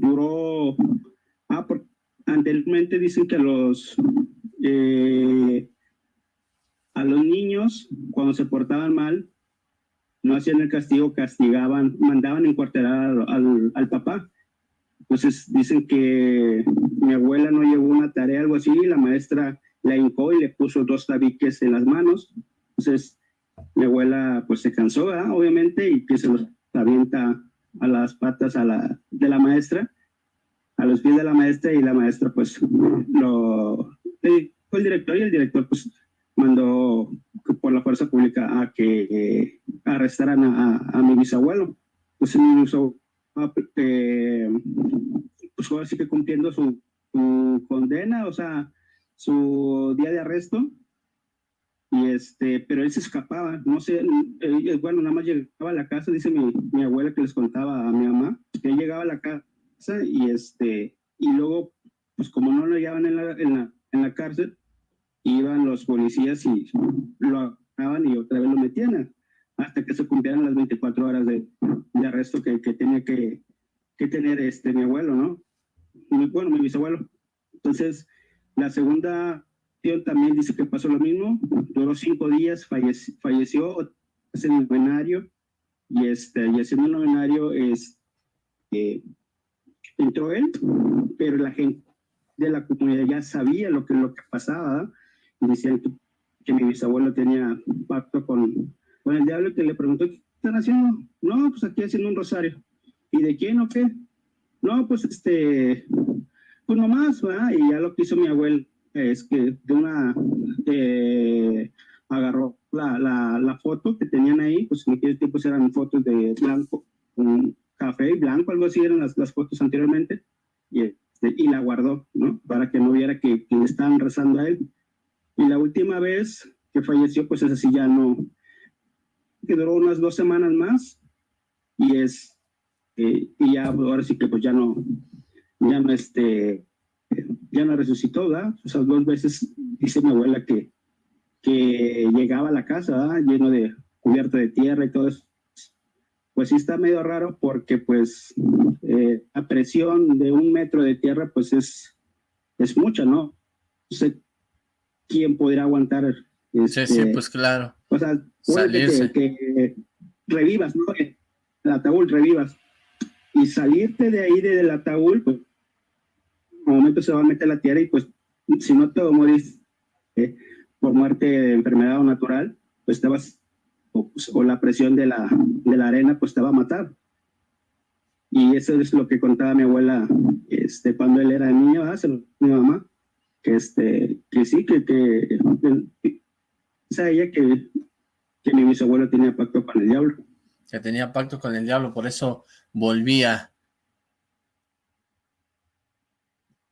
[SPEAKER 11] Duró, ah, por, anteriormente dicen que los, eh, a los niños, cuando se portaban mal, no hacían el castigo, castigaban, mandaban encuarterar al, al, papá. Entonces dicen que mi abuela no llevó una tarea, algo así, y la maestra la hincó y le puso dos tabiques en las manos. Entonces mi abuela pues se cansó, obviamente, y que se los avienta a las patas a la, de la maestra, a los pies de la maestra, y la maestra pues lo el director y el director pues mandó por la fuerza pública a que arrestaran a, a, mi bisabuelo. Pues mi bisabuelo, eh, pues fue así que cumpliendo su, condena, o sea, su día de arresto. Y este, pero él se escapaba, no sé, eh, bueno, nada más llegaba a la casa, dice mi, mi abuela que les contaba a mi mamá, que él llegaba a la casa y este, y luego, pues como no lo llevaban en la, en la, en la cárcel, iban los policías y lo agarraban y otra vez lo metían hasta que se cumplieran las 24 horas de, de arresto que, que tenía que, que tener este, mi abuelo, ¿no? bueno, mi bisabuelo. Entonces, la segunda también dice que pasó lo mismo, duró cinco días, falleció, falleció en el novenario, y, este, y haciendo el novenario es, eh, entró él, pero la gente de la comunidad ya sabía lo que, lo que pasaba, y decían que, mi bisabuelo tenía pacto con, con el diablo, que le preguntó, ¿qué están haciendo? No, pues aquí haciendo un rosario. ¿Y de quién o qué? No, pues este, pues nomás, ¿verdad? Y ya lo que hizo mi abuelo es que de una, eh, agarró la, la, la, foto que tenían ahí, pues en aquel tiempo eran fotos de blanco, un café y blanco, algo así eran las, las fotos anteriormente, y, este, y la guardó, ¿no? Para que no viera que, que, le estaban rezando a él. Y la última vez que falleció, pues es así ya no, que duró unas dos semanas más, y es, eh, y ya ahora sí que pues ya no, ya no este, ya no resucitó, ¿verdad? O sea, dos veces dice mi abuela que, que llegaba a la casa, ¿verdad? Lleno de cubierta de tierra y todo eso. Pues sí está medio raro porque pues eh, la presión de un metro de tierra pues es, es mucha, ¿no? No sé quién podría aguantar.
[SPEAKER 1] Este, sí, sí, pues claro.
[SPEAKER 11] O sea, que, que, revivas, ¿no? El ataúd, revivas. Y salirte de ahí del ataúd, pues momento se va a meter la tierra y pues si no te morís eh, por muerte de enfermedad o natural, pues te vas, o, pues, la presión de la, de la arena pues te va a matar. Y eso es lo que contaba mi abuela este, cuando él era niño, mi mamá, que, este, que sí, que, que, que ella que, que mi bisabuelo tenía pacto con el diablo.
[SPEAKER 1] Que tenía pacto con el diablo, por eso volvía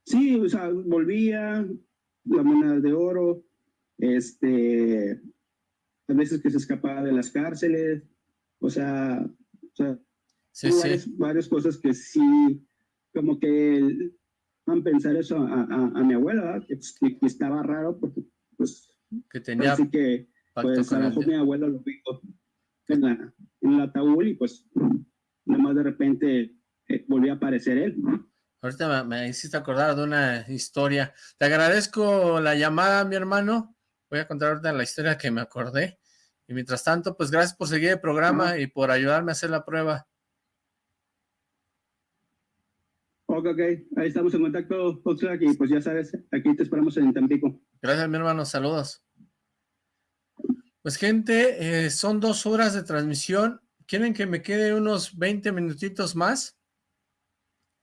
[SPEAKER 11] Sí, o sea, volvía, la moneda de oro, este, a veces que se escapaba de las cárceles, o sea, o sea
[SPEAKER 1] sí,
[SPEAKER 11] sí. Varias, cosas que sí, como que van a pensar eso a, a, mi abuela, que, estaba raro porque, pues,
[SPEAKER 1] que tenía
[SPEAKER 11] así que, pues, a mi abuela lo vio en la, en la ataúd y pues, nada más de repente eh, volvió a aparecer él, ¿no?
[SPEAKER 1] Ahorita me, hiciste acordar de una historia. Te agradezco la llamada, mi hermano. Voy a contar ahorita la historia que me acordé. Y mientras tanto, pues gracias por seguir el programa y por ayudarme a hacer la prueba.
[SPEAKER 11] Ok, ok. Ahí estamos en contacto, Oxlack, y pues ya sabes, aquí te esperamos en Tampico.
[SPEAKER 1] Gracias, mi hermano. Saludos. Pues, gente, eh, son dos horas de transmisión. ¿Quieren que me quede unos 20 minutitos más?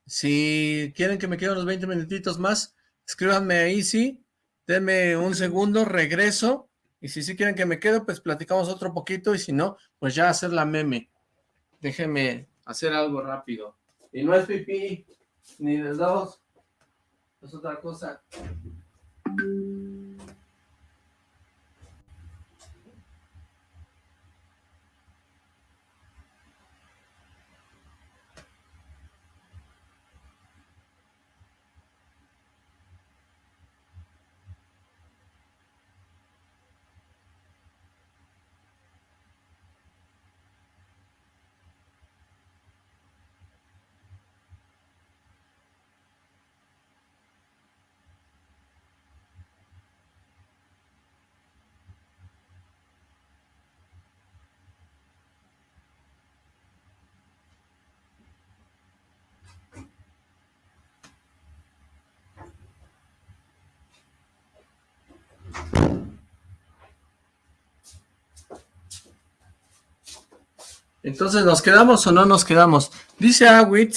[SPEAKER 1] Si quieren que me quede unos 20 minutitos más, escríbanme ahí, sí. Denme un segundo, regreso. Y si sí quieren que me quede, pues platicamos otro poquito. Y si no, pues ya hacer la meme. Déjenme hacer algo rápido. Y no es pipí, ni de dos. Es otra cosa. Entonces, ¿nos quedamos o no nos quedamos? Dice Awit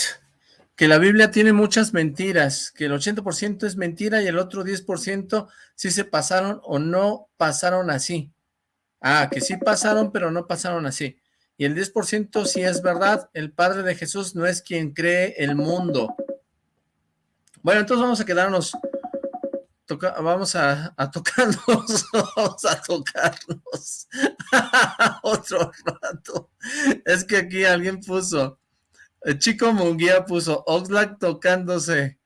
[SPEAKER 1] que la Biblia tiene muchas mentiras, que el 80% es mentira y el otro 10% sí se pasaron o no pasaron así. Ah, que sí pasaron, pero no pasaron así. Y el 10% sí es verdad, el Padre de Jesús no es quien cree el mundo. Bueno, entonces vamos a quedarnos vamos a, tocarnos, vamos a tocarnos otro rato. Es que aquí alguien puso, el chico Munguía puso, Oxlack tocándose,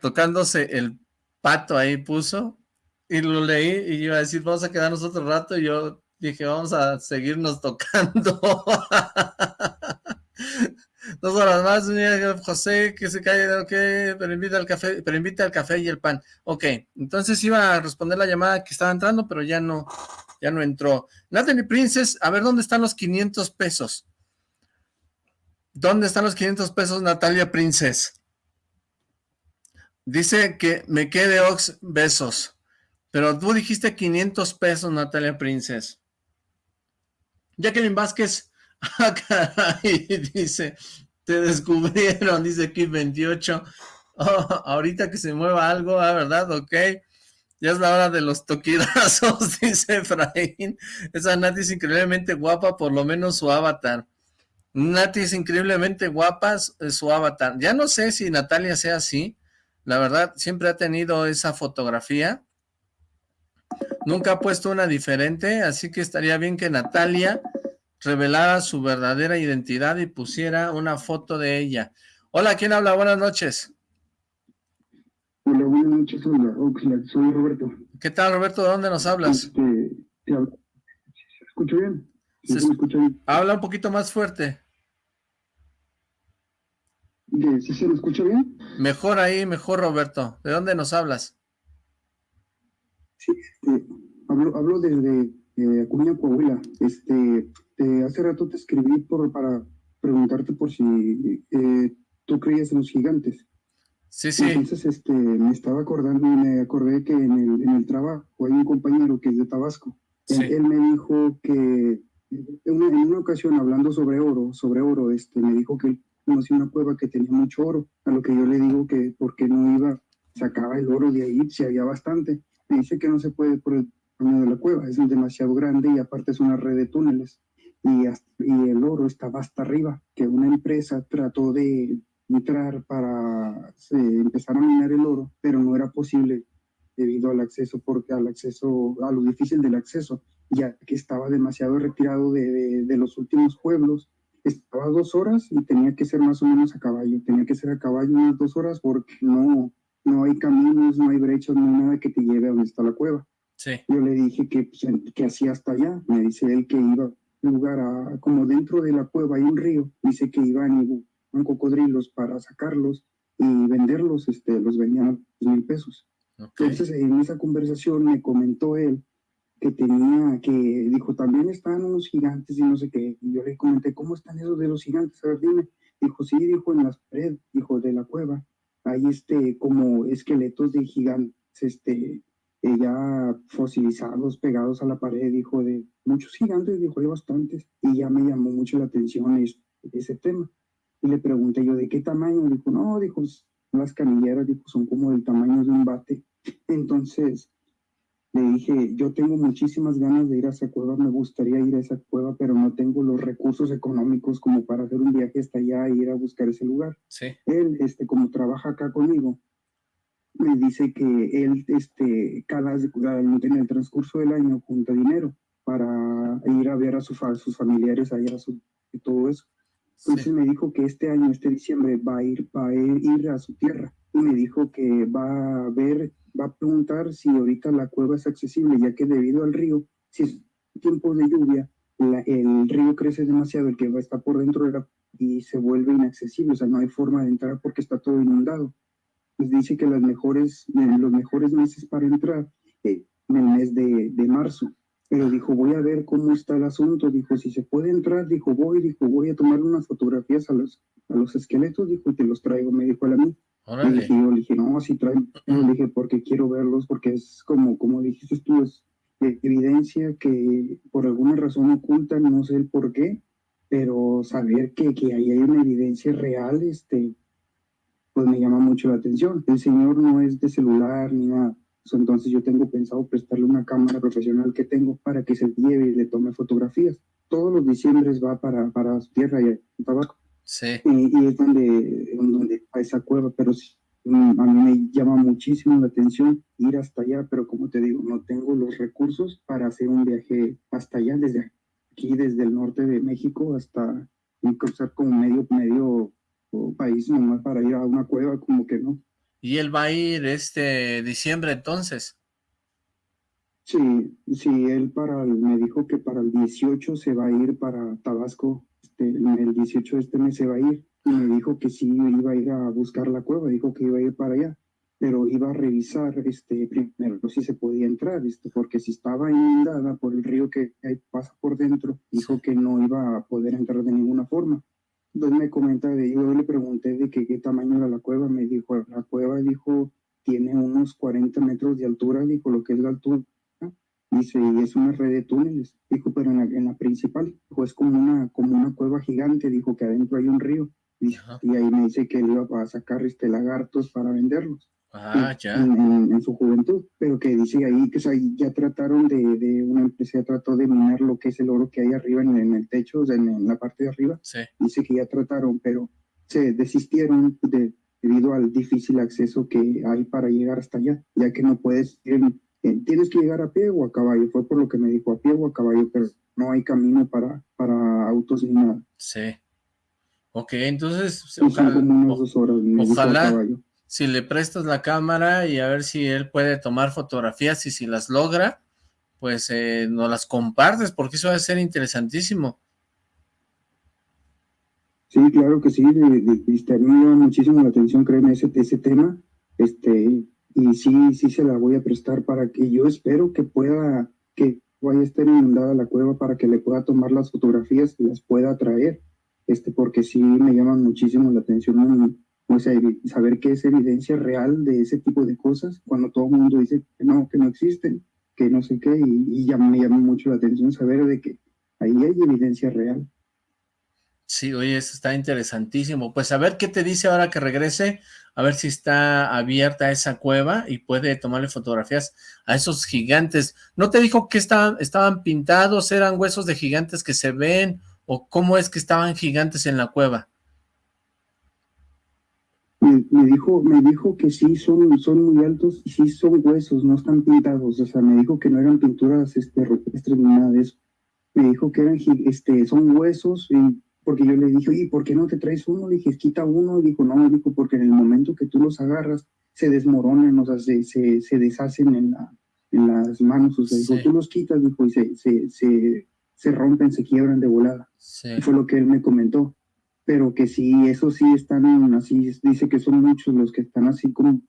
[SPEAKER 1] tocándose el pato ahí puso, y lo leí y iba a decir, vamos a quedarnos otro rato, y yo dije, vamos a seguirnos tocando. Dos horas más, José, que se cae, ok, pero invita al café, pero invita al café y el pan. Ok, entonces iba a responder la llamada que estaba entrando, pero ya no, ya no entró. Natalie Princess, a ver, ¿dónde están los 500 pesos? ¿Dónde están los 500 pesos, Natalia Princess? Dice que me quede Ox besos. Pero tú dijiste 500 pesos, Natalia Princess. Jacqueline Vázquez, acá dice, te descubrieron, dice Kid 28. ahorita que se mueva algo, ¿ah, ¿verdad? Ok. Ya es la hora de los toquidazos, dice Efraín. Esa Nati es increíblemente guapa, por lo menos su avatar. Nati es increíblemente guapa, su avatar. Ya no sé si Natalia sea así, la verdad, siempre ha tenido esa fotografía. Nunca ha puesto una diferente, así que estaría bien que Natalia revelara su verdadera identidad y pusiera una foto de ella. Hola, ¿quién habla? Buenas noches.
[SPEAKER 12] Hola, buenas noches, hola, soy Roberto.
[SPEAKER 1] ¿Qué tal, Roberto? ¿De dónde nos hablas?
[SPEAKER 12] Este, ¿Se escucha bien? ¿Se, escucha bien?
[SPEAKER 1] Habla un poquito más fuerte.
[SPEAKER 12] ¿Sí se me escucha bien?
[SPEAKER 1] Mejor ahí, mejor Roberto. ¿De dónde nos hablas?
[SPEAKER 12] Sí, este, hablo, hablo desde de Acuña, Coahuila. Este, hace rato te escribí por, para preguntarte por si eh, tú creías en los gigantes.
[SPEAKER 1] Sí, sí.
[SPEAKER 12] Entonces, este, me estaba acordando y me acordé que en el, en el trabajo hay un compañero que es de Tabasco. Él, me dijo que en una, en una, ocasión hablando sobre oro, sobre oro, este, me dijo que conocí una cueva que tenía mucho oro, a lo que yo le digo que porque no iba, sacaba el oro de ahí, si había bastante. Me dice que no se puede por el tamaño de la cueva, es demasiado grande y aparte es una red de túneles. Y, y el oro estaba hasta arriba, que una empresa trató de entrar para empezar a minar el oro, pero no era posible debido al acceso, porque al acceso, a lo difícil del acceso, ya que estaba demasiado retirado de, de, de los últimos pueblos estaba dos horas y tenía que ser más o menos a caballo, tenía que ser a caballo unas dos horas porque no, no hay caminos, no hay brechas, no hay nada que te lleve a donde está la cueva.
[SPEAKER 1] Sí.
[SPEAKER 12] Yo le dije que, pues, que hacía hasta allá, me dice él que iba lugar a, como dentro de la cueva hay un río, dice que iban y buscaban cocodrilos para sacarlos y venderlos, este, los vendían a mil pesos. Entonces en esa conversación me comentó él que tenía, que dijo, también están unos gigantes y no sé qué. Y yo le comenté, ¿cómo están esos de los gigantes? A ver, dime. Dijo, sí, dijo, en las paredes, dijo, de la cueva. Hay este, como esqueletos de gigantes, este, eh, ya fosilizados, pegados a la pared, dijo, de muchos gigantes, dijo, hay bastantes. Y ya me llamó mucho la atención ese tema. Y le pregunté yo, ¿de qué tamaño? Dijo, no, dijo, las canilleras, dijo, son como del tamaño de un bate. Entonces, le dije, yo tengo muchísimas ganas de ir a esa cueva, me gustaría ir a esa cueva, pero no tengo los recursos económicos como para hacer un viaje hasta allá e ir a buscar ese lugar.
[SPEAKER 1] Sí.
[SPEAKER 12] Él, este, como trabaja acá conmigo, me dice que él, este, cada, en el transcurso del año junta dinero para ir a ver a, sus familiares allá a su, y todo eso. Entonces me dijo que este año, este diciembre, va a ir, va a ir a su tierra y me dijo que va a ver va a preguntar si ahorita la cueva es accesible, ya que debido al río, si es tiempo de lluvia, el río crece demasiado, el que va a estar por dentro de la, y se vuelve inaccesible, o sea, no hay forma de entrar porque está todo inundado. Pues dice que las mejores, eh, los mejores meses para entrar, eh, en el mes de, de marzo, pero dijo, voy a ver cómo está el asunto, dijo, si se puede entrar, dijo, voy, dijo, voy a tomar unas fotografías a los, a los esqueletos, dijo, y te los traigo, me dijo a mí. Y dije, yo le dije, no, sí trae, le dije, porque quiero verlos, porque es como, como dijiste tú, es evidencia que por alguna razón oculta, no sé el por qué, pero saber que, que ahí hay una evidencia real, este, pues me llama mucho la atención. El señor no es de celular ni nada, entonces yo tengo pensado prestarle una cámara profesional que tengo para que se lleve y le tome fotografías. Todos los diciembres va para, para su tierra y Tabaco.
[SPEAKER 1] Sí.
[SPEAKER 12] Y, es donde, donde a esa cueva, pero sí, mm, a mí me llama muchísimo la atención ir hasta allá, pero como te digo, no tengo los recursos para hacer un viaje hasta allá, desde aquí, desde el norte de México hasta cruzar como medio, medio país nomás para ir a una cueva, como que no.
[SPEAKER 1] ¿Y él va a ir este diciembre entonces?
[SPEAKER 12] Sí, sí, él para me dijo que para el 18 se va a ir para Tabasco, este, el 18 de este mes se va a ir, y me dijo que sí iba a ir a buscar la cueva, dijo que iba a ir para allá, pero iba a revisar este, primero si se podía entrar, este, porque si estaba inundada por el río que pasa por dentro, dijo que no iba a poder entrar de ninguna forma. Entonces me comenta, de, yo le pregunté de qué tamaño era la cueva, me dijo, la cueva, dijo, tiene unos 40 metros de altura, dijo, lo que es la altura Dice, y es una red de túneles. Dijo, pero en la, en la principal, dijo, es como una, como una cueva gigante. Dijo que adentro hay un río. y ahí me dice que él iba a sacar este lagartos para venderlos.
[SPEAKER 1] Ah, ya.
[SPEAKER 12] En, su juventud, pero que dice ahí que ya trataron de, de, una empresa, trató de minar lo que es el oro que hay arriba en, el techo, o sea, en, la parte de arriba.
[SPEAKER 1] Sí.
[SPEAKER 12] Dice que ya trataron, pero se desistieron debido al difícil acceso que hay para llegar hasta allá, ya que no puedes ir eh, tienes que llegar a pie o a caballo. Fue por lo que me dijo, a pie o a caballo, pero no hay camino para, para autos ni nada.
[SPEAKER 1] Sí. Ok, entonces ojalá, si le prestas la cámara y a ver si él puede tomar fotografías y si las logra, pues eh, nos las compartes porque eso va a ser interesantísimo.
[SPEAKER 12] Sí, claro que sí, llama muchísimo la atención, créeme, ese, ese tema, este, y sí, sí se la voy a prestar para que yo espero que pueda, que vaya a estar inundada la cueva para que le pueda tomar las fotografías y las pueda traer, este, porque sí me llama muchísimo la atención o sea, saber que es evidencia real de ese tipo de cosas, cuando todo el mundo dice que no, que no existen, que no sé qué, y, ya me llama mucho la atención saber de que ahí hay evidencia real.
[SPEAKER 1] Sí, oye, eso está interesantísimo. Pues a ver qué te dice ahora que regrese, a ver si está abierta esa cueva y puede tomarle fotografías a esos gigantes. ¿No te dijo que estaban, estaban pintados, eran huesos de gigantes que se ven, o cómo es que estaban gigantes en la cueva?
[SPEAKER 12] Me, dijo, me dijo que sí son, son muy altos y sí son huesos, no están pintados. O sea, me dijo que no eran pinturas este, rupestres ni nada de eso. Me dijo que eran este, son huesos y porque yo le dije, oye, ¿por qué no te traes uno? Le dije, quita uno. Dijo, no, dijo, porque en el momento que tú los agarras, se desmoronan, o sea, se, se, se deshacen en, la, en las manos. O sea, dijo, tú los quitas, dijo, y se, se, se, se rompen, se quiebran de volada. Fue lo que él me comentó. Pero que sí, eso sí están así, dice que son muchos los que están así como,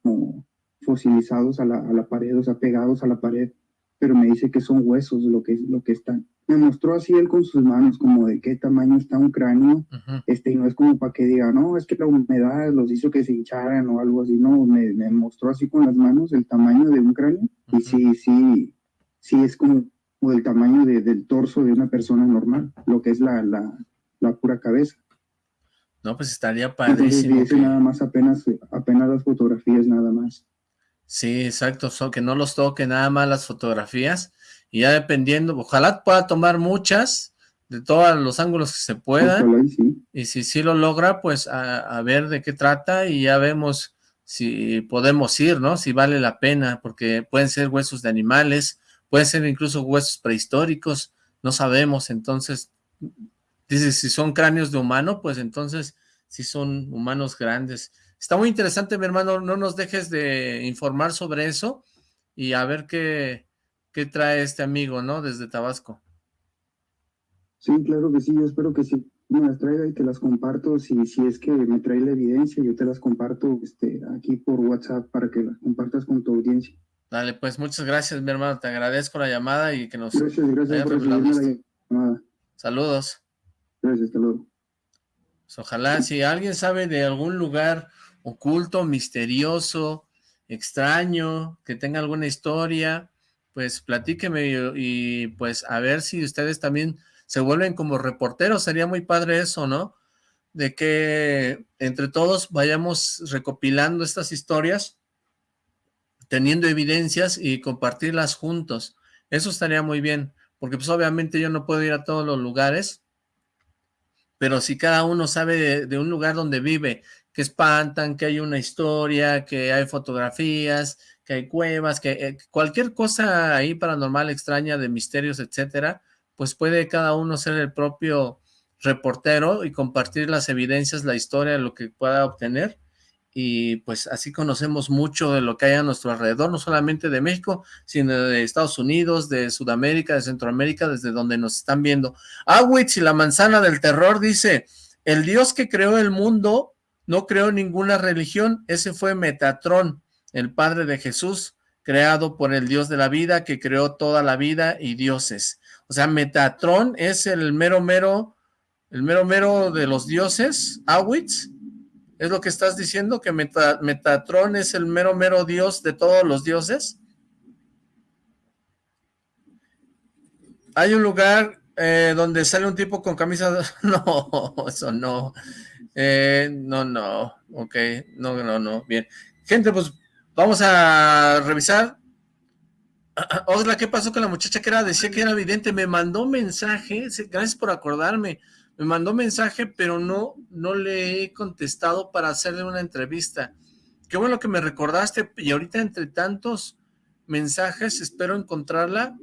[SPEAKER 12] fosilizados a la, a la pared, o sea, pegados a la pared. Pero me dice que son huesos lo que, lo que están me mostró así él con sus manos, como de qué tamaño está un cráneo, este, y no es como para que diga, no, es que la humedad los hizo que se hincharan o algo así, no, me, mostró así con las manos el tamaño de un cráneo, y sí, sí, sí es como, el tamaño del torso de una persona normal, lo que es la, la, la pura cabeza.
[SPEAKER 1] No, pues estaría padrísimo.
[SPEAKER 12] Entonces, nada más apenas, apenas las fotografías, nada más.
[SPEAKER 1] Sí, exacto, que no los toque nada más las fotografías, y ya dependiendo, ojalá pueda tomar muchas de todos los ángulos que se puedan y si sí lo logra, pues a, ver de qué trata y ya vemos si podemos ir, ¿no? Si vale la pena, porque pueden ser huesos de animales, pueden ser incluso huesos prehistóricos, no sabemos, entonces, dice, si son cráneos de humano, pues entonces si son humanos grandes. Está muy interesante, mi hermano, no nos dejes de informar sobre eso y a ver qué, qué trae este amigo, ¿no? Desde Tabasco.
[SPEAKER 12] Sí, claro que sí, yo espero que sí me las traiga y te las comparto. Si, si es que me trae la evidencia, yo te las comparto este, aquí por WhatsApp para que las compartas con tu audiencia.
[SPEAKER 1] Dale, pues muchas gracias, mi hermano. Te agradezco la llamada y que nos
[SPEAKER 12] Gracias, gracias por la llamada.
[SPEAKER 1] Saludos.
[SPEAKER 12] Gracias, hasta luego.
[SPEAKER 1] Pues ojalá, si alguien sabe de algún lugar oculto, misterioso, extraño, que tenga alguna historia, pues platíqueme y, pues a ver si ustedes también se vuelven como reporteros, sería muy padre eso, ¿no? De que entre todos vayamos recopilando estas historias, teniendo evidencias y compartirlas juntos. Eso estaría muy bien, porque pues obviamente yo no puedo ir a todos los lugares, pero si cada uno sabe de un lugar donde vive, que espantan, que hay una historia, que hay fotografías, que hay cuevas, que eh, cualquier cosa ahí paranormal, extraña, de misterios, etcétera, pues puede cada uno ser el propio reportero y compartir las evidencias, la historia, lo que pueda obtener, y pues así conocemos mucho de lo que hay a nuestro alrededor, no solamente de México, sino de Estados Unidos, de Sudamérica, de Centroamérica, desde donde nos están viendo. Awitz y la manzana del terror dice, el Dios que creó el mundo no creó ninguna religión, ese fue Metatrón, el padre de Jesús, creado por el Dios de la vida, que creó toda la vida y dioses. O sea, Metatrón es el mero mero, el mero mero de los dioses, Awitz, ¿Es lo que estás diciendo? ¿Que Metatron es el mero mero dios de todos los dioses? Hay un lugar eh, donde sale un tipo con camisa... No, eso no. Eh, no, no. Ok, no, no, no. Bien. Gente, pues vamos a revisar. Osla, ¿qué pasó con la muchacha que era? Decía que era evidente. Me mandó mensaje. Gracias por acordarme me mandó mensaje, pero no, no le he contestado para hacerle una entrevista. Qué bueno que me recordaste, y ahorita entre tantos mensajes espero encontrarla,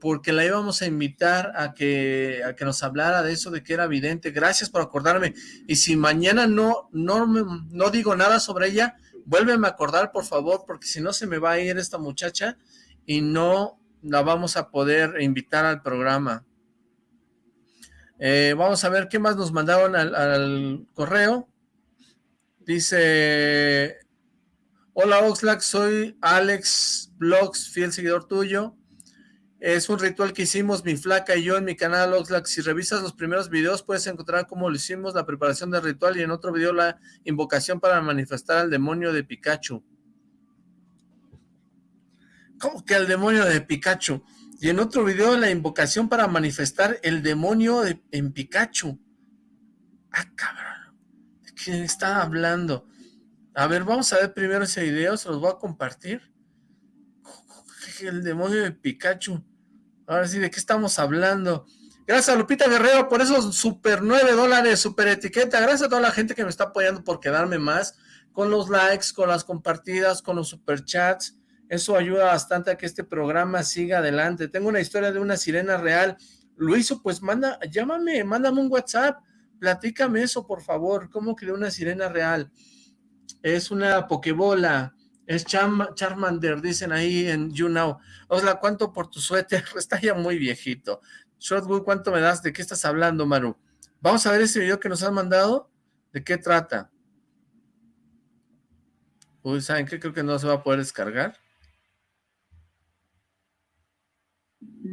[SPEAKER 1] porque la íbamos a invitar a que, a que nos hablara de eso, de que era evidente. Gracias por acordarme. Y si mañana no, no, no digo nada sobre ella, vuélveme a acordar, por favor, porque si no se me va a ir esta muchacha y no la vamos a poder invitar al programa. Eh, vamos a ver qué más nos mandaron al, correo. Dice, hola Oxlack, soy Alex Blogs, fiel seguidor tuyo. Es un ritual que hicimos mi flaca y yo en mi canal Oxlack. Si revisas los primeros videos puedes encontrar cómo lo hicimos, la preparación del ritual y en otro video la invocación para manifestar al demonio de Pikachu. ¿Cómo que al demonio de Pikachu? Y en otro video, la invocación para manifestar el demonio en Pikachu. Ah, cabrón. ¿De quién está hablando? A ver, vamos a ver primero ese video, se los voy a compartir. El demonio de Pikachu. Ahora sí, ¿de qué estamos hablando? Gracias Lupita Guerrero por esos super 9 dólares, super etiqueta. Gracias a toda la gente que me está apoyando por quedarme más con los likes, con las compartidas, con los superchats. Eso ayuda bastante a que este programa siga adelante. Tengo una historia de una sirena real. Lo hizo, pues manda, llámame, mándame un WhatsApp, platícame eso, por favor. ¿Cómo creó una sirena real? Es una pokebola, es Charmander, dicen ahí en YouNow. Osla, ¿cuánto por tu suéter? Está ya muy viejito. Shortwood, ¿cuánto me das? ¿De qué estás hablando, Maru? Vamos a ver ese video que nos han mandado. ¿De qué trata? Uy, ¿saben qué? Creo que no se va a poder descargar.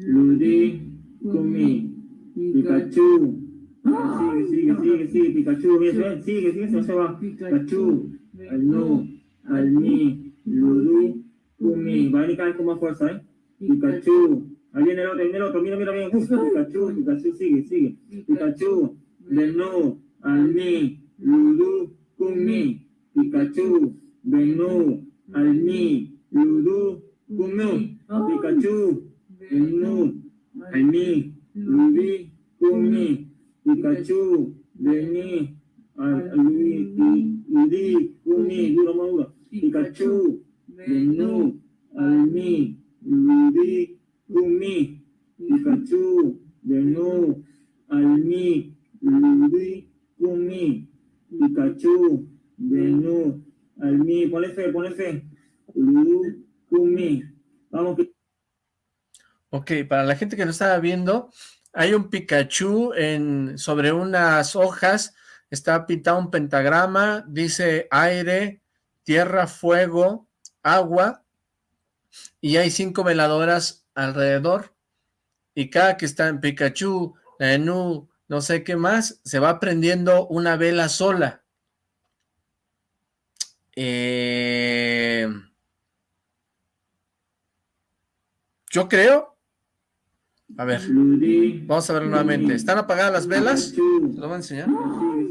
[SPEAKER 13] Ludi, Kumi, Pikachu. Sigue, sigue, sigue, sigue, Pikachu, sigue, sigue, no se va. Pikachu, al no, al mi, Ludu, Kumi. Va a venir con más fuerza, ¿eh? Pikachu. Ahí viene el otro, viene el otro, mira, mira, mira, Pikachu, Pikachu, sigue, sigue. Pikachu, de no, al mi, Ludu, Kumi. Pikachu, de no, al mi, Ludu, Kumi. Pikachu, Enu, Aini, Ludi, Kumi, Pikachu, Deni, Ludi, Kumi, Pikachu, Denu, Almi, Ludi, Kumi, Pikachu, Denu, Almi, Ludi, Kumi, Pikachu, Denu, Almi, ponle fe, ponle fe, Ludi, Kumi, vamos
[SPEAKER 1] Ok, para la gente que no estaba viendo, hay un Pikachu en, sobre unas hojas, está pintado un pentagrama, dice aire, tierra, fuego, agua, y hay cinco veladoras alrededor, y cada que está en Pikachu, Enu, no sé qué más, se va prendiendo una vela sola. Eh, yo creo a ver, vamos a ver nuevamente. ¿Están apagadas las velas? ¿Lo voy a enseñar?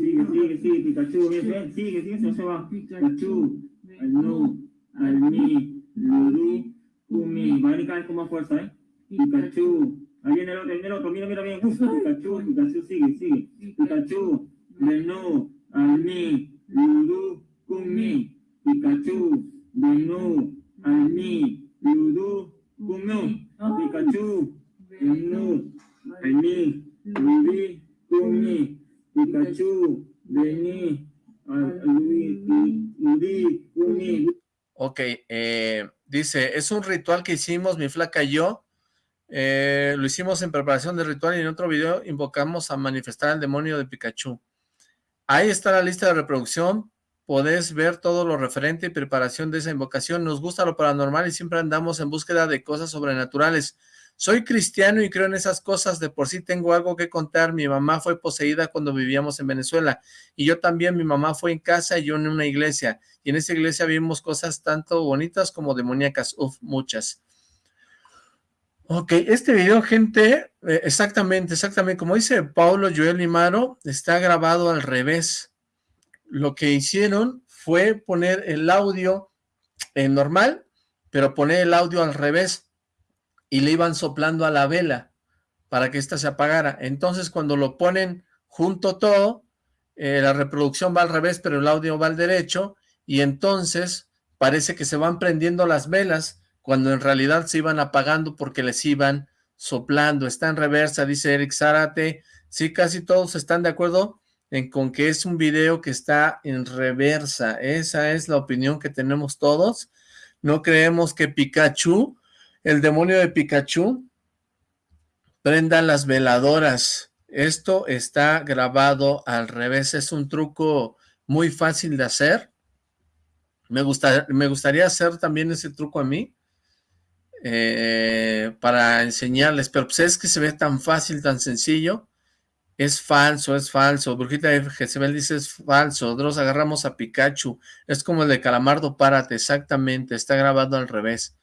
[SPEAKER 13] Sigue, sigue, sigue, Pikachu, bien, sigue, sigue, no se va. Pikachu, al no, al mi, Ludi, Kumi. Va a venir con más fuerza, ¿eh? Pikachu, ahí viene el otro, viene el otro, mira, mira bien, Pikachu, Pikachu, sigue, sigue. Pikachu, del no, al mi, Ludu, Kumi. Pikachu, del no, al mi, Ludu, Kumi. Pikachu, Kumi, Pikachu, Deni,
[SPEAKER 1] Ok, eh, dice, es un ritual que hicimos mi flaca y yo, eh, lo hicimos en preparación del ritual y en otro video invocamos a manifestar al demonio de Pikachu. Ahí está la lista de reproducción, podés ver todo lo referente y preparación de esa invocación. Nos gusta lo paranormal y siempre andamos en búsqueda de cosas sobrenaturales. Soy cristiano y creo en esas cosas, de por sí tengo algo que contar, mi mamá fue poseída cuando vivíamos en Venezuela, y yo también, mi mamá fue en casa y yo en una iglesia, y en esa iglesia vimos cosas tanto bonitas como demoníacas, uf, muchas. Ok, este video, gente, eh, exactamente, exactamente, como dice Paulo Joel Limaro, está grabado al revés. Lo que hicieron fue poner el audio en normal, pero poner el audio al revés y le iban soplando a la vela para que ésta se apagara. Entonces cuando lo ponen junto todo, eh, la reproducción va al revés, pero el audio va al derecho, y entonces parece que se van prendiendo las velas, cuando en realidad se iban apagando porque les iban soplando. Está en reversa, dice Eric Zárate. Sí, casi todos están de acuerdo en con que es un video que está en reversa. Esa es la opinión que tenemos todos. No creemos que Pikachu el demonio de Pikachu, prenda las veladoras. Esto está grabado al revés, es un truco muy fácil de hacer. Me, me gustaría hacer también ese truco a mí, eh, para enseñarles, pero pues es que se ve tan fácil, tan sencillo. Es falso, es falso. Brujita de Jezebel dice es falso. Nosotros agarramos a Pikachu. Es como el de Calamardo, párate, exactamente. Está grabado al revés.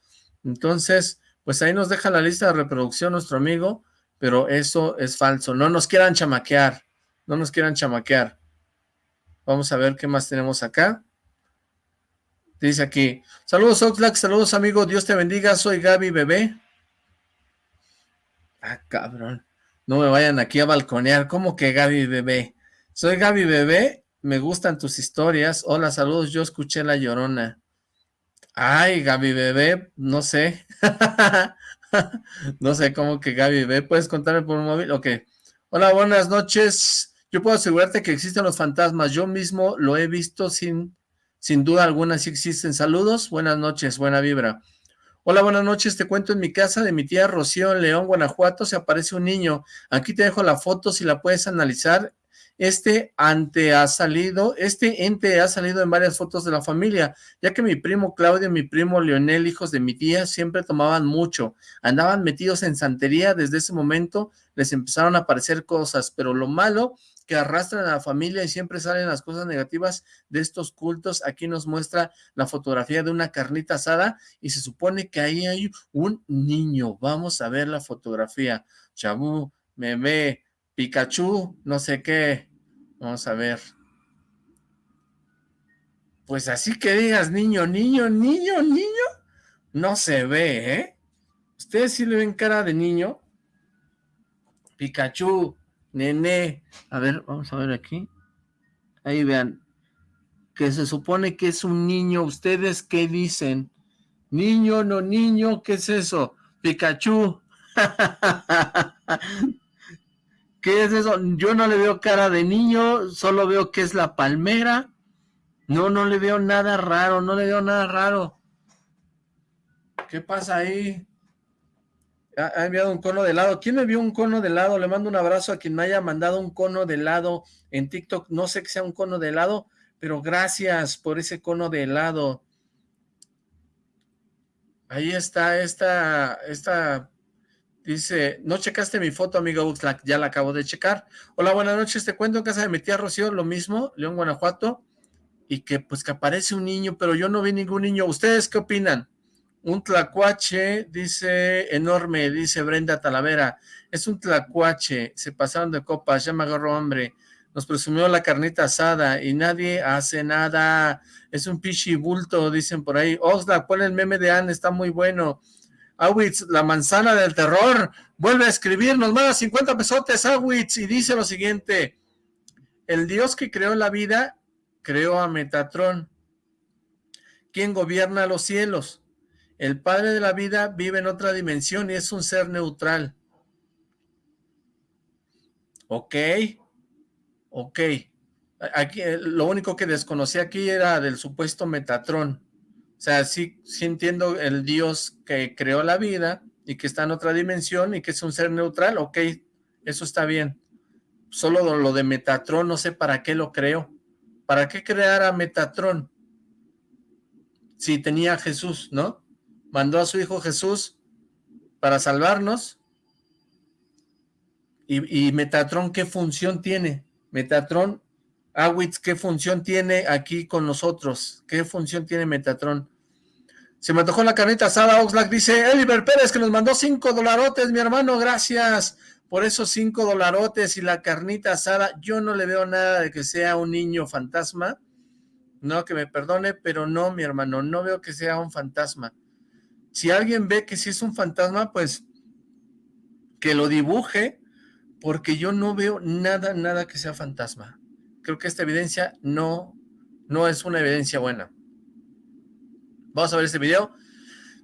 [SPEAKER 1] Entonces, pues ahí nos deja la lista de reproducción nuestro amigo, pero eso es falso. No nos quieran chamaquear, no nos quieran chamaquear. Vamos a ver qué más tenemos acá. Dice aquí, saludos Oxlack, saludos amigo, Dios te bendiga, soy Gaby Bebé. Ah, cabrón, no me vayan aquí a balconear, ¿cómo que Gaby Bebé? Soy Gaby Bebé, me gustan tus historias, hola, saludos, yo escuché La Llorona. Ay, Gaby Bebé, no sé. no sé cómo que Gaby Bebé. ¿Puedes contarme por un móvil? Ok. Hola, buenas noches. Yo puedo asegurarte que existen los fantasmas. Yo mismo lo he visto sin, sin duda alguna. Si existen. Saludos. Buenas noches. Buena vibra. Hola, buenas noches. Te cuento en mi casa de mi tía Rocío en León, Guanajuato. Se aparece un niño. Aquí te dejo la foto si la puedes analizar este ante ha salido, este ente ha salido en varias fotos de la familia, ya que mi primo Claudio y mi primo Leonel, hijos de mi tía, siempre tomaban mucho, andaban metidos en santería, desde ese momento les empezaron a aparecer cosas, pero lo malo que arrastran a la familia y siempre salen las cosas negativas de estos cultos, aquí nos muestra la fotografía de una carnita asada y se supone que ahí hay un niño, vamos a ver la fotografía, Chabú, Meme, Pikachu, no sé qué, Vamos a ver. Pues así que digas niño, niño, niño, niño, no se ve, ¿eh? ¿Ustedes sí le ven cara de niño? Pikachu, nene. A ver, vamos a ver aquí. Ahí vean. Que se supone que es un niño. ¿Ustedes qué dicen? Niño, no niño, ¿qué es eso? Pikachu. ¿Qué es eso? Yo no le veo cara de niño, solo veo que es la palmera. No, no le veo nada raro, no le veo nada raro. ¿Qué pasa ahí? Ha, enviado un cono de helado. ¿Quién me vio un cono de helado? Le mando un abrazo a quien me haya mandado un cono de helado en TikTok. No sé que sea un cono de helado, pero gracias por ese cono de helado. Ahí está esta, esta Dice, no checaste mi foto, amigo Uxlack, ya la acabo de checar. Hola, buenas noches, te cuento en casa de mi tía Rocío, lo mismo, León, Guanajuato, y que pues que aparece un niño, pero yo no vi ningún niño. ¿Ustedes qué opinan? Un tlacuache, dice, enorme, dice Brenda Talavera. Es un tlacuache, se pasaron de copas, ya me agarró hambre. Nos presumió la carnita asada y nadie hace nada. Es un pichi bulto, dicen por ahí. Oxlack, pon el meme de Anne, está muy bueno. Awitz, la manzana del terror, vuelve a escribir, nos manda 50 pesotes Awitz y dice lo siguiente, el Dios que creó la vida, creó a Metatron, quien gobierna los cielos. El Padre de la vida vive en otra dimensión y es un ser neutral. Ok, ok, Aquí, eh, lo único que desconocí aquí era del supuesto Metatron. O sea, sí, sí entiendo el Dios que creó la vida y que está en otra dimensión y que es un ser neutral, ok, eso está bien. Solo lo de Metatron, no sé para qué lo creó. ¿Para qué crear a Metatron? Si tenía a Jesús, ¿no? Mandó a su hijo Jesús para salvarnos. ¿Y, y Metatron qué función tiene? Metatron Awitz, ¿qué función tiene aquí con nosotros? ¿Qué función tiene Metatron? Se me tocó la carnita asada, Oxlack dice, Eliver Pérez que nos mandó cinco dolarotes, mi hermano, gracias por esos cinco dolarotes y la carnita asada. Yo no le veo nada de que sea un niño fantasma, no, que me perdone, pero no, mi hermano, no veo que sea un fantasma. Si alguien ve que sí es un fantasma, pues que lo dibuje, porque yo no veo nada, nada que sea fantasma creo que esta evidencia no, no es una evidencia buena. Vamos a ver este video.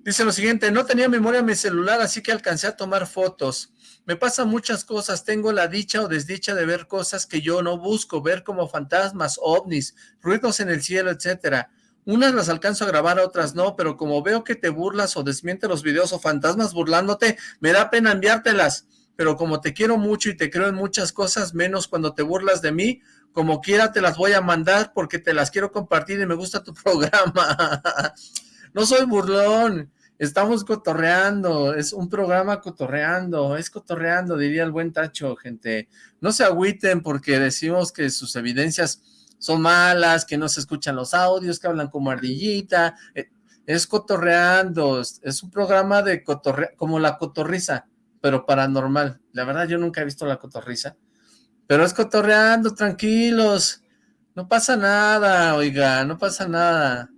[SPEAKER 1] Dice lo siguiente, no tenía memoria en mi celular, así que alcancé a tomar fotos. Me pasan muchas cosas, tengo la dicha o desdicha de ver cosas que yo no busco, ver como fantasmas, ovnis, ruidos en el cielo, etcétera. Unas las alcanzo a grabar, otras no, pero como veo que te burlas o desmiente los videos o fantasmas burlándote, me da pena enviártelas. Pero como te quiero mucho y te creo en muchas cosas, menos cuando te burlas de mí, como quiera te las voy a mandar porque te las quiero compartir y me gusta tu programa. no soy burlón, estamos cotorreando, es un programa cotorreando, es cotorreando, diría el buen Tacho, gente. No se agüiten porque decimos que sus evidencias son malas, que no se escuchan los audios, que hablan como ardillita, eh, es cotorreando, es un programa de cotorre, como la cotorriza, pero paranormal. La verdad yo nunca he visto la cotorriza, pero es cotorreando, tranquilos. No pasa nada, oiga, no pasa nada.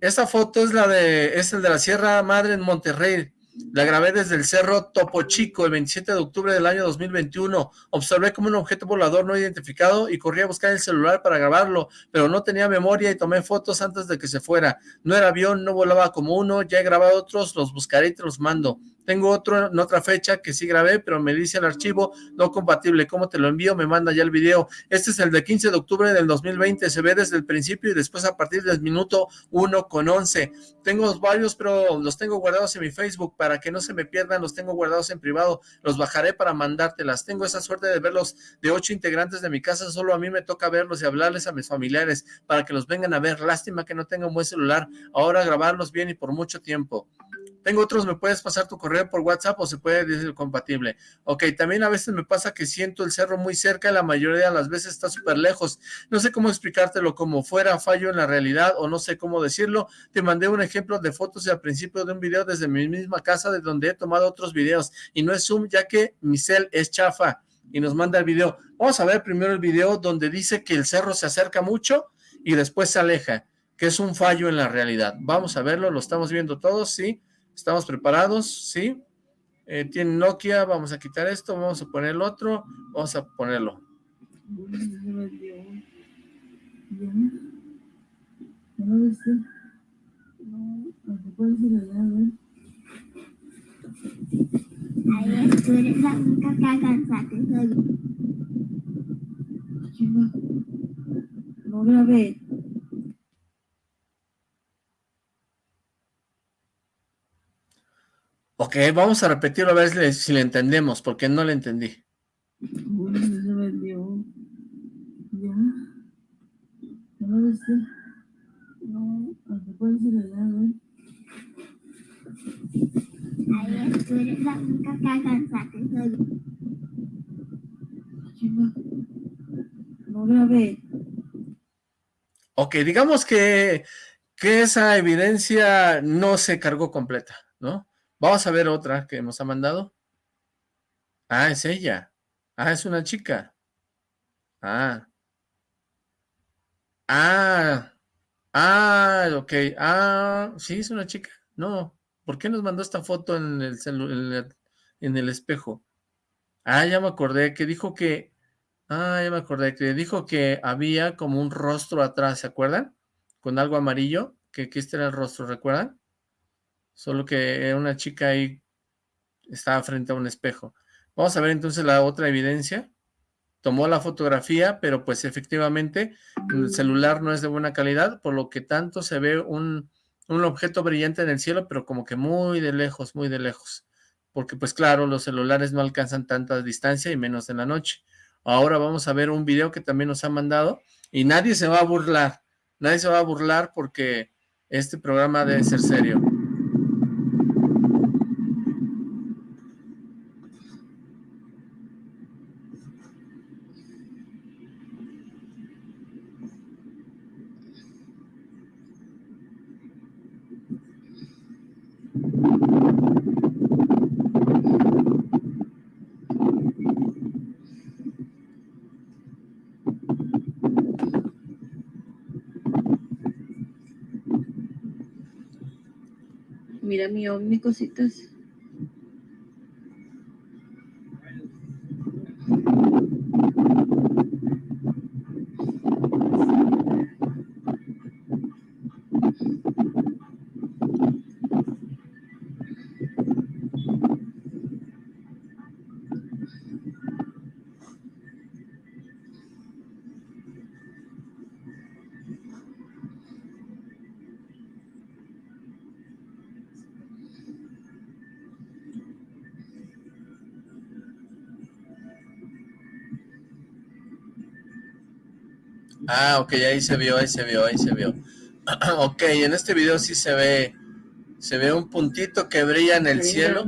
[SPEAKER 1] Esta foto es la de, es el de la Sierra Madre en Monterrey. La grabé desde el Cerro Topo Chico el 27 de octubre del año 2021. Observé como un objeto volador no identificado y corrí a buscar el celular para grabarlo, pero no tenía memoria y tomé fotos antes de que se fuera. No era avión, no volaba como uno, ya he grabado otros, los buscaré y te los mando. Tengo otro en otra fecha que sí grabé, pero me dice el archivo no compatible. ¿Cómo te lo envío? Me manda ya el video. Este es el de 15 de octubre del 2020. Se ve desde el principio y después a partir del minuto 1 con 11. Tengo varios, pero los tengo guardados en mi Facebook para que no se me pierdan. Los tengo guardados en privado. Los bajaré para mandártelas. Tengo esa suerte de verlos de ocho integrantes de mi casa. Solo a mí me toca verlos y hablarles a mis familiares para que los vengan a ver. Lástima que no tenga un buen celular. Ahora grabarlos bien y por mucho tiempo. Tengo otros, me puedes pasar tu correo por WhatsApp o se puede decir compatible. Ok, también a veces me pasa que siento el cerro muy cerca y la mayoría de las veces está súper lejos. No sé cómo explicártelo como fuera fallo en la realidad o no sé cómo decirlo. Te mandé un ejemplo de fotos al principio de un video desde mi misma casa de donde he tomado otros videos y no es Zoom ya que mi cel es chafa y nos manda el video. Vamos a ver primero el video donde dice que el cerro se acerca mucho y después se aleja, que es un fallo en la realidad. Vamos a verlo, lo estamos viendo todos, ¿sí? ¿Estamos preparados? ¿Sí? Eh, tiene Nokia, vamos a quitar esto, vamos a poner el otro, vamos a ponerlo.
[SPEAKER 4] No grabé.
[SPEAKER 1] Ok, vamos a repetirlo a ver si le entendemos, porque no le entendí.
[SPEAKER 4] No grabé.
[SPEAKER 1] Ok, digamos que, que esa evidencia no se cargó completa, ¿no? Vamos a ver otra que nos ha mandado. Ah, es ella. Ah, es una chica. Ah. Ah. Ah, ok. Ah, sí, es una chica. No, ¿por qué nos mandó esta foto en el, en el espejo? Ah, ya me acordé que dijo que... Ah, ya me acordé que dijo que había como un rostro atrás, ¿se acuerdan? Con algo amarillo, que, que este era el rostro, ¿recuerdan? Solo que una chica ahí estaba frente a un espejo. Vamos a ver entonces la otra evidencia.
[SPEAKER 14] tomó la fotografía, pero pues efectivamente el celular no es de buena calidad, por lo que tanto se ve un, un objeto brillante en el cielo, pero como que muy de lejos, muy de lejos. Porque pues claro, los celulares no alcanzan tanta distancia y menos en la noche. Ahora vamos a ver un video que también nos ha mandado y nadie se va a burlar. Nadie se va a burlar porque este programa debe ser serio.
[SPEAKER 1] Mira mi ovni, Ah, ok, ahí se vio, ahí se vio, ahí se vio. ok, en este video sí se ve, se ve un puntito que brilla en el cielo.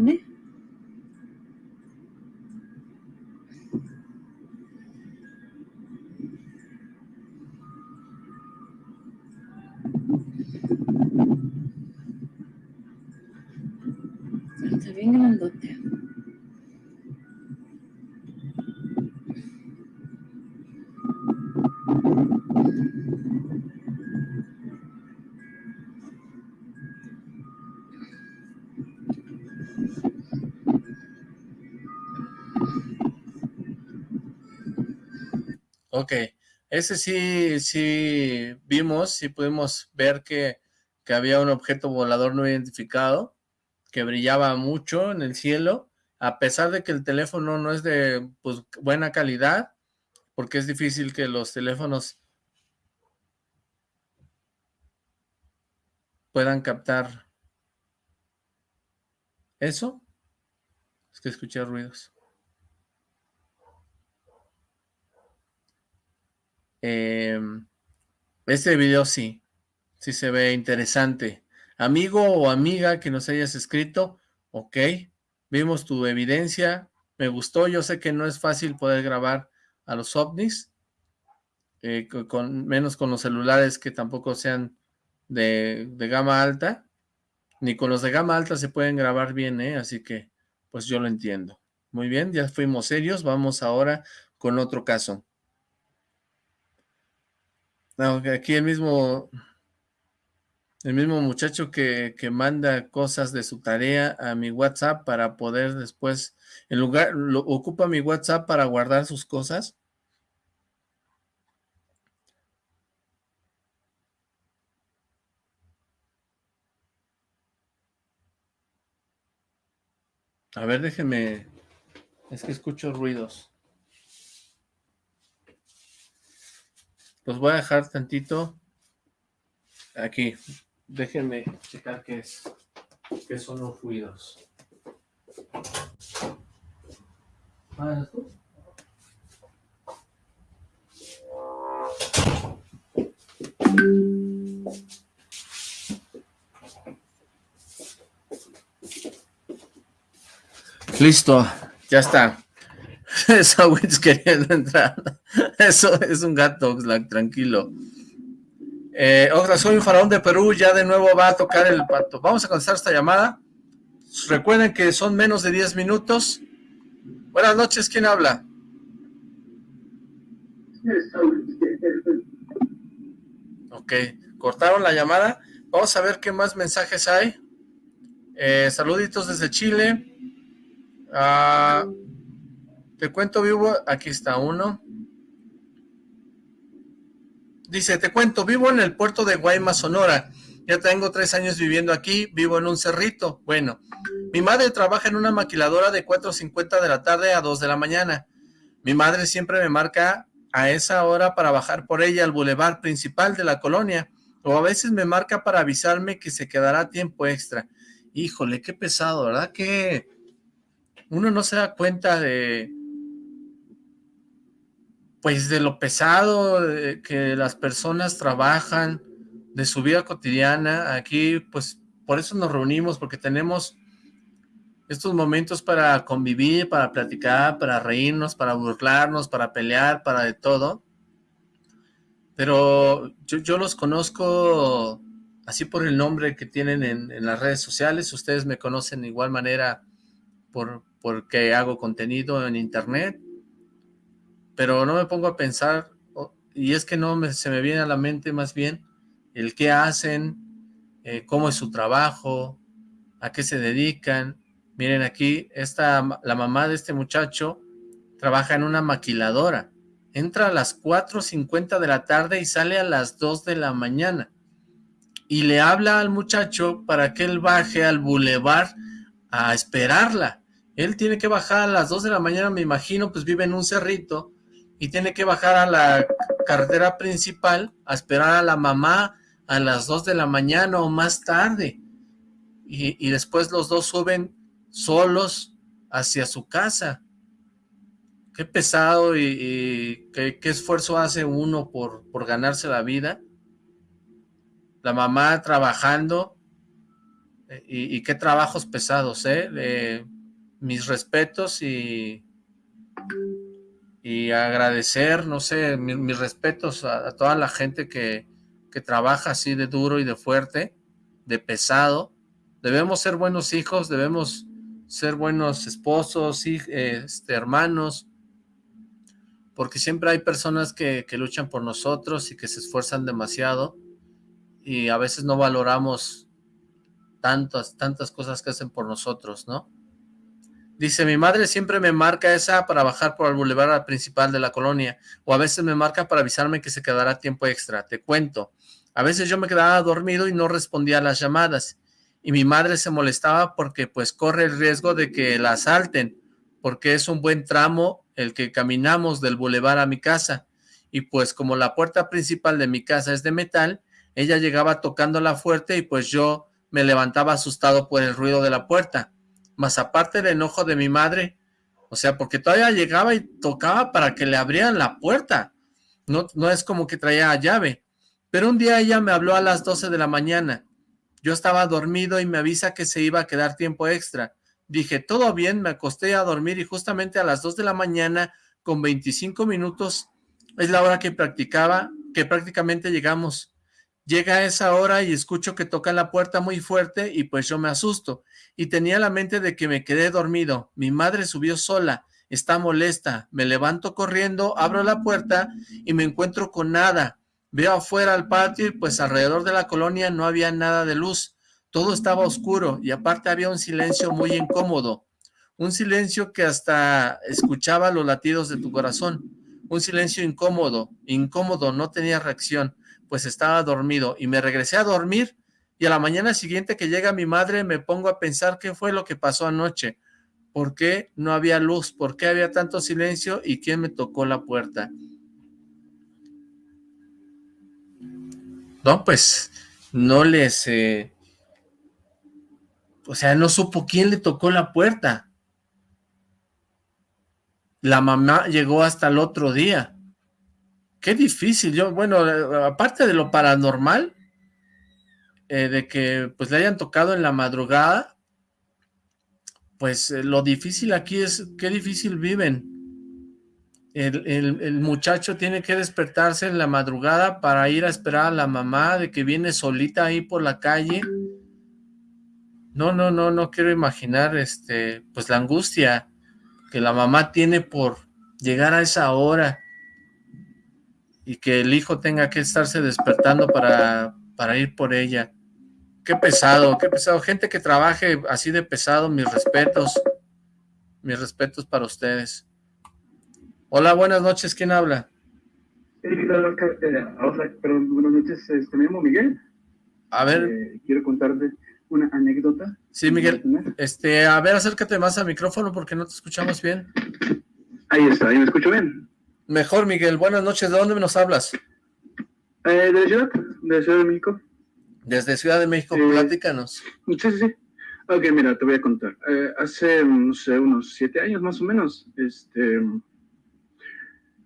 [SPEAKER 1] Ese sí, sí vimos, sí pudimos ver que, que había un objeto volador no identificado que brillaba mucho en el cielo, a pesar de que el teléfono no es de pues, buena calidad, porque es difícil que los teléfonos puedan captar eso. Es que escuché ruidos. Em, este video sí, sí se ve interesante. Amigo o amiga que nos hayas escrito, ok, vimos tu evidencia, me gustó, yo sé que no es fácil poder grabar a los ovnis, eh, con, menos con los celulares que tampoco sean de, de, gama alta, ni con los de gama alta se pueden grabar bien, ¿eh? así que pues yo lo entiendo. Muy bien, ya fuimos serios, vamos ahora con otro caso. Aquí el mismo, el mismo muchacho que, que, manda cosas de su tarea a mi WhatsApp para poder después, en lugar, lo, ocupa mi WhatsApp para guardar sus cosas. A ver, déjenme, es que escucho ruidos. Los voy a dejar tantito aquí. Déjenme checar qué es, qué son los ruidos. Ah, Listo, ya está. Esa Witz queriendo entrar. Eso es un gato, Oxlack, tranquilo. Eh, Oxlack, soy un faraón de Perú, ya de nuevo va a tocar el pato. Vamos a contestar esta llamada. Recuerden que son menos de 10 minutos. Buenas noches, ¿quién habla? Ok, cortaron la llamada. Vamos a ver qué más mensajes hay. Eh, saluditos desde Chile. Ah, te cuento vivo, aquí está uno. Dice, te cuento, vivo en el puerto de Guaymas, Sonora. Ya tengo tres años viviendo aquí, vivo en un cerrito. Bueno, mi madre trabaja en una maquiladora de 4.50 de la tarde a 2 de la mañana. Mi madre siempre me marca a esa hora para bajar por ella al bulevar principal de la colonia, o a veces me marca para avisarme que se quedará tiempo extra. Híjole, qué pesado, ¿verdad? Que uno no se da cuenta de, pues de lo pesado que las personas trabajan, de su vida cotidiana. Aquí, pues, por eso nos reunimos, porque tenemos estos momentos para convivir, para platicar, para reírnos, para burlarnos, para pelear, para de todo. Pero yo, los conozco así por el nombre que tienen en, las redes sociales. Ustedes me conocen de igual manera por porque hago contenido en internet. Pero no me pongo a pensar, y es que no me, se me viene a la mente más bien el qué hacen, eh, cómo es su trabajo, a qué se dedican. Miren aquí, esta, la mamá de este muchacho trabaja en una maquiladora. Entra a las 4.50 de la tarde y sale a las 2 de la mañana. Y le habla al muchacho para que él baje al bulevar a esperarla. Él tiene que bajar a las 2 de la mañana, me imagino, pues vive en un cerrito y tiene que bajar a la carretera principal a esperar a la mamá a las 2 de la mañana o más tarde. Y, después los dos suben solos hacia su casa. Qué pesado y, qué, esfuerzo hace uno por, por ganarse la vida. La mamá trabajando eh, y, qué trabajos pesados, ¿eh? mis respetos y, y agradecer, no sé, mis, respetos a, toda la gente que, que trabaja así de duro y de fuerte, de pesado. Debemos ser buenos hijos, debemos ser buenos esposos, este, hermanos, porque siempre hay personas que, que, luchan por nosotros y que se esfuerzan demasiado y a veces no valoramos tantas, tantas cosas que hacen por nosotros, ¿no? Dice, mi madre siempre me marca esa para bajar por el bulevar principal de la colonia, o a veces me marca para avisarme que se quedará tiempo extra. Te cuento, a veces yo me quedaba dormido y no respondía a las llamadas, y mi madre se molestaba porque pues corre el riesgo de que la asalten, porque es un buen tramo el que caminamos del bulevar a mi casa, y pues como la puerta principal de mi casa es de metal, ella llegaba tocándola fuerte y pues yo me levantaba asustado por el ruido de la puerta más aparte el enojo de mi madre, o sea, porque todavía llegaba y tocaba para que le abrieran la puerta, no, no es como que traía llave, pero un día ella me habló a las 12 de la mañana, yo estaba dormido y me avisa que se iba a quedar tiempo extra, dije, todo bien, me acosté a dormir y justamente a las 2 de la mañana, con 25 minutos, es la hora que practicaba, que prácticamente llegamos, Llega esa hora y escucho que toca la puerta muy fuerte y pues yo me asusto. Y tenía la mente de que me quedé dormido. Mi madre subió sola, está molesta. Me levanto corriendo, abro la puerta y me encuentro con nada. Veo afuera al patio y pues alrededor de la colonia no había nada de luz. Todo estaba oscuro y aparte había un silencio muy incómodo. Un silencio que hasta escuchaba los latidos de tu corazón. Un silencio incómodo, incómodo, no tenía reacción pues estaba dormido y me regresé a dormir y a la mañana siguiente que llega mi madre me pongo a pensar qué fue lo que pasó anoche, por qué no había luz, por qué había tanto silencio y quién me tocó la puerta. No, pues no les... Eh, o sea, no supo quién le tocó la puerta. La mamá llegó hasta el otro día. Qué difícil, yo, bueno, eh, aparte de lo paranormal, eh, de que pues le hayan tocado en la madrugada, pues eh, lo difícil aquí es qué difícil viven. El, el, muchacho tiene que despertarse en la madrugada para ir a esperar a la mamá de que viene solita ahí por la calle. No, no, no, no quiero imaginar este, pues la angustia que la mamá tiene por llegar a esa hora y que el hijo tenga que estarse despertando para, para ir por ella. Qué pesado, qué pesado. Gente que trabaje así de pesado, mis respetos. Mis respetos para ustedes. Hola, buenas noches. ¿Quién habla?
[SPEAKER 15] Eh, perdón, buenas noches. Este, me llamo Miguel.
[SPEAKER 1] A ver.
[SPEAKER 15] Eh, quiero contarte una anécdota.
[SPEAKER 1] Sí, Miguel. Este, a ver, acércate más al micrófono porque no te escuchamos bien.
[SPEAKER 15] Ahí está, ahí me escucho bien.
[SPEAKER 1] Mejor, Miguel. Buenas noches. ¿De dónde nos hablas?
[SPEAKER 15] Eh, de la ciudad, de Ciudad de México.
[SPEAKER 1] Desde Ciudad de México, eh, platícanos.
[SPEAKER 15] Sí, sí, sí. Ok, mira, te voy a contar. Eh, hace, no sé, unos siete años más o menos, este...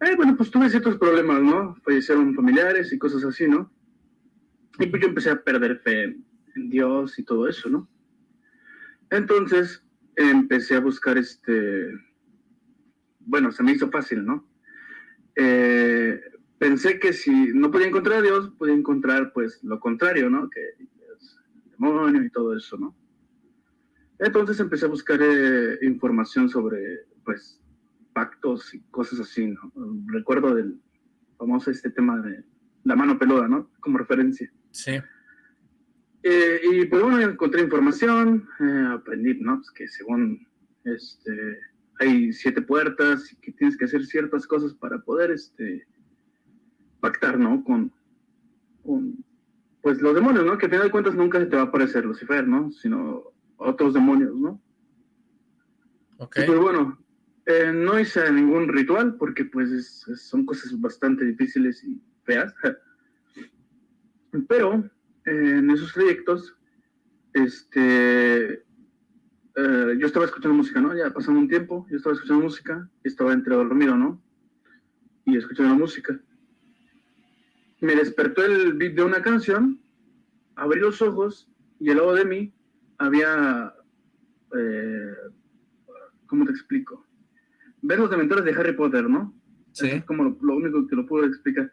[SPEAKER 15] Eh, bueno, pues tuve ciertos problemas, ¿no? Fallecieron familiares y cosas así, ¿no? Y pues yo empecé a perder fe en Dios y todo eso, ¿no? Entonces empecé a buscar este bueno, se me hizo fácil, ¿no? Eh, pensé que si no podía encontrar a Dios, podía encontrar pues lo contrario, ¿no? Que es el demonio y todo eso, ¿no? Entonces empecé a buscar eh, información sobre pues pactos y cosas así, ¿no? Recuerdo del famoso este tema de la mano peluda, ¿no? Como referencia.
[SPEAKER 1] Sí.
[SPEAKER 15] Eh, y pues bueno, encontré información, aprendí, ¿no? Pues que según este hay siete puertas y que tienes que hacer ciertas cosas para poder este, pactar, ¿no? Con, con pues los demonios, ¿no? Que al final de cuentas nunca se te va a aparecer Lucifer, ¿no? Sino otros demonios, ¿no?
[SPEAKER 1] Ok.
[SPEAKER 15] Pues bueno, eh, no hice ningún ritual porque pues son cosas bastante difíciles y feas. Pero eh, en esos proyectos, este, eh, yo estaba escuchando música, ¿no? Ya pasando un tiempo, yo estaba escuchando música y estaba entre dormido, ¿no? Y escuchando la música. Me despertó el beat de una canción, abrí los ojos y al lado de mí había, eh, ¿cómo te explico? Ver los dementores de Harry Potter, ¿no?
[SPEAKER 1] Sí.
[SPEAKER 15] es como lo, lo, único que lo puedo explicar.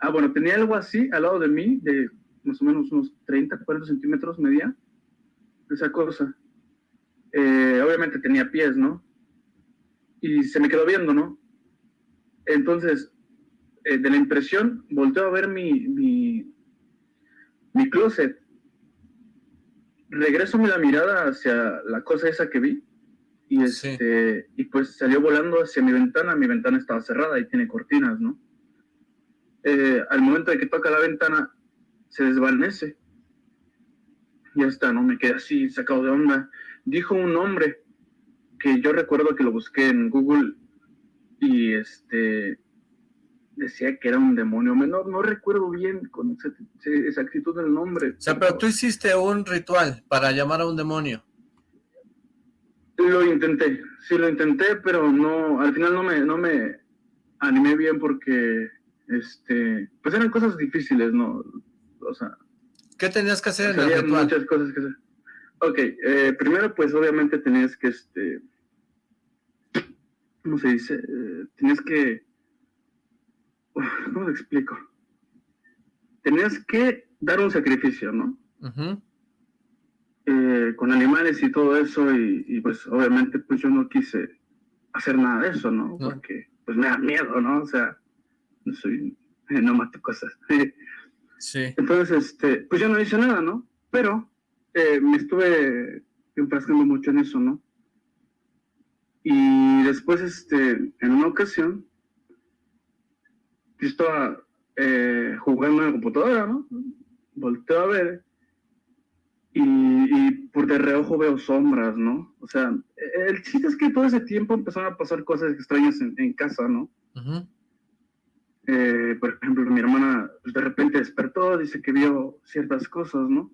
[SPEAKER 15] Ah, bueno, tenía algo así al lado de mí, de más o menos unos 30, 40 centímetros medía, esa cosa eh, obviamente tenía pies, ¿no? Y se me quedó viendo, ¿no? Entonces, eh, de la impresión, volteo a ver mi, mi, mi closet. Regreso la mirada hacia la cosa esa que vi y, este, y pues salió volando hacia mi ventana. Mi ventana estaba cerrada y tiene cortinas, ¿no? Eh, al momento de que toca la ventana, se desvanece. Ya está, ¿no? Me quedé así, sacado de onda dijo un nombre que yo recuerdo que lo busqué en Google y este decía que era un demonio menor, no recuerdo bien con exactitud el nombre.
[SPEAKER 1] O sea, pero tú hiciste un ritual para llamar a un demonio.
[SPEAKER 15] Lo intenté, sí lo intenté, pero no, al final no me, no me animé bien porque, este, pues eran cosas difíciles, ¿no? O sea...
[SPEAKER 1] ¿Qué tenías que hacer en el ritual?
[SPEAKER 15] muchas cosas que hacer. Ok, eh, primero pues obviamente tenías que, este, ¿cómo se dice? Eh, tenías que, ¿cómo te explico? Tenías que dar un sacrificio, ¿no? eh, con animales y todo eso y, y, pues obviamente pues yo no quise hacer nada de eso, ¿no? no. Porque pues me da miedo, ¿no? O sea, no soy, no mato cosas.
[SPEAKER 1] sí.
[SPEAKER 15] Entonces, este, pues yo no hice nada, ¿no? Pero eh, me estuve enfrascando mucho en eso, ¿no? Y después, este, en una ocasión, yo estaba eh, jugando en la computadora, ¿no? Volteo a ver y, y, por de reojo veo sombras, ¿no? O sea, el chiste es que todo ese tiempo empezaron a pasar cosas extrañas en, en casa, ¿no?
[SPEAKER 1] Uh -huh.
[SPEAKER 15] eh, por ejemplo, mi hermana de repente despertó, dice que vio ciertas cosas, ¿no?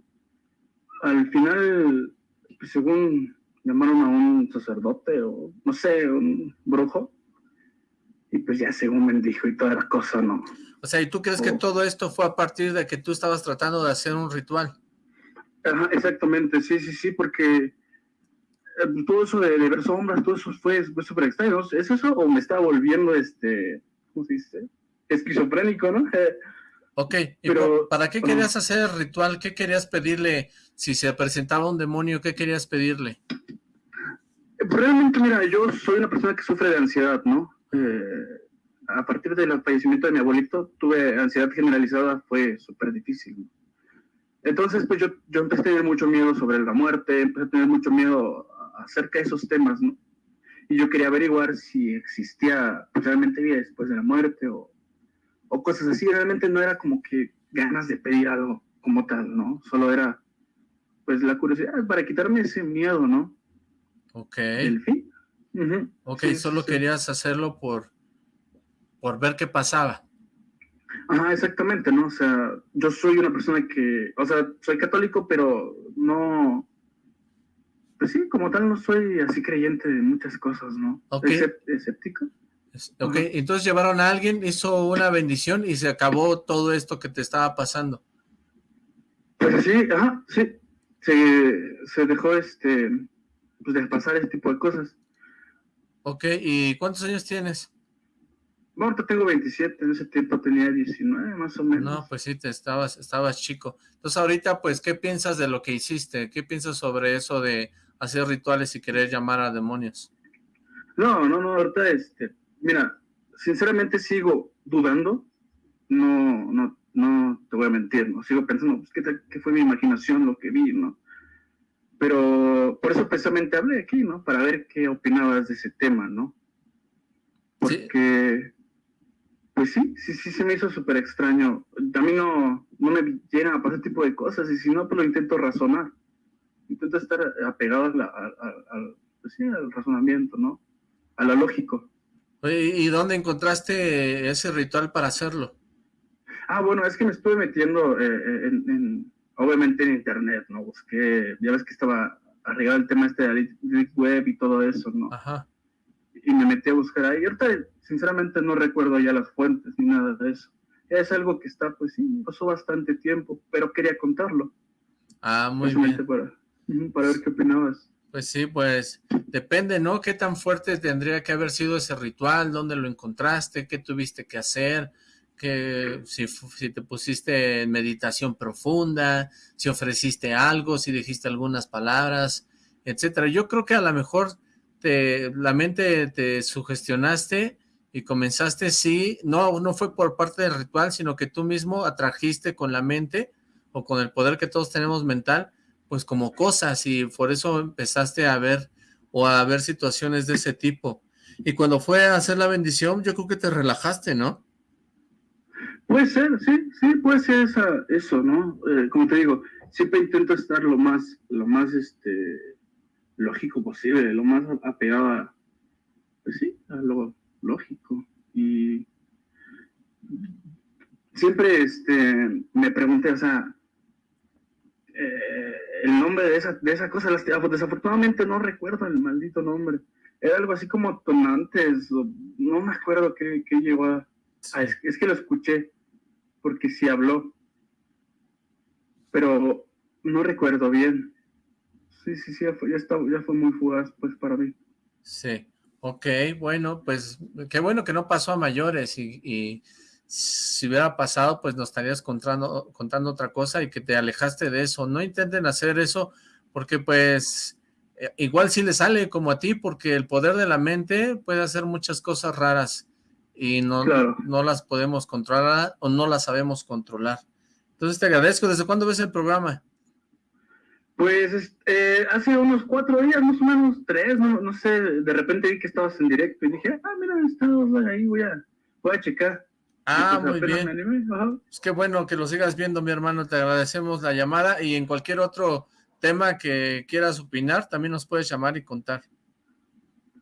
[SPEAKER 15] al final, pues, según llamaron a un sacerdote o no sé, un brujo, y pues ya según bendijo y toda la cosa, ¿no?
[SPEAKER 1] O sea, ¿y tú crees oh. que todo esto fue a partir de que tú estabas tratando de hacer un ritual?
[SPEAKER 15] Ajá, exactamente, sí, sí, sí, porque eh, todo eso de, de, ver sombras, todo eso fue súper extraño, ¿es eso o me estaba volviendo, este, ¿cómo se dice? Esquizofrénico, ¿no?
[SPEAKER 1] Ok, ¿y Pero, ¿para qué querías hacer el ritual? ¿Qué querías pedirle? Si se presentaba un demonio, ¿qué querías pedirle?
[SPEAKER 15] Realmente, mira, yo soy una persona que sufre de ansiedad, ¿no? Eh, a partir del fallecimiento de mi abuelito, tuve ansiedad generalizada, fue súper difícil. Entonces, pues yo, yo empecé a tener mucho miedo sobre la muerte, empecé a tener mucho miedo acerca de esos temas, ¿no? Y yo quería averiguar si existía realmente vida después de la muerte o o cosas así, realmente no era como que ganas de pedir algo como tal, ¿no? Solo era, pues, la curiosidad para quitarme ese miedo, ¿no?
[SPEAKER 1] Ok.
[SPEAKER 15] Fin.
[SPEAKER 1] Ok, solo querías hacerlo por, por ver qué pasaba.
[SPEAKER 15] Ajá, exactamente, ¿no? O sea, yo soy una persona que, o sea, soy católico, pero no, pues sí, como tal no soy así creyente de muchas cosas, ¿no?
[SPEAKER 1] Ok.
[SPEAKER 15] escéptico.
[SPEAKER 1] Ok, entonces llevaron a alguien, hizo una bendición y se acabó todo esto que te estaba pasando.
[SPEAKER 15] Pues sí, ajá, sí. Se, se dejó este, pues de pasar este tipo de cosas.
[SPEAKER 1] Ok, ¿y cuántos años tienes?
[SPEAKER 15] Bueno, ahorita tengo 27, en ese tiempo tenía 19 más o menos.
[SPEAKER 1] No, pues sí, te estabas, estabas chico. Entonces ahorita, pues, ¿qué piensas de lo que hiciste? ¿Qué piensas sobre eso de hacer rituales y querer llamar a demonios?
[SPEAKER 15] No, no, no, ahorita, este, mira, sinceramente sigo dudando, no, no, no te voy a mentir, ¿no? Sigo pensando, pues, ¿qué, fue mi imaginación lo que vi, no? Pero por eso precisamente hablé aquí, ¿no? Para ver qué opinabas de ese tema, ¿no? Porque, pues sí, sí, sí se me hizo súper extraño. A mí no, no me llegan a pasar ese tipo de cosas, y si no, pues lo intento razonar. Intento estar apegado al, pues sí, al razonamiento, ¿no? A lo lógico.
[SPEAKER 1] ¿Y dónde encontraste ese ritual para hacerlo?
[SPEAKER 15] Ah, bueno, es que me estuve metiendo eh, eh, en, obviamente en internet, ¿no? Busqué, ya ves que estaba arreglado el tema este de la web y todo eso, ¿no?
[SPEAKER 1] Ajá.
[SPEAKER 15] Y me metí a buscar ahí. ahorita, sinceramente, no recuerdo ya las fuentes ni nada de eso. Es algo que está, pues sí, pasó bastante tiempo, pero quería contarlo.
[SPEAKER 1] Ah, muy bien.
[SPEAKER 15] Para, para ver qué opinabas.
[SPEAKER 1] Pues sí, pues depende, ¿no? ¿Qué tan fuerte tendría que haber sido ese ritual? ¿Dónde lo encontraste? ¿Qué tuviste que hacer? Que si, si, te pusiste en meditación profunda, si ofreciste algo, si dijiste algunas palabras, etcétera. Yo creo que a lo mejor te, la mente te sugestionaste y comenzaste, sí, no, no fue por parte del ritual, sino que tú mismo atrajiste con la mente o con el poder que todos tenemos mental, pues como cosas y por eso empezaste a ver o a ver situaciones de ese tipo. Y cuando fue a hacer la bendición, yo creo que te relajaste, ¿no?
[SPEAKER 15] Puede ser, sí, sí, puede ser esa, eso, ¿no? Eh, como te digo, siempre intento estar lo más, lo más, este, lógico posible, lo más apegado a, pues sí, a lo lógico. Y siempre, este, me pregunté, o sea, eh, el nombre de esa, de esa cosa, desafortunadamente no recuerdo el maldito nombre. Era algo así como tonantes, no me acuerdo qué, qué llegó es, que lo escuché, porque sí habló, pero no recuerdo bien. Sí, sí, sí, ya fue, ya, fue muy fugaz, pues, para mí.
[SPEAKER 1] Sí, ok, bueno, pues, qué bueno que no pasó a mayores y si hubiera pasado, pues nos estarías contando, contando otra cosa y que te alejaste de eso. No intenten hacer eso porque pues eh, igual si le sale como a ti porque el poder de la mente puede hacer muchas cosas raras y no, no las podemos controlar o no las sabemos controlar. Entonces te agradezco. ¿Desde cuándo ves el programa?
[SPEAKER 15] Pues eh, hace unos cuatro días, más o menos, tres, no, no sé, de repente vi que estabas en directo y dije, ah, mira, estado ahí, voy a, voy a checar.
[SPEAKER 1] Ah, muy bien. Es que bueno que lo sigas viendo, mi hermano. Te agradecemos la llamada y en cualquier otro tema que quieras opinar, también nos puedes llamar y contar.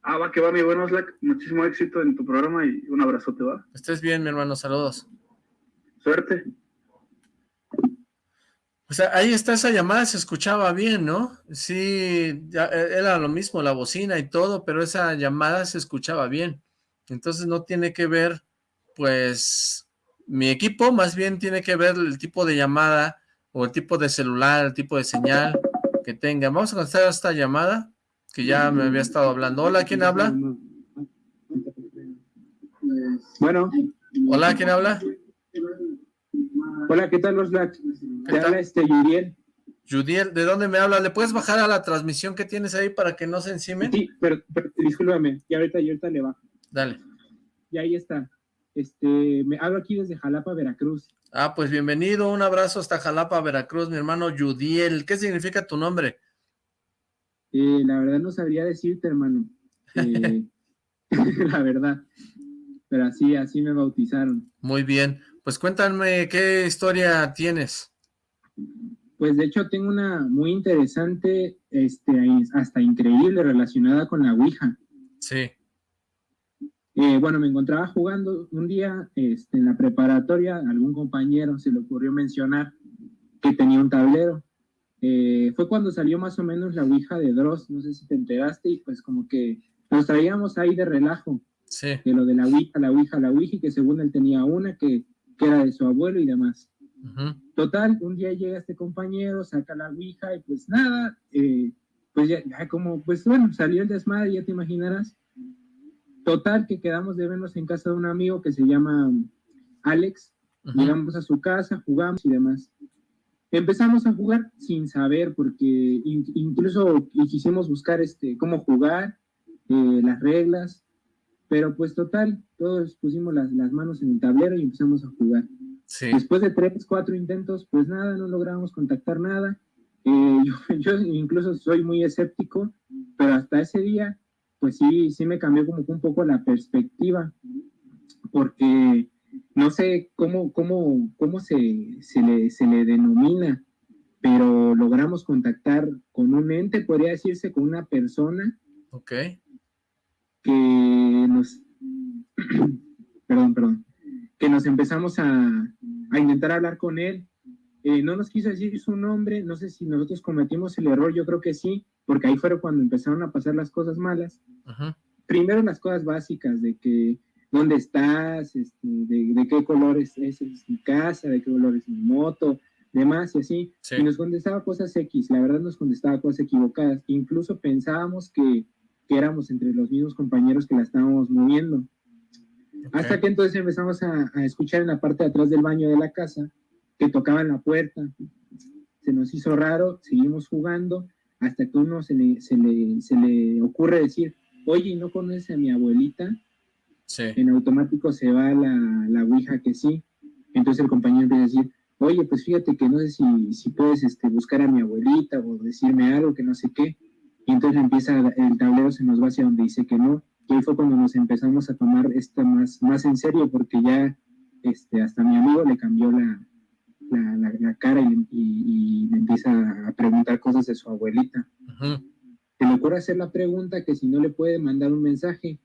[SPEAKER 15] Ah, va que va, mi buen Slack. Muchísimo éxito en tu programa y un abrazote, va.
[SPEAKER 1] Estés bien, mi hermano. Saludos.
[SPEAKER 15] Suerte.
[SPEAKER 1] O sea, ahí está esa llamada, se escuchaba bien, ¿no? Sí, ya, e, era lo mismo, la bocina y todo, pero esa llamada se escuchaba bien. Entonces no tiene que ver pues mi equipo más bien tiene que ver el tipo de llamada o el tipo de celular, el tipo de señal que tenga. Vamos a contestar esta llamada que ya me había estado hablando. Hola, ¿quién habla?
[SPEAKER 16] Bueno.
[SPEAKER 1] Hola, ¿quién habla?
[SPEAKER 16] Hola, ¿qué tal, los Black? ¿Qué habla este Yudiel.
[SPEAKER 1] Yudiel, ¿de dónde me habla? ¿Le puedes bajar a la transmisión que tienes ahí para que no se encime?
[SPEAKER 16] Sí, pero, pero discúlpame, y ahorita, y ahorita le bajo.
[SPEAKER 1] Dale.
[SPEAKER 16] Y ahí está. Este, me hablo aquí desde Jalapa, Veracruz.
[SPEAKER 1] Ah, pues bienvenido, un abrazo hasta Jalapa, Veracruz, mi hermano Yudiel. ¿Qué significa tu nombre?
[SPEAKER 16] Eh, la verdad no sabría decirte, hermano. Eh, la verdad. Pero así, así me bautizaron.
[SPEAKER 1] Muy bien. Pues cuéntame, ¿qué historia tienes?
[SPEAKER 16] Pues de hecho tengo una muy interesante, este, hasta increíble relacionada con la Ouija.
[SPEAKER 1] Sí.
[SPEAKER 16] Eh, bueno, me encontraba jugando un día este, en la preparatoria, algún compañero se le ocurrió mencionar que tenía un tablero. Eh, fue cuando salió más o menos la Ouija de Dross, no sé si te enteraste, y pues como que nos traíamos ahí de relajo.
[SPEAKER 1] Sí.
[SPEAKER 16] De lo de la Ouija, la Ouija, la Ouija, y que según él tenía una que, que era de su abuelo y demás. Total, un día llega este compañero, saca la Ouija y pues nada, eh, pues ya, como, pues bueno, salió el desmadre, ya te imaginarás. Total, que quedamos de vernos en casa de un amigo que se llama Alex. Llegamos a su casa, jugamos y demás. Empezamos a jugar sin saber, porque incluso quisimos buscar este, cómo jugar, eh, las reglas, pero pues total, todos pusimos las, las, manos en el tablero y empezamos a jugar. Después de tres, cuatro intentos, pues nada, no logramos contactar nada. Eh, yo, yo, incluso soy muy escéptico, pero hasta ese día, pues sí, sí me cambió como un poco la perspectiva, porque no sé cómo, cómo, cómo se, se, le, se le denomina, pero logramos contactar con un ente, podría decirse, con una persona.
[SPEAKER 1] Ok.
[SPEAKER 16] Que nos, perdón, perdón, que nos empezamos a, a intentar hablar con él. Eh, no nos quiso decir su nombre, no sé si nosotros cometimos el error, yo creo que sí, porque ahí fueron cuando empezaron a pasar las cosas malas. Primero las cosas básicas de que dónde estás, este, de, qué colores es, es, mi casa, de qué color es mi moto, demás y así. Y nos contestaba cosas X, la verdad nos contestaba cosas equivocadas. Incluso pensábamos que, que éramos entre los mismos compañeros que la estábamos moviendo. Hasta que entonces empezamos a, a, escuchar en la parte de atrás del baño de la casa que tocaban la puerta. Se nos hizo raro, seguimos jugando, hasta que uno se le, se le, se le ocurre decir, oye, ¿no conoces a mi abuelita? En automático se va la, la ouija que sí. Entonces el compañero empieza a decir, oye, pues fíjate que no sé si, si puedes este, buscar a mi abuelita o decirme algo que no sé qué. Y entonces empieza, el tablero se nos va hacia donde dice que no. Y ahí fue cuando nos empezamos a tomar esto más, más en serio, porque ya este, hasta mi amigo le cambió la, la, la, cara y, y, y, empieza a preguntar cosas de su abuelita. Se le ocurre hacer la pregunta que si no le puede mandar un mensaje,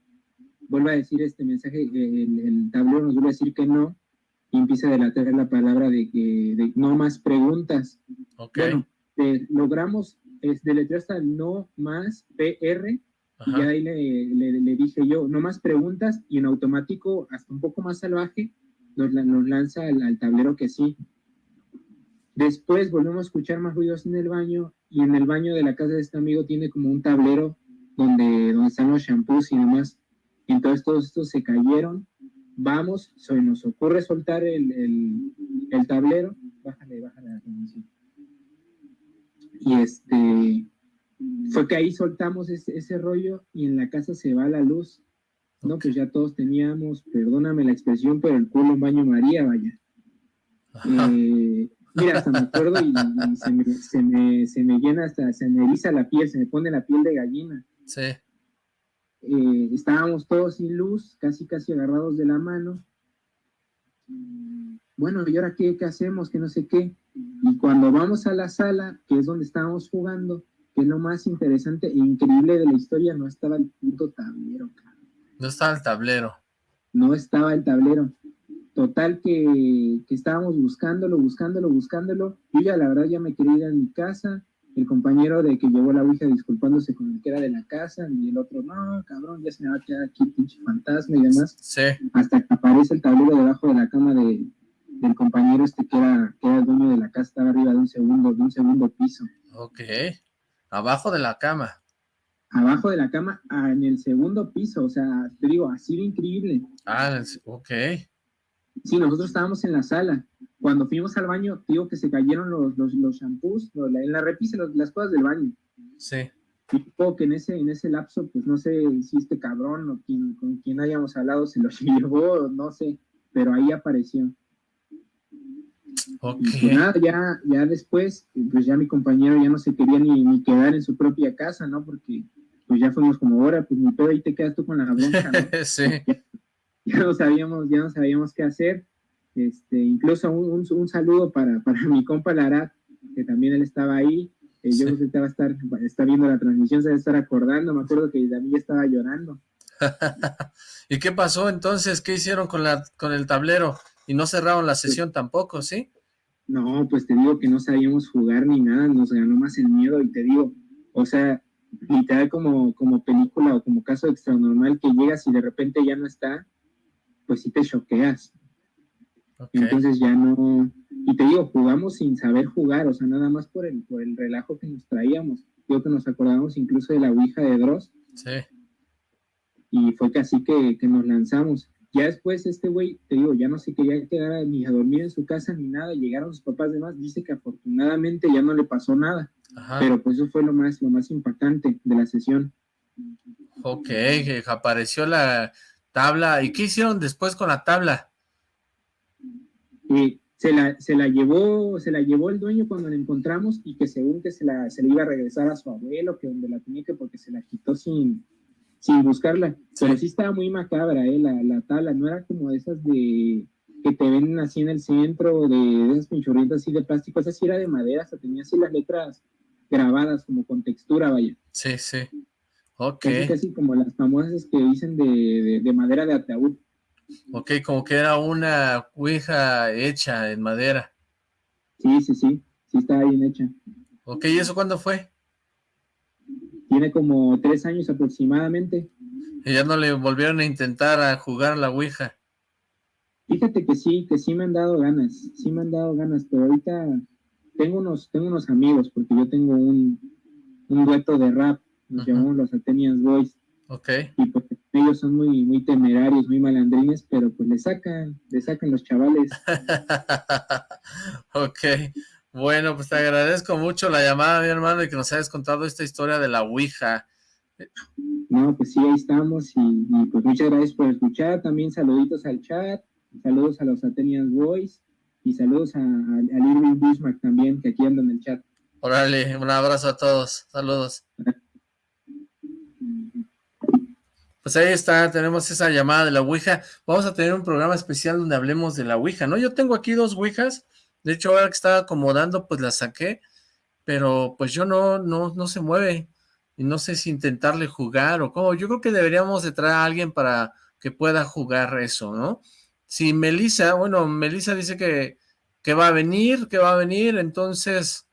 [SPEAKER 16] vuelve a decir este mensaje, el, el tablero nos vuelve a decir que no, y empieza a delatar la palabra de que de no más preguntas. Bueno, eh, logramos es, deletrear hasta no más PR, y ahí le, le, le, dije yo, no más preguntas, y en automático, hasta un poco más salvaje, nos, nos lanza al, al, tablero que sí. Después volvemos a escuchar más ruidos en el baño, y en el baño de la casa de este amigo tiene como un tablero donde, donde están los shampoos y demás. Entonces todos estos se cayeron. Vamos, se nos ocurre soltar el, el, el tablero. Bájale, bájale la transmisión. Y este, fue que ahí soltamos ese, ese, rollo y en la casa se va la luz. No, pues ya todos teníamos, perdóname la expresión, pero el culo en baño María, vaya. Eh, mira, hasta me acuerdo y, y se, me, se, me, se, me, llena hasta, se me eriza la piel, se me pone la piel de gallina.
[SPEAKER 1] Sí.
[SPEAKER 16] Eh, estábamos todos sin luz, casi casi agarrados de la mano. Bueno, ¿y ahora qué, qué, hacemos? Que no sé qué. Y cuando vamos a la sala, que es donde estábamos jugando, que es lo más interesante e increíble de la historia, no estaba el puto tablero.
[SPEAKER 1] No estaba el tablero.
[SPEAKER 16] No estaba el tablero. Total que, que estábamos buscándolo, buscándolo, buscándolo. Yo ya la verdad ya me quería ir a mi casa, el compañero de que llevó la ouija disculpándose con el que era de la casa, y el otro, no, cabrón, ya se me va a quedar aquí pinche fantasma y demás.
[SPEAKER 1] Sí.
[SPEAKER 16] Hasta que aparece el tablero debajo de la cama de, del compañero este que era, que era el dueño de la casa, estaba arriba de un segundo, de un segundo piso.
[SPEAKER 1] Ok. Abajo de la cama.
[SPEAKER 16] Abajo de la cama, en el segundo piso, o sea, te digo, así de increíble.
[SPEAKER 1] Ah, ok.
[SPEAKER 16] Sí, nosotros estábamos en la sala. Cuando fuimos al baño, digo que se cayeron los, los, los shampoos, los, en la repisa, las cosas del baño.
[SPEAKER 1] Sí.
[SPEAKER 16] Tipo que en ese, en ese lapso, pues no sé si este cabrón o quien, con quien hayamos hablado se los llevó, no sé, pero ahí apareció.
[SPEAKER 1] Ok.
[SPEAKER 16] Y pues nada, ya, ya después, pues ya mi compañero ya no se quería ni, ni quedar en su propia casa, ¿no? Porque pues ya fuimos como, ahora, pues mi pedo ahí te quedas tú con la bronca, ¿no?
[SPEAKER 1] sí.
[SPEAKER 16] Ya, ya no sabíamos, ya no sabíamos qué hacer. Este, incluso un, un, un saludo para, para, mi compa Larat, que también él estaba ahí. que yo creo que te va a estar, está viendo la transmisión, se va a estar acordando, me acuerdo que David estaba llorando.
[SPEAKER 1] ¿Y qué pasó entonces? ¿Qué hicieron con, la, con el tablero? Y no cerraron la sesión tampoco, ¿sí?
[SPEAKER 16] No, pues te digo que no sabíamos jugar ni nada, nos ganó más el miedo y te digo, o sea, literal como, como película o como caso extranormal que llegas y de repente ya no está, pues sí te choqueas. Entonces ya no, y te digo, jugamos sin saber jugar, o sea, nada más por el, por el relajo que nos traíamos. Digo que nos acordamos incluso de la Ouija de Dross.
[SPEAKER 1] Sí.
[SPEAKER 16] Y fue casi que, que nos lanzamos. Ya después este güey, te digo, ya no se quería quedar ni a dormir en su casa ni nada, llegaron sus papás demás, dice que afortunadamente ya no le pasó nada, pero pues eso fue lo más, lo más impactante de la sesión.
[SPEAKER 1] Ok, que apareció la tabla, ¿y qué hicieron después con la tabla?
[SPEAKER 16] Y se la, se la llevó, se la llevó el dueño cuando la encontramos y que según que se la, se iba a regresar a su abuelo, que donde la tenía que porque se la quitó sin, sin buscarla. Pero sí estaba muy macabra, ¿eh? La, la tabla, no era como de esas de que te ven así en el centro, de, esas pinchurrientas así de plástico, esa sí era de madera, hasta tenía así las letras grabadas como con textura, vaya.
[SPEAKER 1] Sí, sí. Ok.
[SPEAKER 16] Casi, como las famosas que dicen de, de, madera de ataúd.
[SPEAKER 1] Ok, como que era una ouija hecha en madera.
[SPEAKER 16] Sí, sí, sí, sí estaba bien hecha.
[SPEAKER 1] Ok, ¿y eso cuándo fue?
[SPEAKER 16] Tiene como tres años aproximadamente.
[SPEAKER 1] ¿Y ya no le volvieron a intentar a jugar la Ouija?
[SPEAKER 16] Fíjate que sí, que sí me han dado ganas, sí me han dado ganas, pero ahorita tengo unos, tengo unos amigos, porque yo tengo un, un dueto de rap, nos llamamos los Athenians Boys.
[SPEAKER 1] Ok.
[SPEAKER 16] Y pues ellos son muy, muy temerarios, muy malandrines, pero pues le sacan, le sacan los chavales.
[SPEAKER 1] ok. Bueno, pues te agradezco mucho la llamada, mi hermano, y que nos hayas contado esta historia de la Ouija.
[SPEAKER 16] No, pues sí, ahí estamos, y, pues muchas gracias por escuchar, también saluditos al chat, saludos a los Athenians Boys, y saludos a, al Irving Bismarck también, que aquí anda en el chat.
[SPEAKER 1] Órale, un abrazo a todos, saludos. Pues ahí está, tenemos esa llamada de la Ouija. Vamos a tener un programa especial donde hablemos de la Ouija, ¿no? Yo tengo aquí dos Ouijas, de hecho, ahora que estaba acomodando, pues la saqué, pero pues yo no, no, no se mueve. Y no sé si intentarle jugar o cómo. Yo creo que deberíamos de traer a alguien para que pueda jugar eso, ¿no? Si Melissa, bueno, Melissa dice que, que va a venir, que va a venir, entonces,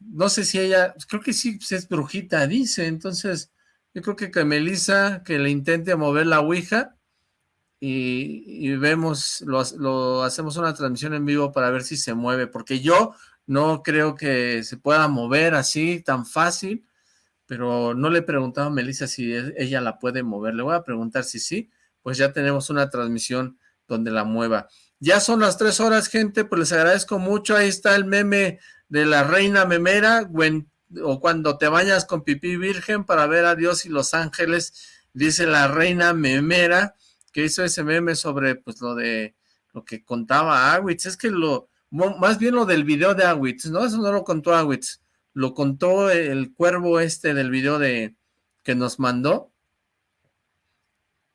[SPEAKER 1] no sé si ella, creo que sí pues, es brujita, dice, entonces, yo creo que que Melissa, que le intente mover la Ouija, y, vemos, lo, hacemos una transmisión en vivo para ver si se mueve, porque yo no creo que se pueda mover así tan fácil, pero no le he preguntado a Melissa si e, ella la puede mover, le voy a preguntar si sí, pues ya tenemos una transmisión donde la mueva. Ya son las tres horas, gente, pues les agradezco mucho, ahí está el meme de la reina memera, o cuando te bañas con pipí virgen para ver a Dios y los ángeles, dice la reina memera, que hizo ese meme sobre pues lo de lo que contaba Awitz, es que lo, más bien lo del video de Awitz, ¿no? Eso no lo contó Awitz, lo contó el cuervo este del video de que nos mandó,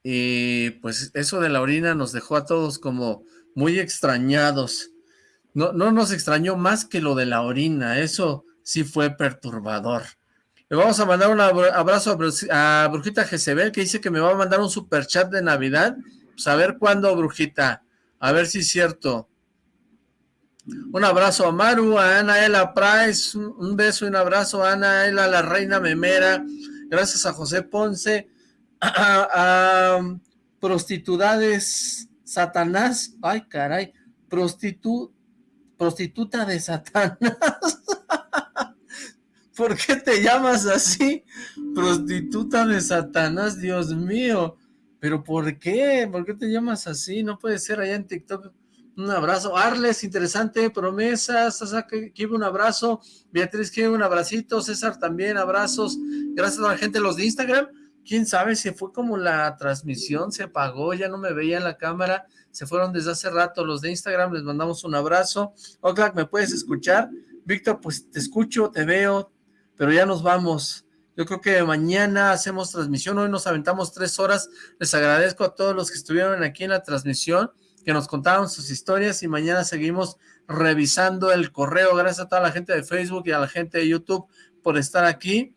[SPEAKER 1] y pues eso de la orina nos dejó a todos como muy extrañados, no, no nos extrañó más que lo de la orina, eso sí fue perturbador. Le vamos a mandar un abrazo a, Brujita Jezebel, que dice que me va a mandar un super chat de Navidad. Pues a ver cuándo, Brujita. A ver si es cierto. Un abrazo a Maru, a Anaela Price, un beso y un abrazo a Anaela, la reina memera. Gracias a José Ponce, a, a prostitudades Satanás. Ay, caray. Prostitu, prostituta de Satanás. ¿Por qué te llamas así? Prostituta de Satanás, Dios mío. ¿Pero por qué? ¿Por qué te llamas así? No puede ser allá en TikTok. Un abrazo. Arles, interesante. Promesas. Que un abrazo. Beatriz, que un abracito. César también, abrazos. Gracias a la gente los de Instagram. Quién sabe si fue como la transmisión se apagó, ya no me veía en la cámara. Se fueron desde hace rato los de Instagram. Les mandamos un abrazo. Oxlack, ¿me puedes escuchar? Víctor, pues te escucho, te veo, pero ya nos vamos. Yo creo que mañana hacemos transmisión, hoy nos aventamos tres horas. Les agradezco a todos los que estuvieron aquí en la transmisión, que nos contaron sus historias y mañana seguimos revisando el correo. Gracias a toda la gente de Facebook y a la gente de YouTube por estar aquí.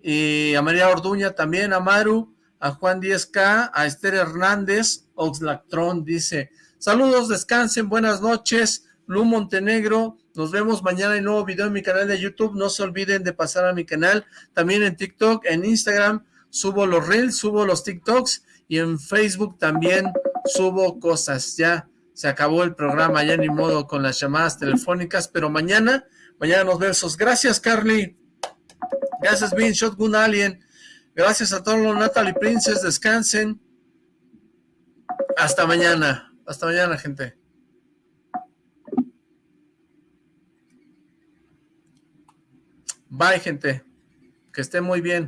[SPEAKER 1] Y a María Orduña también, a Maru, a Juan 10K, a Esther Hernández, Oxlactron dice, saludos, descansen, buenas noches, Lu Montenegro, nos vemos mañana en nuevo video en mi canal de YouTube, no se olviden de pasar a mi canal, también en TikTok, en Instagram, subo los Reels, subo los TikToks, y en Facebook también subo cosas, ya se acabó el programa, ya ni modo con las llamadas telefónicas, pero mañana, mañana nos vemos, gracias Carly, gracias Vin, Shotgun Alien, gracias a todos los Natalie Princes, descansen, hasta mañana, hasta mañana gente. Bye, gente. Que esté muy bien.